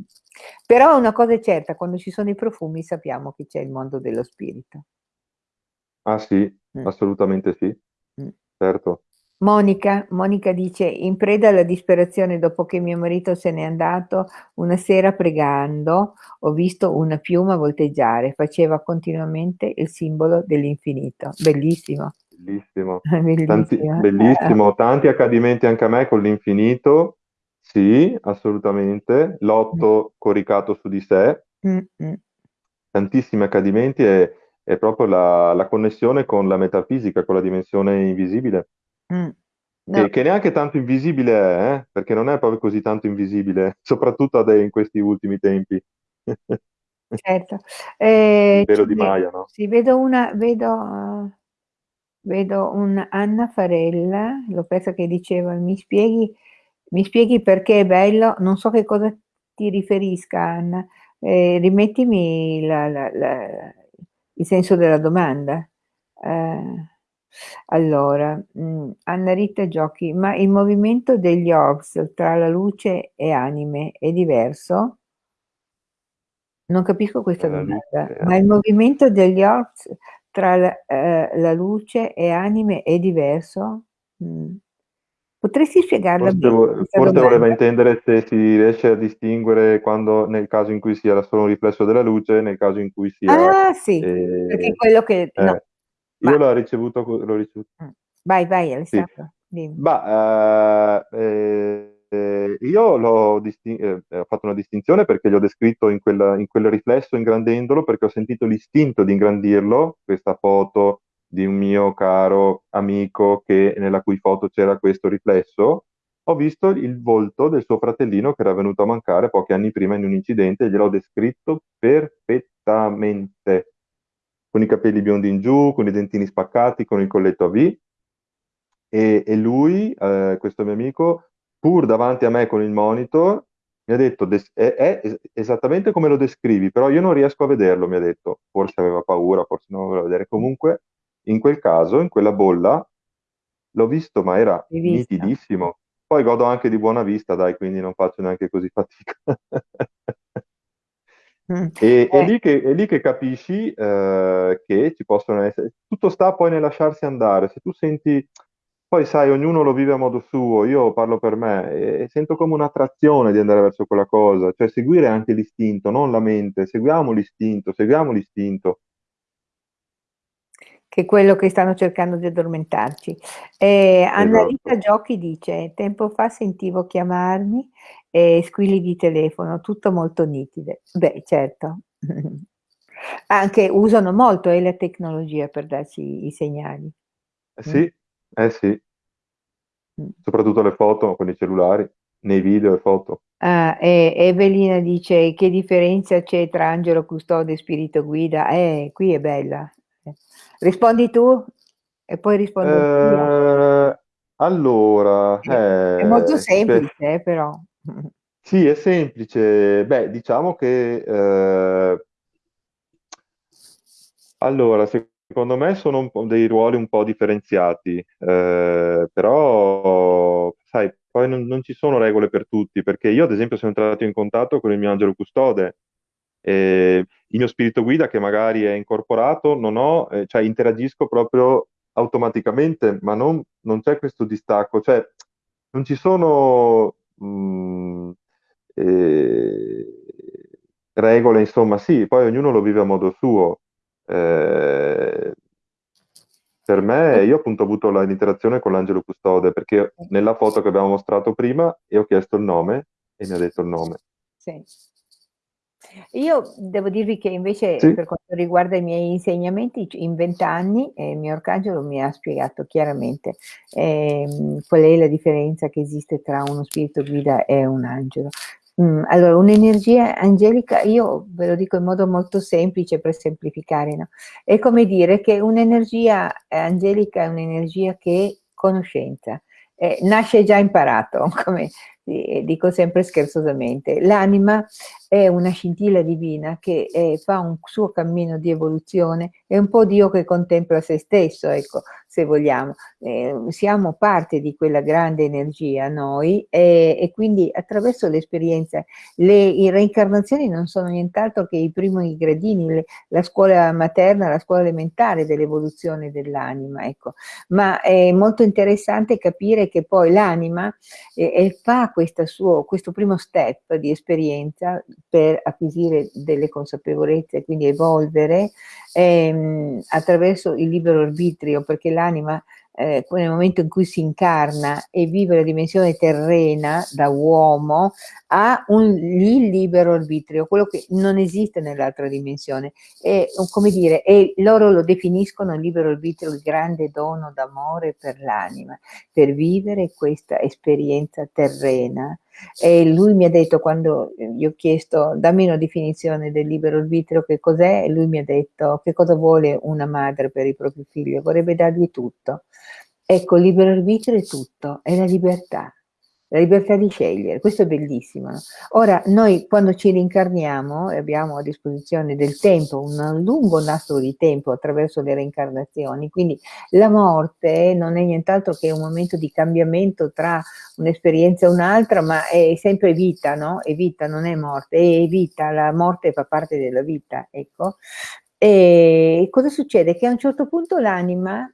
[SPEAKER 1] Però una cosa è certa, quando ci sono i profumi sappiamo che c'è il mondo dello spirito.
[SPEAKER 2] Ah sì, mm. assolutamente sì, mm. certo.
[SPEAKER 1] Monica, Monica dice, in preda alla disperazione dopo che mio marito se n'è andato, una sera pregando ho visto una piuma volteggiare, faceva continuamente il simbolo dell'infinito. Bellissimo.
[SPEAKER 2] Bellissimo. bellissimo. Tanti, bellissimo. Tanti accadimenti anche a me con l'infinito, sì, assolutamente. L'otto mm. coricato su di sé, Mm-mm. tantissimi accadimenti e è proprio la, la connessione con la metafisica, con la dimensione invisibile. Mm. No. Che, che, neanche tanto invisibile è, eh? perché non è proprio così tanto invisibile, soprattutto in questi ultimi tempi.
[SPEAKER 1] certo. Eh,
[SPEAKER 2] vero di Maya, no?
[SPEAKER 1] Sì, vedo una, vedo, uh, vedo un Anna Farella, l'ho persa che diceva, mi spieghi, mi spieghi perché è bello, non so che cosa ti riferisca Anna, eh, rimettimi la, la, la, il senso della domanda. Eh, allora, mh, mm, Anna Rita Giochi, ma il movimento degli orbs tra la luce e anime è diverso? Non capisco questa domanda, ma il movimento degli orbs tra la, eh, la luce e anime è diverso? Mm. Potresti spiegarla
[SPEAKER 2] forse,
[SPEAKER 1] bene?
[SPEAKER 2] Forse voleva intendere se si riesce a distinguere quando, nel caso in cui sia solo un riflesso della luce, nel caso in cui sia...
[SPEAKER 1] Ah sì, eh, perché quello che...
[SPEAKER 2] Eh, io l'ho ricevuto, l'ho ricevuto.
[SPEAKER 1] Mm. Vai, vai Alessandro.
[SPEAKER 2] Sì. Bah, eh, eh, io l'ho eh, ho fatto una distinzione perché gli ho descritto in, quella, in quel riflesso ingrandendolo perché ho sentito l'istinto di ingrandirlo, questa foto di un mio caro amico che, nella cui foto c'era questo riflesso, ho visto il volto del suo fratellino che era venuto a mancare pochi anni prima in un incidente e gliel'ho descritto perfettamente con i capelli biondi in giù, con i dentini spaccati, con il colletto a V. E, e lui, eh, questo mio amico, pur davanti a me con il monitor, mi ha detto, è, è, esattamente come lo descrivi, però io non riesco a vederlo, mi ha detto. Forse aveva paura, forse non lo voleva vedere. Comunque, in quel caso, in quella bolla, l'ho visto, ma era nitidissimo. Poi godo anche di buona vista, dai, quindi non faccio neanche così fatica. Mm. E, è, lì che, è, lì che, capisci eh, che ci possono essere, tutto sta poi nel lasciarsi andare, se tu senti, poi sai, ognuno lo vive a modo suo, io parlo per me e sento come un'attrazione di andare verso quella cosa, cioè seguire anche l'istinto, non la mente, seguiamo l'istinto, seguiamo l'istinto
[SPEAKER 1] che è quello che stanno cercando di addormentarci. Eh, esatto. Giochi dice, tempo fa sentivo chiamarmi e squilli di telefono, tutto molto nitide. Beh, certo. Anche usano molto eh, la tecnologia per darci i segnali.
[SPEAKER 2] Eh sì, mm. eh sì. Mm. Soprattutto le foto con i cellulari, nei video e foto.
[SPEAKER 1] Ah, e Evelina dice che differenza c'è tra angelo custode e spirito guida? Eh, qui è bella. Rispondi tu e poi rispondo
[SPEAKER 2] eh, Allora,
[SPEAKER 1] eh, è molto semplice, beh, però.
[SPEAKER 2] Sì, è semplice. Beh, diciamo che eh, allora, secondo me sono dei ruoli un po' differenziati, eh, però sai, poi non, non, ci sono regole per tutti, perché io ad esempio sono entrato in contatto con il mio angelo custode eh, il mio spirito guida che magari è incorporato, non ho, eh, cioè interagisco proprio automaticamente, ma non, non, c'è questo distacco, cioè non ci sono mh, mm, eh, regole, insomma, sì, poi ognuno lo vive a modo suo. Eh, per me, io appunto ho avuto l'interazione con l'angelo custode perché nella foto che abbiamo mostrato prima io ho chiesto il nome e mi ha detto il nome.
[SPEAKER 1] Sì. Io devo dirvi che invece sì. per quanto riguarda i miei insegnamenti, in vent'anni eh, il mio arcangelo mi ha spiegato chiaramente eh, qual è la differenza che esiste tra uno spirito guida e un angelo. Mm, allora, un'energia angelica, io ve lo dico in modo molto semplice per semplificare, no? è come dire che un'energia angelica è un'energia che è conoscenza, eh, nasce già imparato, come dico sempre scherzosamente, l'anima è una scintilla divina che eh, fa un suo cammino di evoluzione, è un po' Dio che contempla se stesso, ecco, se vogliamo. Eh, siamo parte di quella grande energia noi e, e quindi attraverso l'esperienza, le reincarnazioni non sono nient'altro che i primi gradini, le, la scuola materna, la scuola elementare dell'evoluzione dell'anima, ecco. Ma è molto interessante capire che poi l'anima eh, fa suo, questo primo step di esperienza per acquisire delle consapevolezze, quindi evolvere ehm, attraverso il libero arbitrio, perché l'anima eh, nel momento in cui si incarna e vive la dimensione terrena da uomo, ha un, il libero arbitrio, quello che non esiste nell'altra dimensione. E, come dire, e loro lo definiscono libero arbitrio, il grande dono d'amore per l'anima, per vivere questa esperienza terrena. E lui mi ha detto, quando gli ho chiesto, dammi una definizione del libero arbitrio, che cos'è, e lui mi ha detto, che cosa vuole una madre per i propri figli? Vorrebbe dargli tutto. Ecco, libero arbitrio è tutto, è la libertà, la libertà di scegliere, questo è bellissimo. Ora, noi quando ci rincarniamo e abbiamo a disposizione del tempo, un lungo nastro di tempo attraverso le reincarnazioni, quindi la morte non è nient'altro che un momento di cambiamento tra un'esperienza e un'altra, ma è sempre vita, no? È vita, non è morte, è vita, la morte fa parte della vita, ecco. E cosa succede? Che a un certo punto l'anima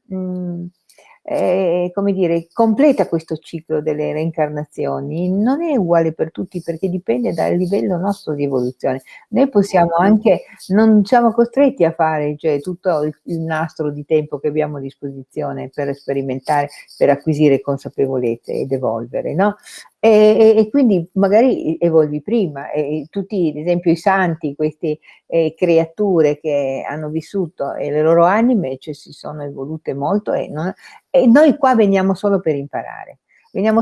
[SPEAKER 1] eh, come dire, completa questo ciclo delle reincarnazioni, non è uguale per tutti perché dipende dal livello nostro di evoluzione. Noi possiamo anche, non siamo costretti a fare cioè, tutto il, il nastro di tempo che abbiamo a disposizione per sperimentare, per acquisire consapevolezze ed evolvere, no? E, e, quindi magari evolvi prima, e tutti, ad esempio, i santi, queste eh, creature che hanno vissuto e le loro anime cioè, si sono evolute molto e, non, e, noi qua veniamo solo per imparare.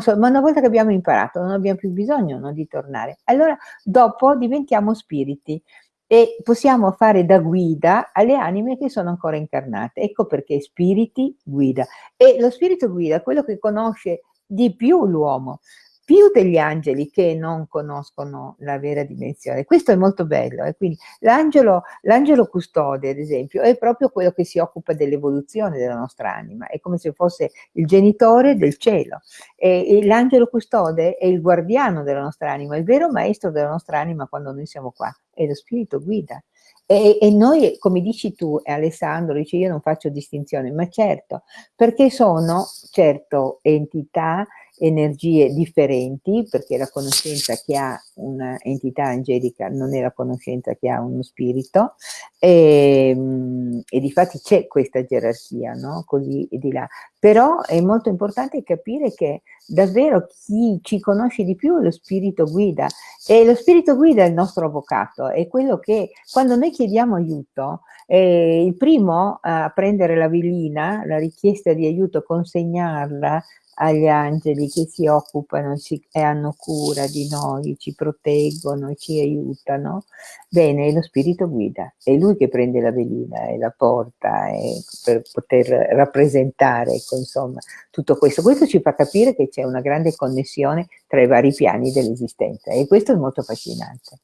[SPEAKER 1] Solo, ma una volta che abbiamo imparato non abbiamo più bisogno no, di tornare. Allora dopo diventiamo spiriti e possiamo fare da guida alle anime che sono ancora incarnate. Ecco perché spiriti guida. E lo spirito guida, quello che conosce di più l'uomo, più degli angeli che non conoscono la vera dimensione. Questo è molto bello. Eh? Quindi l'angelo, custode, ad esempio, è proprio quello che si occupa dell'evoluzione della nostra anima, è come se fosse il genitore del cielo. E, e l'angelo custode è il guardiano della nostra anima, il vero maestro della nostra anima quando noi siamo qua, è lo spirito guida. E, e, noi, come dici tu, Alessandro, dici io non faccio distinzione, ma certo, perché sono, certo, entità energie differenti, perché la conoscenza che ha un'entità angelica non è la conoscenza che ha uno spirito, e, ehm, e di fatti c'è questa gerarchia, no? così di là. Però è molto importante capire che davvero chi ci conosce di più è lo spirito guida, e lo spirito guida è il nostro avvocato, è quello che quando noi chiediamo aiuto, eh, il primo a prendere la velina, la richiesta di aiuto, consegnarla agli angeli che si occupano ci, e hanno cura di noi, ci proteggono, ci aiutano. Bene, lo spirito guida, è lui che prende la velina e la porta e per poter rappresentare, ecco, insomma, tutto questo. Questo ci fa capire che c'è una grande connessione tra i vari piani dell'esistenza e questo è molto affascinante,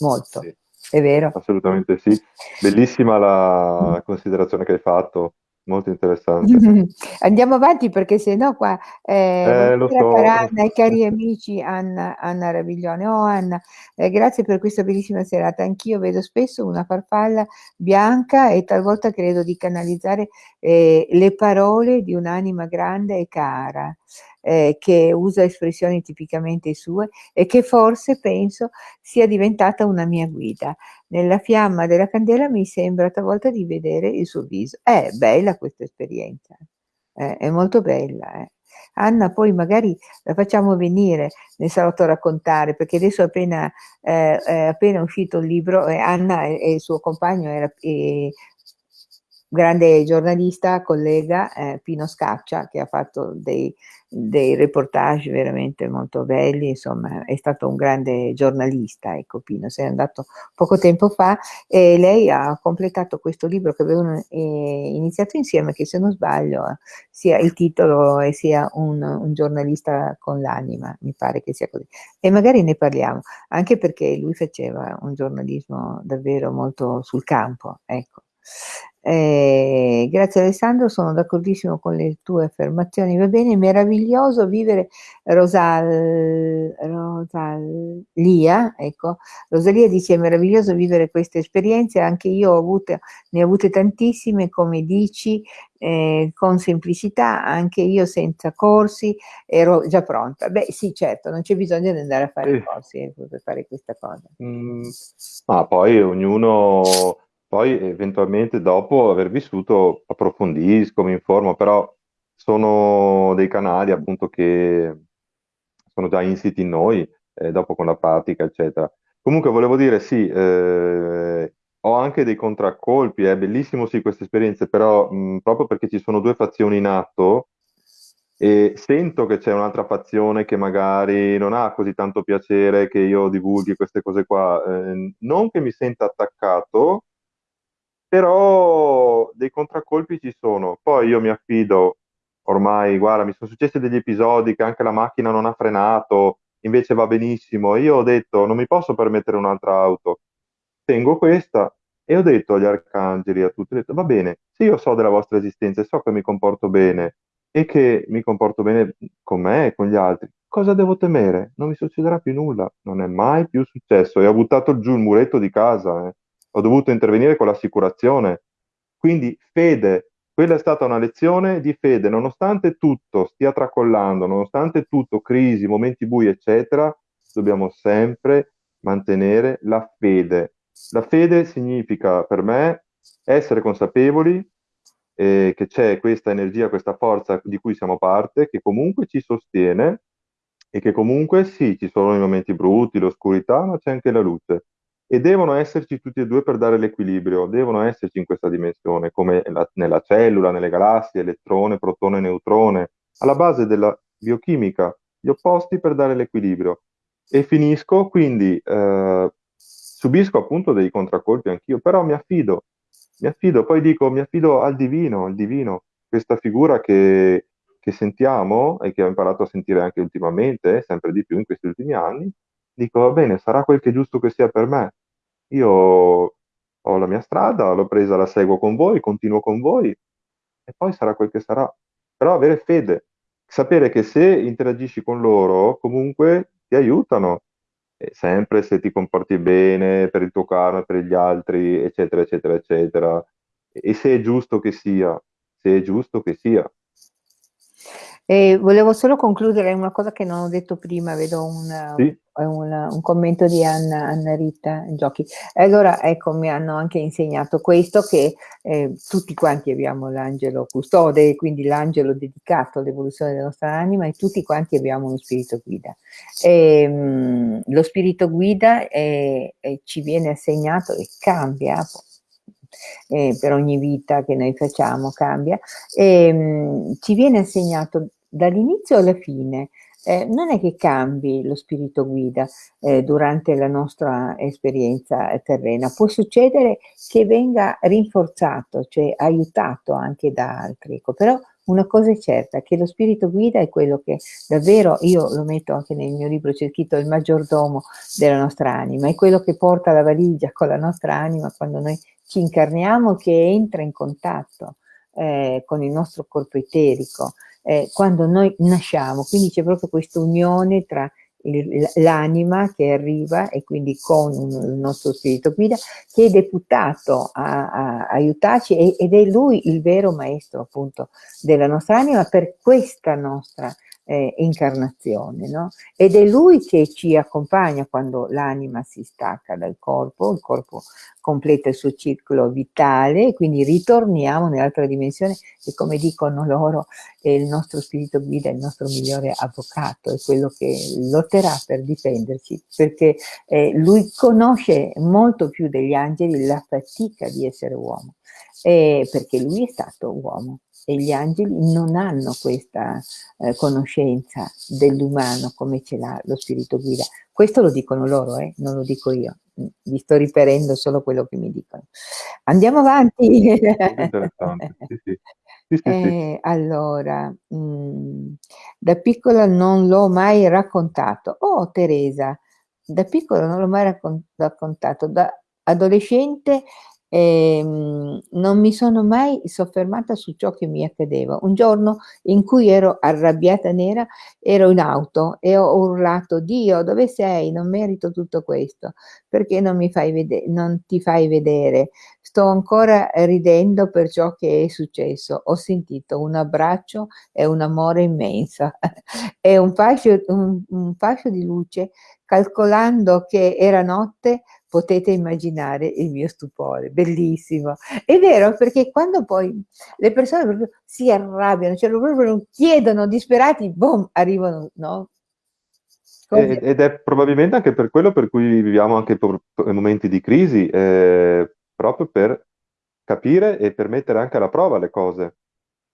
[SPEAKER 1] molto. Sì. È vero?
[SPEAKER 2] Assolutamente sì. Bellissima la considerazione che hai fatto molto interessante.
[SPEAKER 1] Andiamo avanti perché se no qua eh, eh, lo so. Anna e cari amici Anna, Anna Raviglione. Oh Anna, eh, grazie per questa bellissima serata. Anch'io vedo spesso una farfalla bianca e talvolta credo di canalizzare eh, le parole di un'anima grande e cara eh, che usa espressioni tipicamente sue e che forse penso sia diventata una mia guida. Nella fiamma della candela mi sembra talvolta di vedere il suo viso. È bella questa esperienza, eh, è molto bella. Eh. Anna poi magari la facciamo venire nel salotto a raccontare, perché adesso appena, eh, è appena uscito il libro, e Anna e, e il suo compagno era, e, grande giornalista, collega, eh, Pino Scaccia, che ha fatto dei, dei, reportage veramente molto belli, insomma è stato un grande giornalista, ecco Pino, se è andato poco tempo fa e lei ha completato questo libro che avevano eh, iniziato insieme, che se non sbaglio sia il titolo e sia un, un giornalista con l'anima, mi pare che sia così. E magari ne parliamo, anche perché lui faceva un giornalismo davvero molto sul campo, ecco. Eh, grazie Alessandro, sono d'accordissimo con le tue affermazioni, va bene, meraviglioso vivere Rosal, Rosalia, ecco, Rosalia dice è meraviglioso vivere queste esperienze, anche io ho avute, ne ho avute tantissime, come dici, eh, con semplicità, anche io senza corsi ero già pronta. Beh sì, certo, non c'è bisogno di andare a fare i corsi eh, per fare questa cosa.
[SPEAKER 2] Mm, ma poi ognuno poi eventualmente dopo aver vissuto approfondisco, mi informo, però sono dei canali appunto che sono già insiti in noi, eh, dopo con la pratica, eccetera. Comunque volevo dire, sì, eh, ho anche dei contraccolpi, è bellissimo sì queste esperienze, però mh, proprio perché ci sono due fazioni in atto e sento che c'è un'altra fazione che magari non ha così tanto piacere che io divulghi queste cose qua, eh, non che mi senta attaccato, però dei contraccolpi ci sono. Poi io mi affido, ormai, guarda, mi sono successi degli episodi che anche la macchina non ha frenato, invece va benissimo. Io ho detto, non mi posso permettere un'altra auto, tengo questa. E ho detto agli arcangeli, a tutti, ho detto, va bene, se io so della vostra esistenza e so che mi comporto bene e che mi comporto bene con me e con gli altri, cosa devo temere? Non mi succederà più nulla, non è mai più successo. E ho buttato giù il muretto di casa, eh ho dovuto intervenire con l'assicurazione. Quindi fede, quella è stata una lezione di fede, nonostante tutto stia tracollando, nonostante tutto, crisi, momenti bui, eccetera, dobbiamo sempre mantenere la fede. La fede significa per me essere consapevoli eh, che c'è questa energia, questa forza di cui siamo parte, che comunque ci sostiene e che comunque sì, ci sono i momenti brutti, l'oscurità, ma c'è anche la luce e devono esserci tutti e due per dare l'equilibrio, devono esserci in questa dimensione, come la, nella cellula, nelle galassie, elettrone, protone, neutrone, alla base della biochimica, gli opposti per dare l'equilibrio. E finisco, quindi eh, subisco appunto dei contraccolpi anch'io, però mi affido, mi affido, poi dico, mi affido al divino, al divino, questa figura che, che sentiamo e che ho imparato a sentire anche ultimamente, sempre di più in questi ultimi anni, dico, va bene, sarà quel che è giusto che sia per me, io ho la mia strada, l'ho presa, la seguo con voi, continuo con voi e poi sarà quel che sarà. Però avere fede, sapere che se interagisci con loro comunque ti aiutano, sempre se ti comporti bene per il tuo karma, per gli altri, eccetera, eccetera, eccetera. E se è giusto che sia, se è giusto che sia.
[SPEAKER 1] E volevo solo concludere una cosa che non ho detto prima, vedo un, sì. un, un commento di Anna, Anna Rita Giochi. Allora ecco, mi hanno anche insegnato questo, che eh, tutti quanti abbiamo l'angelo custode, quindi l'angelo dedicato all'evoluzione della nostra anima e tutti quanti abbiamo uno spirito guida. E, ehm, mh, lo spirito guida è, è, ci viene assegnato e cambia eh, per ogni vita che noi facciamo cambia, e, mh, ci viene assegnato dall'inizio alla fine. Eh, non è che cambi lo spirito guida eh, durante la nostra esperienza terrena, può succedere che venga rinforzato, cioè aiutato anche da altri, ecco, però una cosa è certa, che lo spirito guida è quello che davvero, io lo metto anche nel mio libro, c'è scritto il maggiordomo della nostra anima, è quello che porta la valigia con la nostra anima quando noi ci incarniamo, che entra in contatto eh, con il nostro corpo eterico, eh, quando noi nasciamo, quindi c'è proprio questa unione tra l'anima che arriva e quindi con il nostro spirito. Guida che è deputato a, a aiutarci ed è lui il vero maestro appunto della nostra anima per questa nostra eh, incarnazione, no? Ed è lui che ci accompagna quando l'anima si stacca dal corpo, il corpo completa il suo ciclo vitale, quindi ritorniamo nell'altra dimensione e come dicono loro, eh, il nostro spirito guida è il nostro migliore avvocato, è quello che lotterà per difenderci, perché eh, lui conosce molto più degli angeli la fatica di essere uomo, eh, perché lui è stato uomo e gli angeli non hanno questa eh, conoscenza dell'umano come ce l'ha lo spirito guida. Questo lo dicono loro, eh? non lo dico io, vi sto riferendo solo quello che mi dicono. Andiamo avanti. Interessante, sì, sì. Sì, eh, allora, mh, mm, da piccola non l'ho mai raccontato. Oh, Teresa, da piccola non l'ho mai raccon raccontato. Da adolescente e, mh, non mi sono mai soffermata su ciò che mi accadeva. Un giorno in cui ero arrabbiata nera, ero in auto e ho urlato: Dio, dove sei? Non merito tutto questo. Perché non mi fai vedere, non ti fai vedere? Sto ancora ridendo per ciò che è successo. Ho sentito un abbraccio e un amore immenso e un fascio, un, un fascio di luce calcolando che era notte potete immaginare il mio stupore, bellissimo. È vero, perché quando poi le persone proprio si arrabbiano, cioè proprio chiedono disperati, boom, arrivano, no?
[SPEAKER 2] Ed, ed è probabilmente anche per quello per cui viviamo anche momenti di crisi, eh, proprio per capire e per mettere anche alla prova le cose.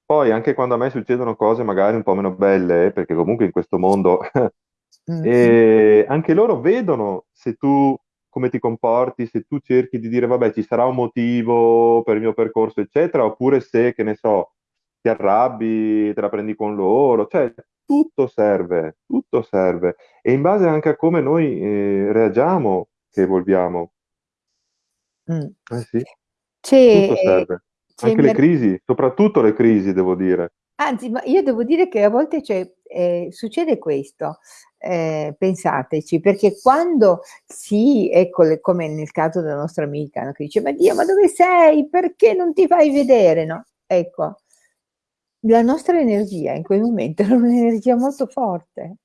[SPEAKER 2] Poi anche quando a me succedono cose magari un po' meno belle, perché comunque in questo mondo mm. e anche loro vedono se tu come ti comporti, se tu cerchi di dire vabbè ci sarà un motivo per il mio percorso eccetera, oppure se che ne so ti arrabbi, te la prendi con loro, cioè tutto serve, tutto serve e in base anche a come noi eh, reagiamo che evolviamo. Mm. Eh sì, c'è, tutto serve. C'è anche le crisi, soprattutto le crisi devo dire.
[SPEAKER 1] Anzi, ma io devo dire che a volte eh, succede questo, eh, pensateci, perché quando si, ecco, come nel caso della nostra amica, no, che dice, ma Dio, ma dove sei? Perché non ti fai vedere? No? Ecco, la nostra energia in quel momento era un'energia molto forte.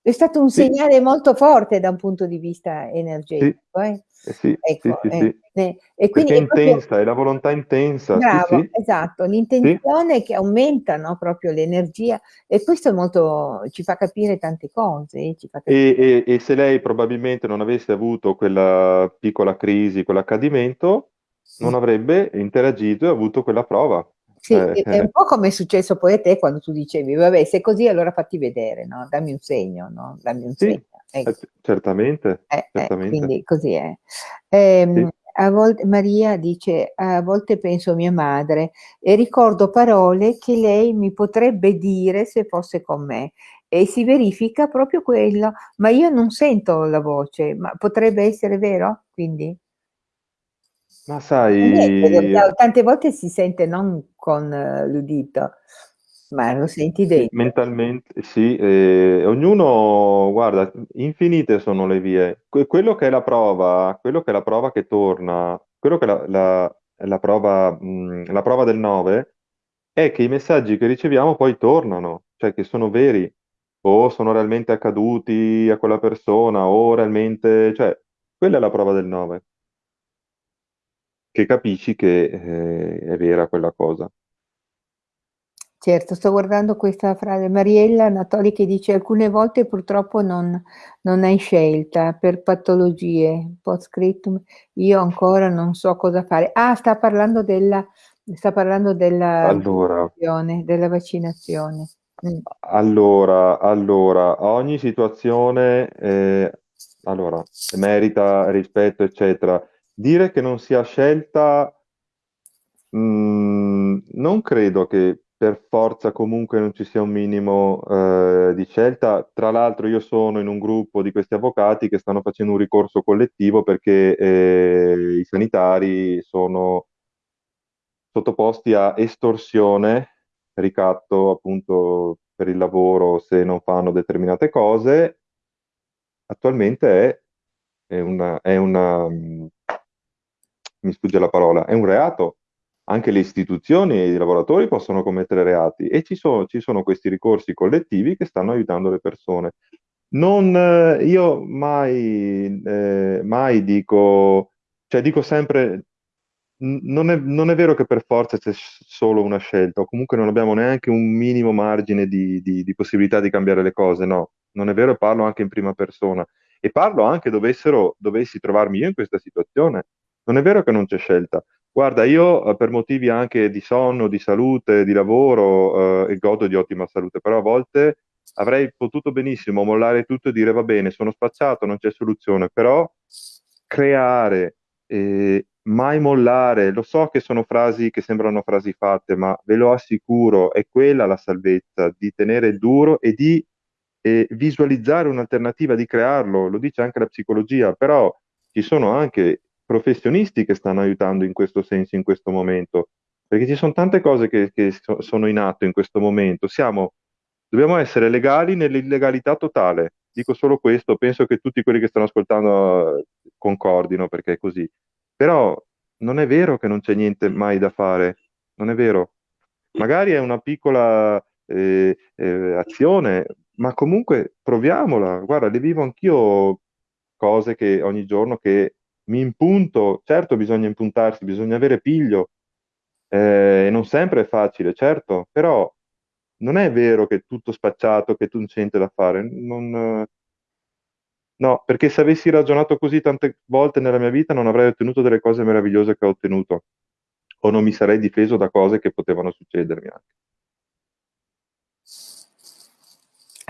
[SPEAKER 1] È stato un sì. segnale molto forte da un punto di vista energetico.
[SPEAKER 2] Sì. Eh? Eh sì, ecco, sì, sì, eh, e quindi è, proprio... intensa, è la volontà intensa.
[SPEAKER 1] Bravo, esatto, l'intenzione che aumenta no, proprio l'energia e questo molto, ci fa capire tante cose.
[SPEAKER 2] Capire... E, e, e, se lei probabilmente non avesse avuto quella piccola crisi, quell'accadimento, non avrebbe interagito e avuto quella prova.
[SPEAKER 1] Sì, eh, è un po' come è successo poi a te quando tu dicevi, vabbè, se è così allora fatti vedere, no? Dammi un segno, no? Dammi un
[SPEAKER 2] sì, segno. Ecco. Eh, certamente,
[SPEAKER 1] eh,
[SPEAKER 2] eh certamente.
[SPEAKER 1] quindi così è. Ehm, sì. A volte, Maria dice, a volte penso a mia madre e ricordo parole che lei mi potrebbe dire se fosse con me e si verifica proprio quello, ma io non sento la voce, ma potrebbe essere vero? Quindi?
[SPEAKER 2] Ma sai...
[SPEAKER 1] tante volte si sente non con eh, l'udito, ma lo senti dentro.
[SPEAKER 2] Mentalmente, sì, eh, ognuno, guarda, infinite sono le vie. Que- quello che è la prova, quello che è la prova che torna, quello che è la, la- la prova, mh, la prova del 9 è che i messaggi che riceviamo poi tornano, cioè che sono veri, o sono realmente accaduti a quella persona, o realmente, cioè, quella è la prova del 9 che capisci che eh, è vera quella cosa.
[SPEAKER 1] Certo, sto guardando questa frase. Mariella Anatoli che dice alcune volte purtroppo non, non hai scelta per patologie, post scriptum, io ancora non so cosa fare. Ah, sta parlando della, sta parlando della
[SPEAKER 2] allora,
[SPEAKER 1] vaccinazione. Della vaccinazione.
[SPEAKER 2] Mm. Allora, allora, ogni situazione eh, allora, merita rispetto, eccetera dire che non sia scelta, mh, mm, non credo che per forza comunque non ci sia un minimo eh, di scelta. Tra l'altro io sono in un gruppo di questi avvocati che stanno facendo un ricorso collettivo perché eh, i sanitari sono sottoposti a estorsione, ricatto appunto per il lavoro se non fanno determinate cose. Attualmente è, è una, è una mm, mi sfugge la parola, è un reato. Anche le istituzioni e i lavoratori possono commettere reati e ci sono, ci sono questi ricorsi collettivi che stanno aiutando le persone. Non, eh, io mai, eh, mai dico, cioè dico sempre, non è, non è, vero che per forza c'è solo una scelta, o comunque non abbiamo neanche un minimo margine di, di, di possibilità di cambiare le cose, no, non è vero parlo anche in prima persona. E parlo anche dovessero, dovessi trovarmi io in questa situazione, non è vero che non c'è scelta. Guarda, io eh, per motivi anche di sonno, di salute, di lavoro, eh, godo di ottima salute, però a volte avrei potuto benissimo mollare tutto e dire va bene, sono spacciato, non c'è soluzione, però creare, eh, mai mollare, lo so che sono frasi che sembrano frasi fatte, ma ve lo assicuro, è quella la salvezza, di tenere duro e di eh, visualizzare un'alternativa, di crearlo, lo dice anche la psicologia, però ci sono anche professionisti che stanno aiutando in questo senso, in questo momento, perché ci sono tante cose che, che so, sono in atto in questo momento. Siamo, dobbiamo essere legali nell'illegalità totale. Dico solo questo, penso che tutti quelli che stanno ascoltando eh, concordino perché è così. Però non è vero che non c'è niente mai da fare, non è vero. Magari è una piccola eh, eh, azione, ma comunque proviamola. Guarda, le vivo anch'io cose che ogni giorno che mi impunto, certo bisogna impuntarsi, bisogna avere piglio, eh, non sempre è facile, certo, però non è vero che è tutto spacciato, che tu non c'è da fare. Non, no, perché se avessi ragionato così tante volte nella mia vita non avrei ottenuto delle cose meravigliose che ho ottenuto, o non mi sarei difeso da cose che potevano succedermi anche.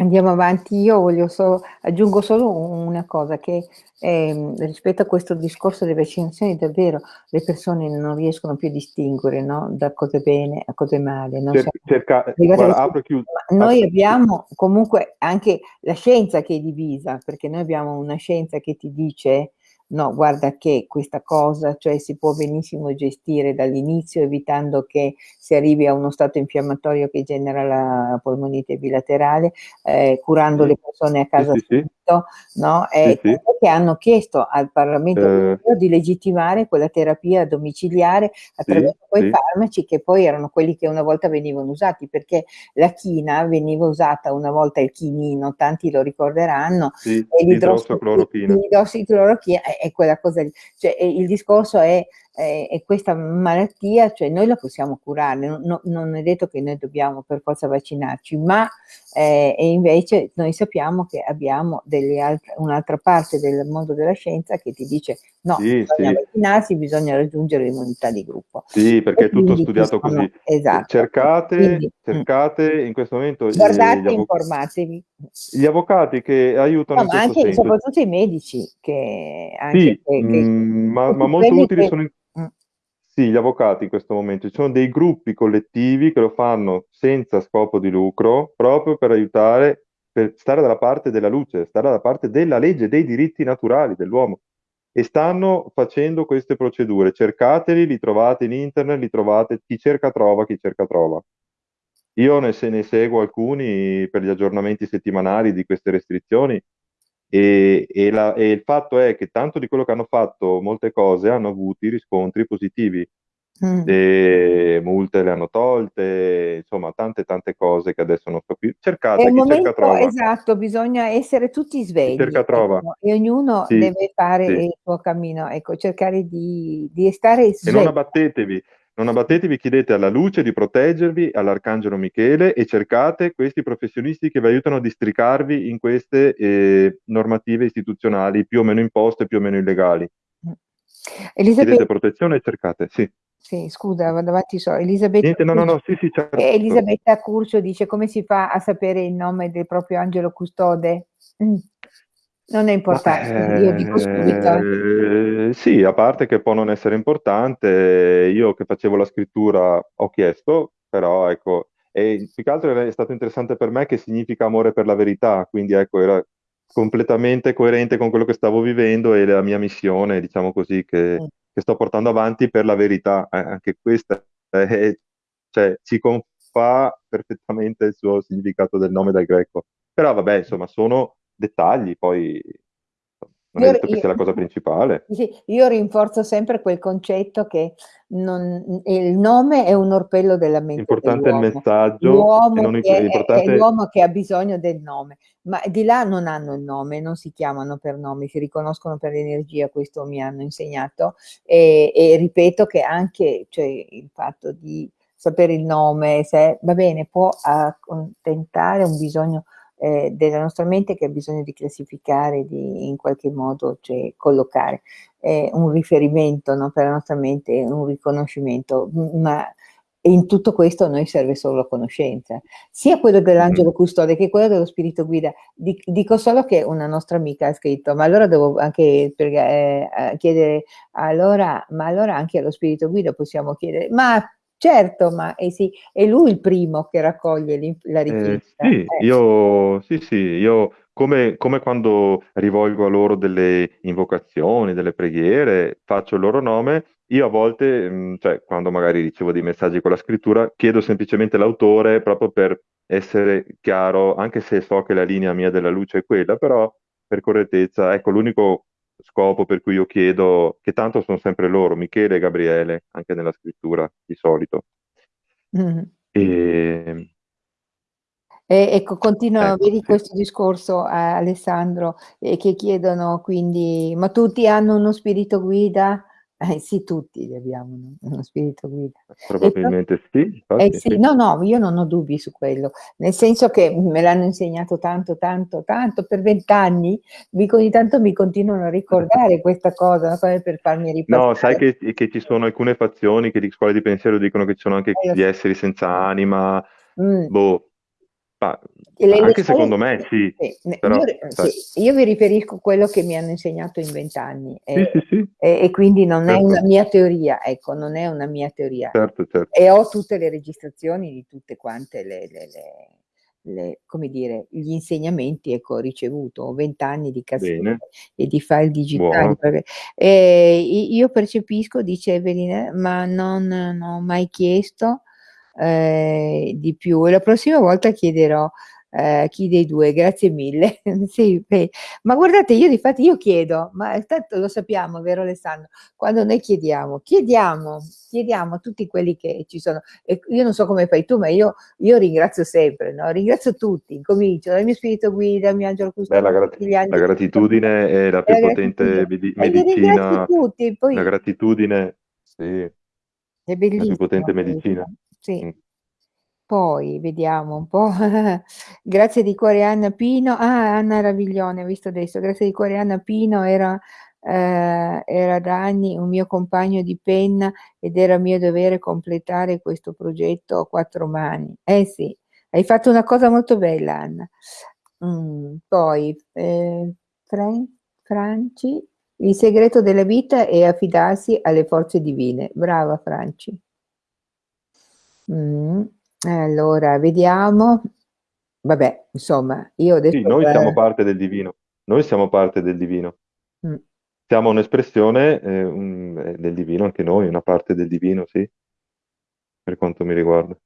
[SPEAKER 1] Andiamo avanti, io voglio solo, aggiungo solo una cosa, che eh, rispetto a questo discorso delle vaccinazioni davvero le persone non riescono più a distinguere no? da cosa è bene a cosa è male. Non
[SPEAKER 2] cerca, cerca, guarda, apro, chiudo,
[SPEAKER 1] noi abbiamo comunque anche la scienza che è divisa, perché noi abbiamo una scienza che ti dice no, guarda che questa cosa, cioè si può benissimo gestire dall'inizio evitando che si arrivi a uno stato infiammatorio che genera la polmonite bilaterale, eh, curando sì. le persone a casa
[SPEAKER 2] sì, sì,
[SPEAKER 1] subito, no? E sì, che hanno chiesto al Parlamento eh. europeo di legittimare quella terapia domiciliare attraverso quei farmaci che poi erano quelli che una volta venivano usati, perché la china veniva usata una volta il chinino, tanti lo ricorderanno,
[SPEAKER 2] e. L'idrossiclorochina
[SPEAKER 1] è quella cosa lì. Cioè, il discorso è, è, è, questa malattia, cioè noi la possiamo curare, non, non, è detto che noi dobbiamo per forza vaccinarci, ma eh, e invece noi sappiamo che abbiamo un'altra parte del mondo della scienza che ti dice no, sì, bisogna sì. vaccinarsi, bisogna raggiungere l'immunità di gruppo.
[SPEAKER 2] Sì, perché è tutto studiato sono, così. Esatto. Cercate, quindi, mm. cercate in questo momento...
[SPEAKER 1] Guardate, informatevi.
[SPEAKER 2] Gli avvocati che aiutano...
[SPEAKER 1] No, ma anche senso. soprattutto i medici che... Anche
[SPEAKER 2] sì, che, che, mm, ma, ma molto utili sono... In... Mm. Sì, gli avvocati in questo momento. Ci sono dei gruppi collettivi che lo fanno senza scopo di lucro, proprio per aiutare, per stare dalla parte della luce, stare dalla parte della legge, dei diritti naturali dell'uomo. E stanno facendo queste procedure. Cercateli, li trovate in internet, li trovate, chi cerca trova, chi cerca trova. Io ne, se ne seguo alcuni per gli aggiornamenti settimanali di queste restrizioni e, e, la, e, il fatto è che tanto di quello che hanno fatto molte cose hanno avuto riscontri positivi. Mm. E multe le hanno tolte, insomma, tante tante cose che adesso non so più. Cercate, chi
[SPEAKER 1] momento,
[SPEAKER 2] cerca trova.
[SPEAKER 1] Esatto, bisogna essere tutti svegli. Cerca trova. Ecco, e ognuno sì, deve fare sì. il suo cammino, ecco, cercare di, di stare svegli.
[SPEAKER 2] E non abbattetevi, non abbattetevi, chiedete alla luce di proteggervi, all'Arcangelo Michele e cercate questi professionisti che vi aiutano a districarvi in queste eh, normative istituzionali più o meno imposte, più o meno illegali. Elisabetta... Chiedete protezione e cercate, sì.
[SPEAKER 1] Sì, scusa, vado avanti so. Elisabetta,
[SPEAKER 2] Niente, no, no, no, sì, sì, certo.
[SPEAKER 1] Elisabetta Curcio dice come si fa a sapere il nome del proprio angelo custode? Mm. Non è importante, Ma, io dico subito.
[SPEAKER 2] Eh, sì, a parte che può non essere importante, io che facevo la scrittura ho chiesto, però ecco, e più che altro è stato interessante per me che significa amore per la verità, quindi ecco, era completamente coerente con quello che stavo vivendo e la mia missione, diciamo così, che, mm. Che sto portando avanti per la verità. Eh, anche questa è, cioè, ci confà perfettamente il suo significato del nome dal greco. Però vabbè, insomma, sono dettagli, poi non io, è detto che io, sia la cosa principale.
[SPEAKER 1] Sì, io rinforzo sempre quel concetto che non, il nome è un orpello della mente.
[SPEAKER 2] Importante è il messaggio.
[SPEAKER 1] L'uomo, che è, importante... è l'uomo che ha bisogno del nome, ma di là non hanno il nome, non si chiamano per nome, si riconoscono per l'energia, questo mi hanno insegnato. E, e ripeto che anche cioè, il fatto di sapere il nome, se, va bene, può accontentare un bisogno eh, della nostra mente che ha bisogno di classificare, di in qualche modo cioè, collocare. È un riferimento no, per la nostra mente, un riconoscimento, ma in tutto questo a noi serve solo la conoscenza, sia quello dell'angelo custode che quello dello spirito guida. Dico solo che una nostra amica ha scritto, ma allora devo anche eh, chiedere, allora, ma allora anche allo spirito guida possiamo chiedere, ma Certo, ma eh sì, è lui il primo che raccoglie la
[SPEAKER 2] Eh,
[SPEAKER 1] richiesta.
[SPEAKER 2] sì,
[SPEAKER 1] Eh.
[SPEAKER 2] io, sì, sì, io come, come quando rivolgo a loro delle invocazioni, delle preghiere, faccio il loro nome, io a volte, mh, cioè quando magari ricevo dei messaggi con la scrittura, chiedo semplicemente l'autore proprio per essere chiaro, anche se so che la linea mia della luce è quella, però per correttezza, ecco, l'unico scopo per cui io chiedo, che tanto sono sempre loro, Michele e Gabriele, anche nella scrittura di solito.
[SPEAKER 1] Mm.
[SPEAKER 2] E,
[SPEAKER 1] e, ecco, continua,
[SPEAKER 2] ecco,
[SPEAKER 1] vedi
[SPEAKER 2] sì.
[SPEAKER 1] questo discorso a Alessandro, eh, che chiedono quindi, ma tutti hanno uno spirito guida? Eh, sì, tutti abbiamo uno spirito guida.
[SPEAKER 2] Probabilmente sì,
[SPEAKER 1] eh sì,
[SPEAKER 2] sì.
[SPEAKER 1] no, no, io non ho dubbi su quello, nel senso che me l'hanno insegnato tanto, tanto, tanto, per vent'anni, ogni tanto mi continuano a ricordare questa cosa, come per farmi ripassare.
[SPEAKER 2] No, sai che, che ci sono alcune fazioni che di scuole di pensiero dicono che ci sono anche
[SPEAKER 1] Eh,
[SPEAKER 2] gli esseri senza anima,
[SPEAKER 1] Mm.
[SPEAKER 2] boh, ma anche
[SPEAKER 1] scuole-
[SPEAKER 2] secondo me sì,
[SPEAKER 1] sì,
[SPEAKER 2] però,
[SPEAKER 1] io,
[SPEAKER 2] sai.
[SPEAKER 1] sì, io vi riferisco a quello che mi hanno insegnato in vent'anni e,
[SPEAKER 2] sì,
[SPEAKER 1] e- e quindi non è
[SPEAKER 2] Certo.
[SPEAKER 1] una mia teoria, ecco, non è una mia teoria.
[SPEAKER 2] certo, certo.
[SPEAKER 1] E ho tutte le registrazioni di tutte quante le, le- le- le- come dire, gli insegnamenti ecco, ho ricevuto, ho vent'anni di cassette
[SPEAKER 2] Bene.
[SPEAKER 1] e di file digitali. Perché- e io percepisco, dice Evelina, ma non, non ho mai chiesto eh, di più e la prossima volta chiederò eh, chi dei due, grazie mille. sì, beh, ma guardate, io di fatto io chiedo, ma tanto lo sappiamo, vero Alessandro? Quando noi chiediamo, chiediamo, chiediamo a tutti quelli che ci sono. E io non so come fai tu, ma io, io ringrazio sempre, no? ringrazio tutti. Comincio dal mio spirito guida, il mio angelo
[SPEAKER 2] Beh,
[SPEAKER 1] custode,
[SPEAKER 2] la, grat-
[SPEAKER 1] angeli-
[SPEAKER 2] la gratitudine è la più
[SPEAKER 1] la
[SPEAKER 2] potente
[SPEAKER 1] E ringrazio
[SPEAKER 2] medicina.
[SPEAKER 1] tutti, poi
[SPEAKER 2] La gratitudine, sì,
[SPEAKER 1] è
[SPEAKER 2] la
[SPEAKER 1] bellissimo.
[SPEAKER 2] più potente medicina.
[SPEAKER 1] Sì. Poi vediamo un po'. Grazie di cuore Anna Pino. Ah, Anna Raviglione, ho visto adesso. Grazie di cuore Anna Pino era, eh, era da anni un mio compagno di penna ed era mio dovere completare questo progetto a quattro mani. Eh sì, hai fatto una cosa molto bella Anna. Mm, poi eh, Fran- Franci, il segreto della vita è affidarsi alle forze divine. Brava Franci. Mm, Allora, vediamo. Vabbè, insomma, io adesso...
[SPEAKER 2] Sì, noi
[SPEAKER 1] eh,
[SPEAKER 2] siamo parte del divino. Noi siamo parte del divino.
[SPEAKER 1] mm,
[SPEAKER 2] Siamo un'espressione eh, un- eh, del divino, anche noi, una parte del divino, sì, per quanto mi riguarda.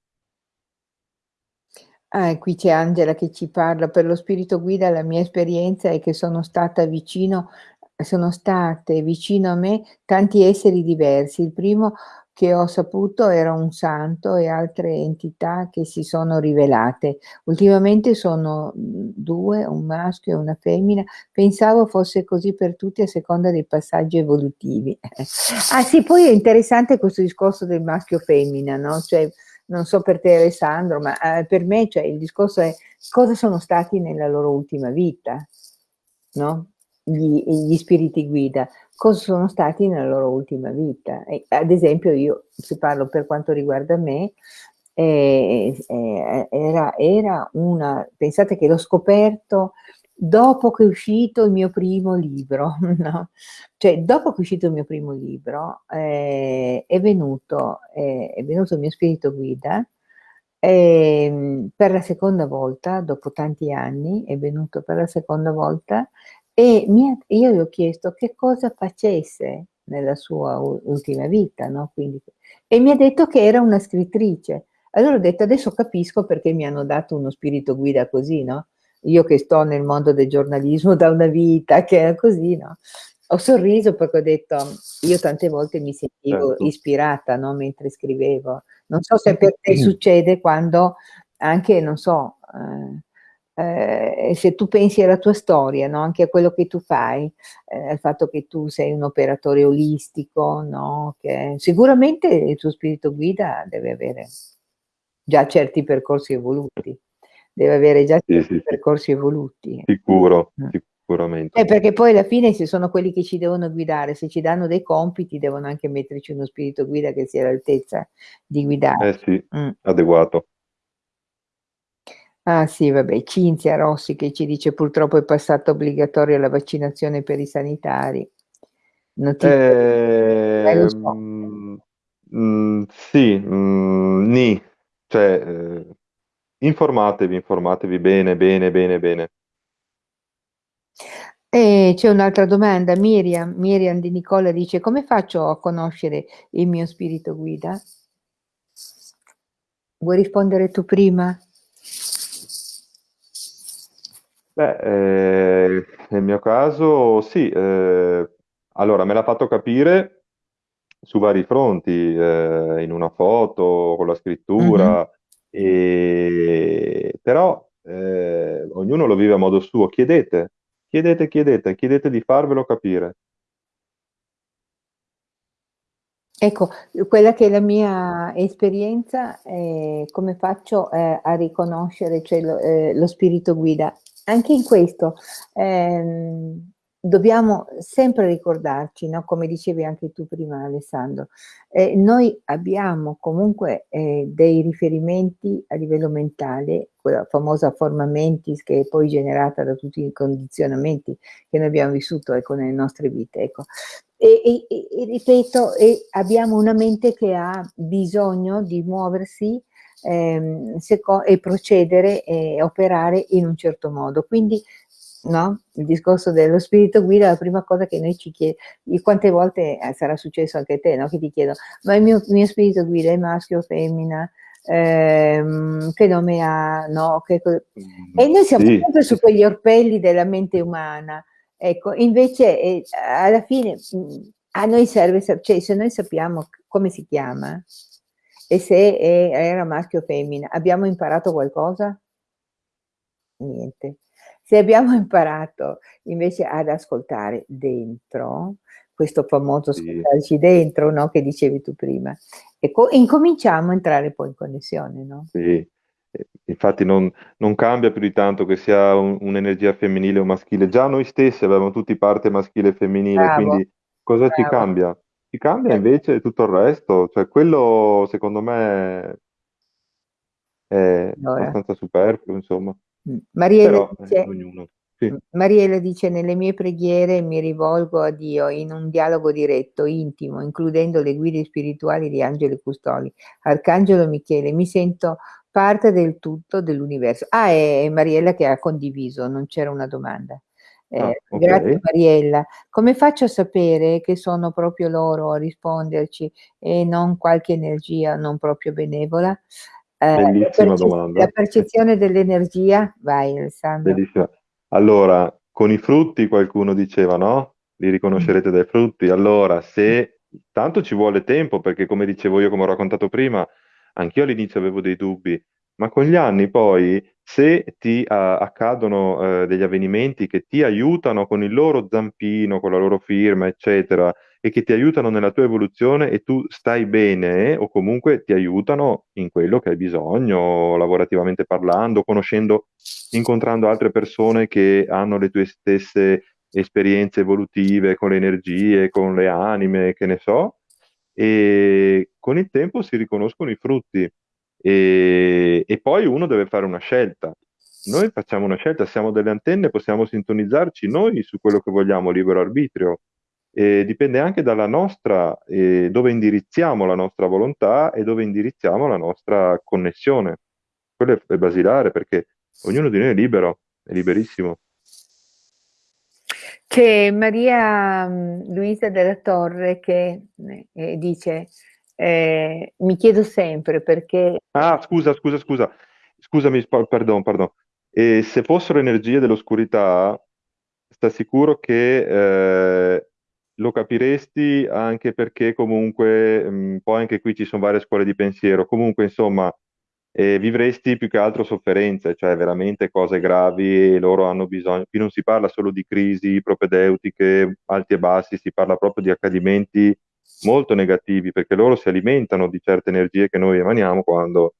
[SPEAKER 1] Ah, qui c'è Angela che ci parla. Per lo spirito guida la mia esperienza è che sono stata vicino, sono state vicino a me tanti esseri diversi. Il primo che ho saputo era un santo e altre entità che si sono rivelate. Ultimamente sono mm, due, un maschio e una femmina. Pensavo fosse così per tutti a seconda dei passaggi evolutivi. Ah sì, poi è interessante questo discorso del maschio-femmina, no? Cioè, non so per te Alessandro, ma eh, per me cioè, il discorso è cosa sono stati nella loro ultima vita, no? Gli, gli spiriti guida, cosa sono stati nella loro ultima vita. E, ad esempio io, se parlo per quanto riguarda me, eh, eh, era, era una, pensate che l'ho scoperto dopo che è uscito il mio primo libro, no? Cioè, dopo che è uscito il mio primo libro, eh, è, venuto, eh, è venuto il mio spirito guida ehm, per la seconda volta, dopo tanti anni, è venuto per la seconda volta e mi ha- io gli ho chiesto che cosa facesse nella sua ultima vita, no? Quindi, e mi ha detto che era una scrittrice. Allora ho detto, adesso capisco perché mi hanno dato uno spirito guida così, no? Io che sto nel mondo del giornalismo da una vita, che è così, no? Ho sorriso perché ho detto, io tante volte mi sentivo
[SPEAKER 2] Certo.
[SPEAKER 1] ispirata, no? Mentre scrivevo. Non so se per te succede quando anche, non so, eh, eh, se tu pensi alla tua storia, no? Anche a quello che tu fai, eh, al fatto che tu sei un operatore olistico, no? Che sicuramente il tuo spirito guida deve avere già certi percorsi evoluti, deve avere già certi
[SPEAKER 2] sì, sì.
[SPEAKER 1] percorsi evoluti.
[SPEAKER 2] Sicuro,
[SPEAKER 1] Mm.
[SPEAKER 2] sicuramente.
[SPEAKER 1] Eh, perché poi alla fine se sono quelli che ci devono guidare, se ci danno dei compiti, devono anche metterci uno spirito guida che sia all'altezza di guidare.
[SPEAKER 2] Eh sì,
[SPEAKER 1] Mm.
[SPEAKER 2] adeguato.
[SPEAKER 1] Ah sì, vabbè, Cinzia Rossi che ci dice purtroppo è passata obbligatoria la vaccinazione per i sanitari. Notizia, eh, lo so.
[SPEAKER 2] Ehm, Mm, sì, mm, nì, cioè, eh, informatevi, informatevi bene, bene, bene, bene.
[SPEAKER 1] E c'è un'altra domanda, Miriam, Miriam di Nicola dice, come faccio a conoscere il mio spirito guida? Vuoi rispondere tu prima?
[SPEAKER 2] Beh, eh, nel mio caso sì, eh, allora me l'ha fatto capire su vari fronti, eh, in una foto, con la
[SPEAKER 1] Mhm.
[SPEAKER 2] scrittura, e- però eh, ognuno lo vive a modo suo. Chiedete, chiedete, chiedete, chiedete di farvelo capire.
[SPEAKER 1] Ecco, quella che è la mia esperienza, eh, come faccio eh, a riconoscere cioè, lo, eh, lo spirito guida? Anche in questo ehm, dobbiamo sempre ricordarci, no? Come dicevi anche tu prima, Alessandro, eh, noi abbiamo comunque eh, dei riferimenti a livello mentale, quella famosa forma mentis che è poi generata da tutti i condizionamenti che noi abbiamo vissuto ecco, nelle nostre vite. Ecco. E, e, e, ripeto, abbiamo una mente che ha bisogno di muoversi ehm, e procedere e operare in un certo modo. Quindi, no? Il discorso dello spirito guida, la prima cosa che noi ci chiediamo, quante volte eh, sarà successo anche a te, no? Che ti chiedo, ma il mio, mio spirito guida è maschio o femmina? Ehm, che nome ha? No? Che
[SPEAKER 2] Mm,
[SPEAKER 1] e noi siamo
[SPEAKER 2] Sì,
[SPEAKER 1] sempre su quegli orpelli della mente umana Ecco, invece eh, alla fine mh, a noi serve, cioè se noi sappiamo come si chiama e se era maschio o femmina, abbiamo imparato qualcosa? Niente. Se abbiamo imparato invece ad ascoltare dentro, questo famoso ascoltarci dentro, no, che dicevi tu prima, ecco, incominciamo a entrare poi in connessione, no?
[SPEAKER 2] Sì, infatti non, non cambia più di tanto che sia un- un'energia femminile o maschile. Già noi stessi avevamo tutti parte maschile e femminile,
[SPEAKER 1] Bravo,
[SPEAKER 2] quindi cosa ci
[SPEAKER 1] bravo.
[SPEAKER 2] cambia? Ci cambia
[SPEAKER 1] Eh,
[SPEAKER 2] invece tutto il resto, cioè quello secondo me è
[SPEAKER 1] Allora.
[SPEAKER 2] abbastanza superfluo, insomma.
[SPEAKER 1] Mm. Mariella
[SPEAKER 2] Però eh,
[SPEAKER 1] dice.
[SPEAKER 2] Sì.
[SPEAKER 1] mm, Mariella dice, nelle mie preghiere mi rivolgo a Dio in un dialogo diretto, intimo, includendo le guide spirituali di angeli custodi. Arcangelo Michele, mi sento parte del tutto dell'universo. Ah, è Mariella che ha condiviso, non c'era una domanda.
[SPEAKER 2] Ah,
[SPEAKER 1] Eh,
[SPEAKER 2] ok.
[SPEAKER 1] grazie Mariella. Come faccio a sapere che sono proprio loro a risponderci e non qualche energia non proprio benevola? Eh, la,
[SPEAKER 2] Bellissima
[SPEAKER 1] la
[SPEAKER 2] domanda.
[SPEAKER 1] percezione dell'energia, vai Alessandro.
[SPEAKER 2] Bellissima. Allora, con i frutti qualcuno diceva, no? Li riconoscerete dai frutti. Allora, se tanto ci vuole tempo, perché come dicevo io, come ho raccontato prima, anch'io all'inizio avevo dei dubbi, ma con gli anni poi, se ti ah, accadono eh, degli avvenimenti che ti aiutano con il loro zampino, con la loro firma, eccetera, e che ti aiutano nella tua evoluzione e tu stai bene, o comunque ti aiutano in quello che hai bisogno, lavorativamente parlando, conoscendo incontrando altre persone che hanno le tue stesse esperienze evolutive con le energie, con le anime, che ne so, e con il tempo si riconoscono i frutti e, e poi uno deve fare una scelta. Noi facciamo una scelta, siamo delle antenne, possiamo sintonizzarci noi su quello che vogliamo, libero arbitrio. E dipende anche dalla nostra, eh, dove indirizziamo la nostra volontà e dove indirizziamo la nostra connessione. Quello è, basilare perché ognuno di noi è libero, è liberissimo.
[SPEAKER 1] C'è Maria Luisa della Torre che eh, dice, eh, mi chiedo sempre perché...
[SPEAKER 2] Ah, scusa, scusa, scusa, scusami, pardon, pardon. E se fossero energie dell'oscurità, sta sicuro che eh, lo capiresti anche perché comunque, mh, poi anche qui ci sono varie scuole di pensiero, comunque insomma, eh, vivresti più che altro sofferenze, cioè veramente cose gravi e loro hanno bisogno, qui non si parla solo di crisi propedeutiche, alti e bassi, si parla proprio di accadimenti molto negativi perché loro si alimentano di certe energie che noi emaniamo quando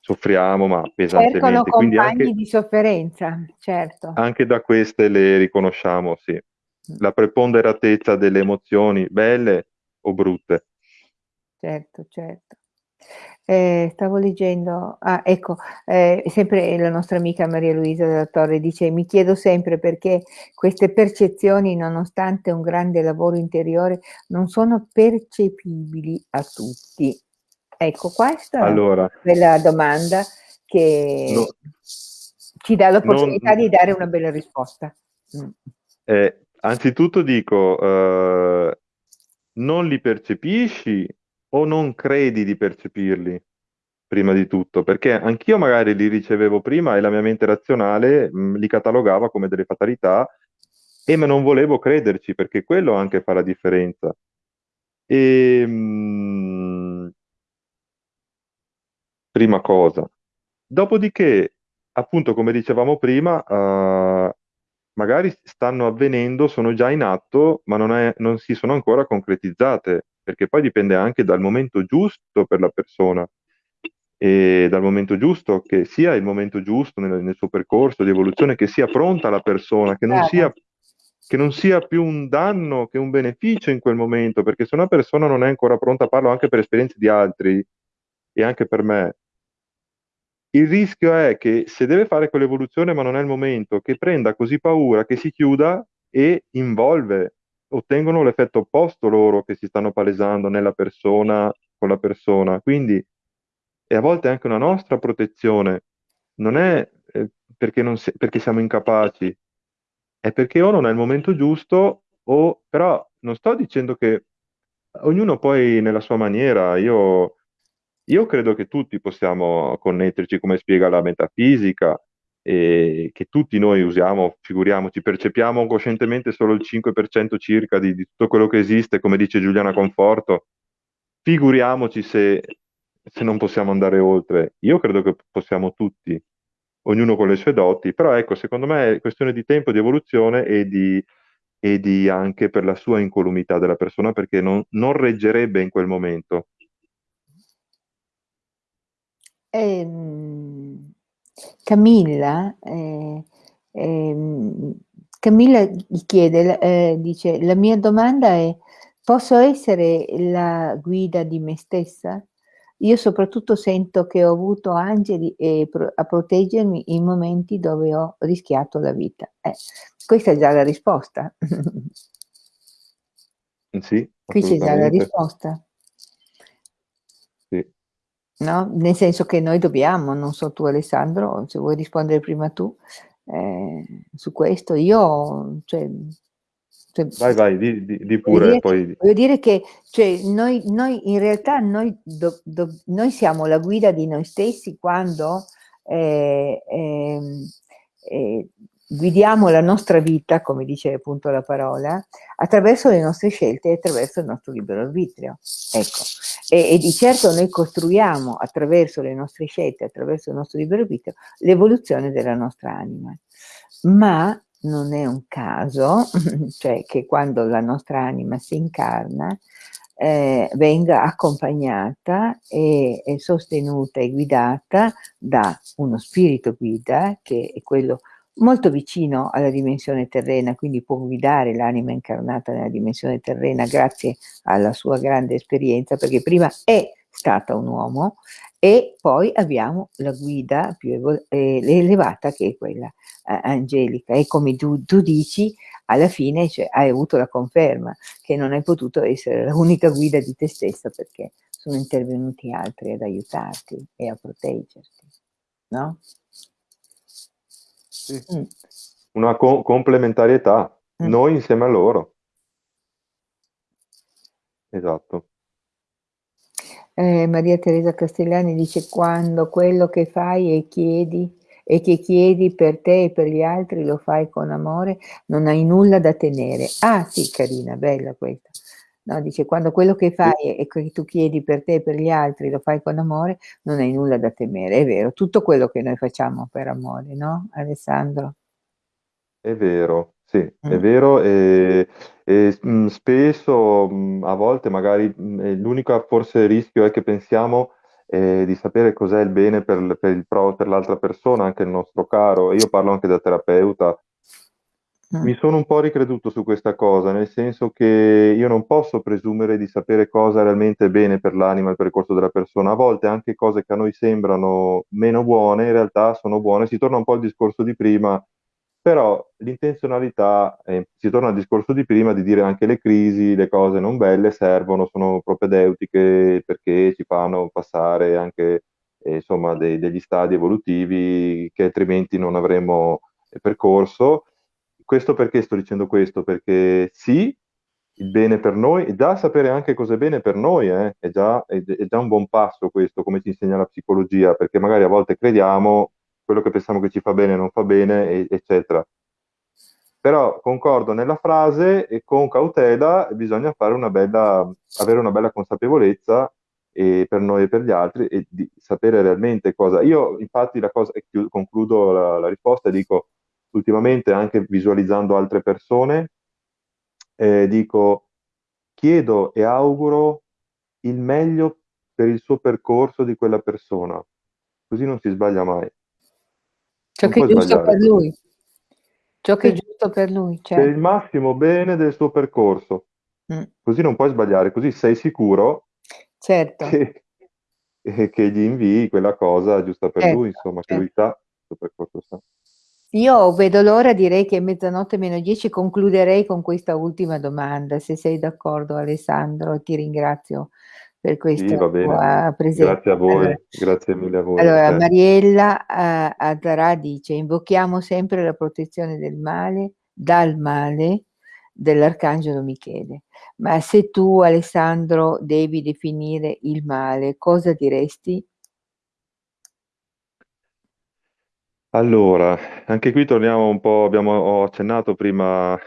[SPEAKER 2] soffriamo, ma
[SPEAKER 1] Cercano
[SPEAKER 2] pesantemente. Quindi
[SPEAKER 1] compagni
[SPEAKER 2] anche,
[SPEAKER 1] di sofferenza, certo.
[SPEAKER 2] anche da queste le riconosciamo, sì, la preponderatezza delle emozioni, belle o brutte.
[SPEAKER 1] Certo, certo. Eh, stavo leggendo, ah, ecco, eh, sempre la nostra amica Maria Luisa della Torre dice: Mi chiedo sempre perché queste percezioni, nonostante un grande lavoro interiore, non sono percepibili a tutti. Ecco, questa è
[SPEAKER 2] Allora,
[SPEAKER 1] bella domanda che
[SPEAKER 2] no,
[SPEAKER 1] ci dà
[SPEAKER 2] non,
[SPEAKER 1] l'opportunità di dare una bella risposta. Mm.
[SPEAKER 2] eh, anzitutto dico, eh, non li percepisci o non credi di percepirli, prima di tutto, perché anch'io magari li ricevevo prima e la mia mente razionale mh, li catalogava come delle fatalità e me non volevo crederci, perché quello anche fa la differenza. E, mh, prima cosa. Dopodiché, appunto, come dicevamo prima, eh, magari stanno avvenendo, sono già in atto, ma non, è- non si sono ancora concretizzate, perché poi dipende anche dal momento giusto per la persona e dal momento giusto, che sia il momento giusto nel, nel suo percorso di evoluzione, che sia pronta la persona, che non sia, che non sia più un danno che un beneficio in quel momento, perché se una persona non è ancora pronta, parlo anche per esperienze di altri e anche per me, il rischio è che se deve fare quell'evoluzione ma non è il momento, che prenda così paura che si chiuda e involve, ottengono l'effetto opposto loro che si stanno palesando nella persona con la persona. Quindi è a volte anche una nostra protezione, non è eh, perché, non si- perché siamo incapaci, è perché o non è il momento giusto o però non sto dicendo che ognuno poi nella sua maniera, io io credo che tutti possiamo connetterci, come spiega la metafisica, e che tutti noi usiamo, figuriamoci, percepiamo coscientemente solo il 5% circa di, di tutto quello che esiste, come dice Giuliana Conforto. Figuriamoci se, se non possiamo andare oltre. Io credo che possiamo tutti, ognuno con le sue doti, però ecco, secondo me è questione di tempo, di evoluzione e di, e di anche per la sua incolumità della persona, perché non, non reggerebbe in quel momento.
[SPEAKER 1] Ehm, Camilla, eh, ehm, Camilla gli chiede, eh, dice, la mia domanda è, posso essere la guida di me stessa? Io soprattutto sento che ho avuto angeli e pro- a proteggermi in momenti dove ho rischiato la vita. Eh, questa è già la risposta.
[SPEAKER 2] Sì,
[SPEAKER 1] Qui c'è già la risposta. No? Nel senso che noi dobbiamo, non so tu Alessandro, se vuoi rispondere prima tu, eh, su questo, io, cioè, cioè,
[SPEAKER 2] Vai, vai, di, di- di
[SPEAKER 1] voglio
[SPEAKER 2] pure,
[SPEAKER 1] dire,
[SPEAKER 2] poi
[SPEAKER 1] voglio dire che cioè, noi, noi in realtà noi, do- do- noi siamo la guida di noi stessi quando eh, ehm, eh, guidiamo la nostra vita, come dice appunto la parola, attraverso le nostre scelte e attraverso il nostro libero arbitrio. Ecco. E, e, di certo noi costruiamo attraverso le nostre scelte, attraverso il nostro libero arbitrio, l'evoluzione della nostra anima. Ma non è un caso, cioè che quando la nostra anima si incarna, eh, venga accompagnata e, e, sostenuta e guidata da uno spirito guida, che è quello molto vicino alla dimensione terrena, quindi può guidare l'anima incarnata nella dimensione terrena grazie alla sua grande esperienza, perché prima è stata un uomo e poi abbiamo la guida più eh, elevata che è quella eh, angelica e come tu, tu dici alla fine cioè, hai avuto la conferma che non hai potuto essere l'unica guida di te stessa perché sono intervenuti altri ad aiutarti e a proteggerti, no?
[SPEAKER 2] Sì.
[SPEAKER 1] Mm.
[SPEAKER 2] una co- complementarietà,
[SPEAKER 1] Mm.
[SPEAKER 2] noi insieme a loro. Esatto.
[SPEAKER 1] Eh, Maria Teresa Castellani dice quando quello che fai e chiedi e che chiedi per te e per gli altri lo fai con amore, non hai nulla da tenere. Ah sì, carina, bella questa. No, dice quando quello che fai e che tu chiedi per te e per gli altri lo fai con amore, non hai nulla da temere. È vero, tutto quello che noi facciamo per amore, no, Alessandro?
[SPEAKER 2] è vero, sì, è
[SPEAKER 1] Mm.
[SPEAKER 2] vero e, e, mh, spesso, mh, a volte magari l'unico forse rischio è che pensiamo eh, di sapere cos'è il bene per, per il pro- per l'altra persona, anche il nostro caro. Io parlo anche da terapeuta Mi sono un po' ricreduto su questa cosa, nel senso che io non posso presumere di sapere cosa realmente è bene per l'anima e il percorso della persona. A volte anche cose che a noi sembrano meno buone, in realtà sono buone. Si torna un po' al discorso di prima, però l'intenzionalità, eh, si torna al discorso di prima di dire anche le crisi, le cose non belle servono, sono propedeutiche perché ci fanno passare anche eh, insomma, dei- degli stadi evolutivi che altrimenti non avremmo eh, percorso questo perché sto dicendo questo? Perché sì, il bene per noi, già sapere anche cosa è bene per noi, eh, è già, è, è già un buon passo questo, come ci insegna la psicologia, perché magari a volte crediamo quello che pensiamo che ci fa bene non fa bene, e- eccetera. Però concordo nella frase e con cautela bisogna una bella, avere una bella consapevolezza per noi e per gli altri e di sapere realmente cosa. Io infatti la cosa, concludo la, la risposta e dico ultimamente anche visualizzando altre persone, eh, dico chiedo e auguro il meglio per il suo percorso di quella persona, così non si sbaglia mai.
[SPEAKER 1] Ciò
[SPEAKER 2] Non
[SPEAKER 1] che è giusto
[SPEAKER 2] sbagliare.
[SPEAKER 1] per lui. Ciò che è giusto per lui,
[SPEAKER 2] per il
[SPEAKER 1] certo.
[SPEAKER 2] massimo bene del suo percorso,
[SPEAKER 1] Mm,
[SPEAKER 2] così non puoi sbagliare, così sei sicuro
[SPEAKER 1] certo,
[SPEAKER 2] che, e che gli invii quella cosa giusta per lui,
[SPEAKER 1] certo,
[SPEAKER 2] insomma, che lui
[SPEAKER 1] certo.
[SPEAKER 2] sa il suo percorso sa.
[SPEAKER 1] Io vedo l'ora, direi che è mezzanotte meno 10, concluderei con questa ultima domanda, se sei d'accordo Alessandro, ti ringrazio per
[SPEAKER 2] Sì,
[SPEAKER 1] questa
[SPEAKER 2] va bene.
[SPEAKER 1] tua
[SPEAKER 2] Grazie a
[SPEAKER 1] presenza. Allora,
[SPEAKER 2] voi, grazie mille a voi, a
[SPEAKER 1] allora,
[SPEAKER 2] te.
[SPEAKER 1] Mariella eh, Azzarà dice, invochiamo sempre la protezione del male, dal male, dell'Arcangelo Michele. Ma se tu, Alessandro, devi definire il male, cosa diresti?
[SPEAKER 2] Allora, anche qui torniamo un po', abbiamo, ho accennato prima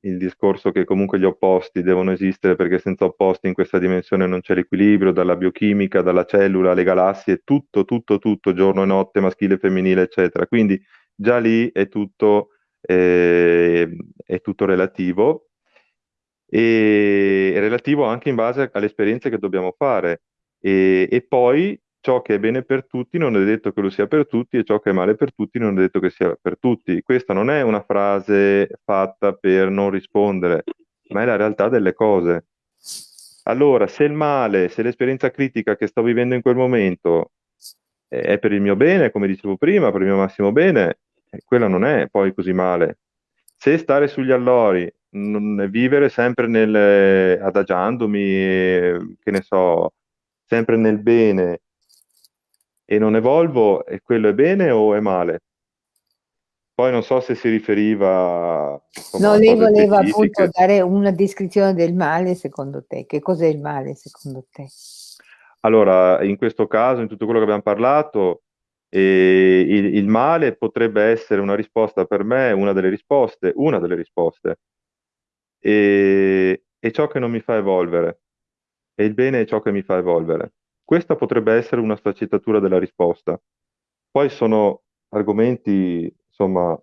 [SPEAKER 2] il discorso che comunque gli opposti devono esistere perché senza opposti in questa dimensione non c'è l'equilibrio, dalla biochimica, dalla cellula alle galassie, tutto, tutto, tutto, giorno e notte, maschile e femminile, eccetera. Quindi già lì è tutto, eh, è tutto relativo e relativo anche in base alle esperienze che dobbiamo fare. E, e poi ciò che è bene per tutti non è detto che lo sia per tutti e ciò che è male per tutti non è detto che sia per tutti. Questa non è una frase fatta per non rispondere, ma è la realtà delle cose. Allora, se il male, se l'esperienza critica che sto vivendo in quel momento eh, è per il mio bene, come dicevo prima, per il mio massimo bene, eh, quella non è poi così male. Se stare sugli allori, non- vivere sempre nel, adagiandomi, eh, che ne so, sempre nel bene e non evolvo, e quello è bene o è male? Poi non so se si riferiva, insomma,
[SPEAKER 1] No, lei voleva appunto dare una descrizione del male secondo te. Che cos'è il male secondo te?
[SPEAKER 2] Allora, in questo caso, in tutto quello che abbiamo parlato, eh, il, il male potrebbe essere una risposta per me, una delle risposte, una delle risposte, e, e ciò che non mi fa evolvere, e il bene è ciò che mi fa evolvere. Questa potrebbe essere una sfaccettatura della risposta. Poi sono argomenti, insomma,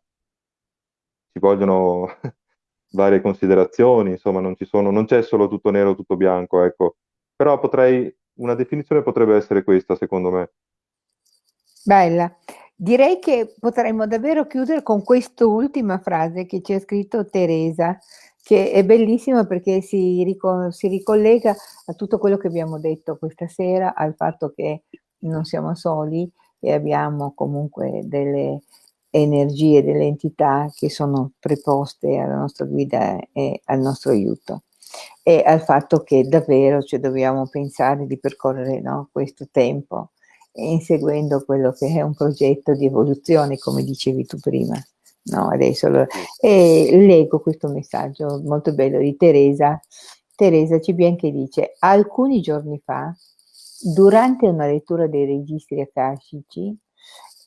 [SPEAKER 2] ci vogliono varie considerazioni, insomma, non ci sono, non c'è solo tutto nero tutto bianco, ecco. Però potrei, una definizione potrebbe essere questa, secondo me.
[SPEAKER 1] Bella. Direi che potremmo davvero chiudere con quest'ultima frase che ci ha scritto Teresa, che è bellissima perché si, rico- si ricollega a tutto quello che abbiamo detto questa sera, al fatto che non siamo soli e abbiamo comunque delle energie, delle entità che sono preposte alla nostra guida e al nostro aiuto e al fatto che davvero cioè, dobbiamo pensare di percorrere no, questo tempo inseguendo quello che è un progetto di evoluzione, come dicevi tu prima. No, adesso lo... e leggo questo messaggio molto bello di Teresa. Teresa Cibien che dice: Alcuni giorni fa, durante una lettura dei registri akashici,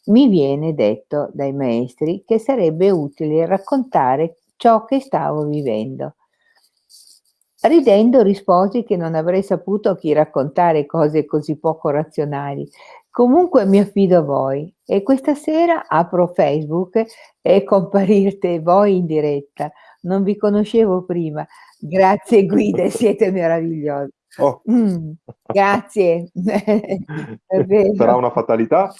[SPEAKER 1] mi viene detto dai maestri che sarebbe utile raccontare ciò che stavo vivendo. Ridendo risposi che non avrei saputo a chi raccontare cose così poco razionali. Comunque mi affido a voi e questa sera apro Facebook e comparirete voi in diretta. Non vi conoscevo prima. Grazie guide, siete meravigliosi.
[SPEAKER 2] Oh.
[SPEAKER 1] Mm, grazie.
[SPEAKER 2] Sarà una fatalità?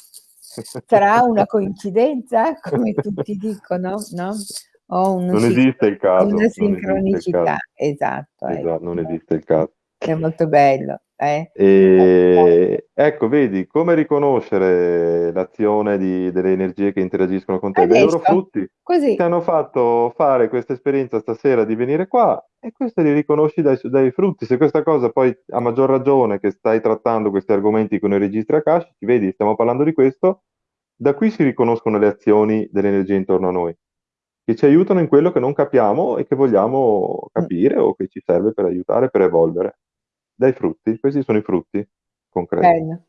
[SPEAKER 1] Sarà una coincidenza, come tutti dicono, no? Una
[SPEAKER 2] Non esiste il
[SPEAKER 1] una
[SPEAKER 2] caso, il
[SPEAKER 1] sincronicità,
[SPEAKER 2] caso.
[SPEAKER 1] esatto,
[SPEAKER 2] Esa non
[SPEAKER 1] ecco.
[SPEAKER 2] esiste il caso.
[SPEAKER 1] È molto bello, eh.
[SPEAKER 2] Ehm, ecco vedi, come riconoscere l'azione di delle energie che interagiscono con te? Dai loro
[SPEAKER 1] Adesso,
[SPEAKER 2] frutti. Ti
[SPEAKER 1] così.
[SPEAKER 2] hanno fatto fare questa esperienza stasera di venire qua e questo li riconosci dai dai frutti. Se questa cosa poi a maggior ragione che stai trattando questi argomenti con i registri akashici, vedi stiamo parlando di questo, da qui si riconoscono le azioni delle energie intorno a noi, che ci aiutano in quello che non capiamo e che vogliamo capire o che ci serve per aiutare, per evolvere. Dai frutti, questi sono i frutti concreti.
[SPEAKER 1] Bello.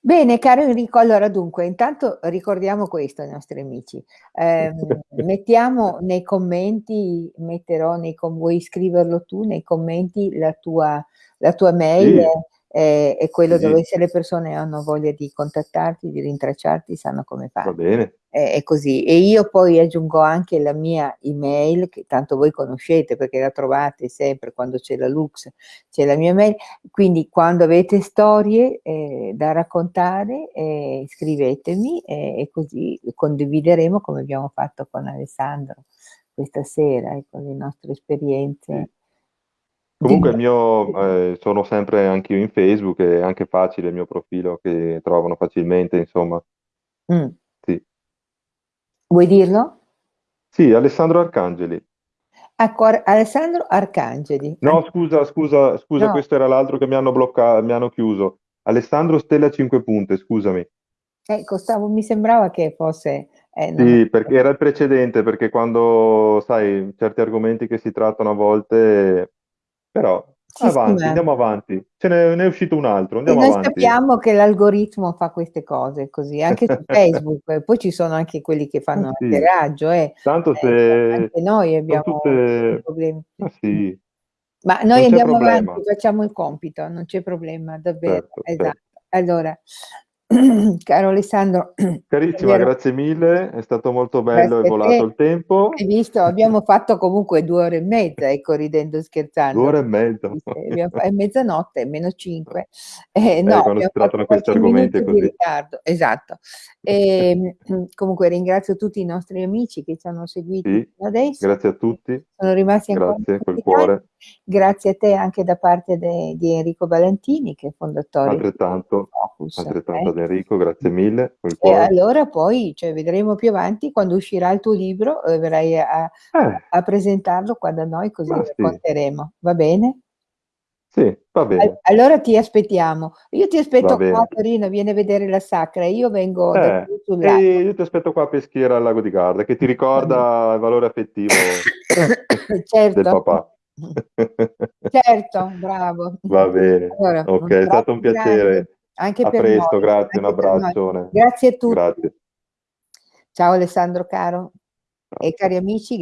[SPEAKER 1] Bene, caro Enrico, allora dunque, intanto ricordiamo questo ai nostri amici. Ehm, mettiamo nei commenti metterò nei com vuoi scriverlo tu nei commenti la tua la tua mail
[SPEAKER 2] Sì.
[SPEAKER 1] E e quello
[SPEAKER 2] Sì.
[SPEAKER 1] dove se le persone hanno voglia di contattarti, di rintracciarti, sanno come
[SPEAKER 2] Va
[SPEAKER 1] fare.
[SPEAKER 2] bene.
[SPEAKER 1] E e così. E io poi aggiungo anche la mia email, che tanto voi conoscete perché la trovate sempre quando c'è la Lux, c'è la mia mail, quindi quando avete storie, ehm, da raccontare, ehm, scrivetemi e e così condivideremo come abbiamo fatto con Alessandro questa sera, ecco, le nostre esperienze.
[SPEAKER 2] Sì. Comunque il mio ehm, sono sempre anch'io in Facebook, è anche facile il mio profilo che trovano facilmente, insomma.
[SPEAKER 1] Mh.
[SPEAKER 2] Sì.
[SPEAKER 1] Vuoi dirlo?
[SPEAKER 2] Sì, Alessandro Arcangeli.
[SPEAKER 1] Ecco, Ar Alessandro Arcangeli.
[SPEAKER 2] No,
[SPEAKER 1] Anche
[SPEAKER 2] scusa, scusa, scusa,
[SPEAKER 1] No.
[SPEAKER 2] questo era l'altro che mi hanno blocca mi hanno chiuso. Alessandro Stella Cinque Punte, scusami.
[SPEAKER 1] Ecco, stavo mi sembrava che fosse eh,
[SPEAKER 2] Sì, perché era il precedente, perché quando sai, certi argomenti che si trattano a volte però
[SPEAKER 1] Sì, sì,
[SPEAKER 2] avanti,
[SPEAKER 1] ma
[SPEAKER 2] andiamo avanti. Ce n'è ne è uscito un altro,
[SPEAKER 1] E
[SPEAKER 2] andiamo
[SPEAKER 1] noi
[SPEAKER 2] avanti.
[SPEAKER 1] sappiamo che l'algoritmo fa queste cose così, anche su Facebook, poi ci sono anche quelli che fanno
[SPEAKER 2] sì.
[SPEAKER 1] hackeraggio, eh.
[SPEAKER 2] Tanto
[SPEAKER 1] Eh,
[SPEAKER 2] se
[SPEAKER 1] anche noi abbiamo
[SPEAKER 2] tutte
[SPEAKER 1] problemi.
[SPEAKER 2] ma
[SPEAKER 1] Mh.
[SPEAKER 2] sì.
[SPEAKER 1] Ma noi andiamo
[SPEAKER 2] problema.
[SPEAKER 1] avanti, facciamo il compito, non c'è problema, davvero,
[SPEAKER 2] Certo,
[SPEAKER 1] esatto.
[SPEAKER 2] cer
[SPEAKER 1] Allora, caro Alessandro,
[SPEAKER 2] carissima, grazie mille, è stato molto bello,
[SPEAKER 1] Grazie a
[SPEAKER 2] volato
[SPEAKER 1] te.
[SPEAKER 2] il tempo.
[SPEAKER 1] Hai visto, abbiamo fatto comunque 2 ore e mezza, ecco, ridendo e
[SPEAKER 2] 2
[SPEAKER 1] scherzando.
[SPEAKER 2] ore e
[SPEAKER 1] fa è mezzanotte meno 5. Eh, no,
[SPEAKER 2] Eh, quando
[SPEAKER 1] abbiam
[SPEAKER 2] si trattano questi argomenti
[SPEAKER 1] di
[SPEAKER 2] così.
[SPEAKER 1] ritardo. Esatto. Ehm, comunque ringrazio tutti i nostri amici che ci hanno seguiti
[SPEAKER 2] Sì,
[SPEAKER 1] adesso,
[SPEAKER 2] grazie a tutti.
[SPEAKER 1] sono rimasti ancora
[SPEAKER 2] Grazie, col cuore.
[SPEAKER 1] Grazie a te anche da parte de di Enrico Valentini, che è fondatore di
[SPEAKER 2] Altrettanto,
[SPEAKER 1] Focus,
[SPEAKER 2] altrettanto
[SPEAKER 1] eh.
[SPEAKER 2] Enrico, grazie mille,
[SPEAKER 1] E allora poi, cioè vedremo più avanti quando uscirà il tuo libro, uhm, verrai a
[SPEAKER 2] Eh.
[SPEAKER 1] a presentarlo qua da noi così
[SPEAKER 2] Ma sì.
[SPEAKER 1] racconteremo, va bene?
[SPEAKER 2] Sì, va bene.
[SPEAKER 1] allora ti aspettiamo. Io ti aspetto qua a. Torino, vieni a vedere la Sacra, io vengo
[SPEAKER 2] Eh,
[SPEAKER 1] sul
[SPEAKER 2] e
[SPEAKER 1] lago.
[SPEAKER 2] io ti aspetto qua a Peschiera al lago di Garda, che ti ricorda il valore affettivo del
[SPEAKER 1] Certo.
[SPEAKER 2] papà.
[SPEAKER 1] Certo, bravo.
[SPEAKER 2] Va bene.
[SPEAKER 1] Allora,
[SPEAKER 2] Okay, è stato un
[SPEAKER 1] abbraccio grande
[SPEAKER 2] piacere.
[SPEAKER 1] Anche
[SPEAKER 2] A
[SPEAKER 1] per
[SPEAKER 2] presto,
[SPEAKER 1] noi,
[SPEAKER 2] grazie, un
[SPEAKER 1] anche noi.
[SPEAKER 2] abbraccione.
[SPEAKER 1] Grazie a tutti.
[SPEAKER 2] Grazie.
[SPEAKER 1] Ciao Alessandro caro
[SPEAKER 2] Ciao,
[SPEAKER 1] e cari amici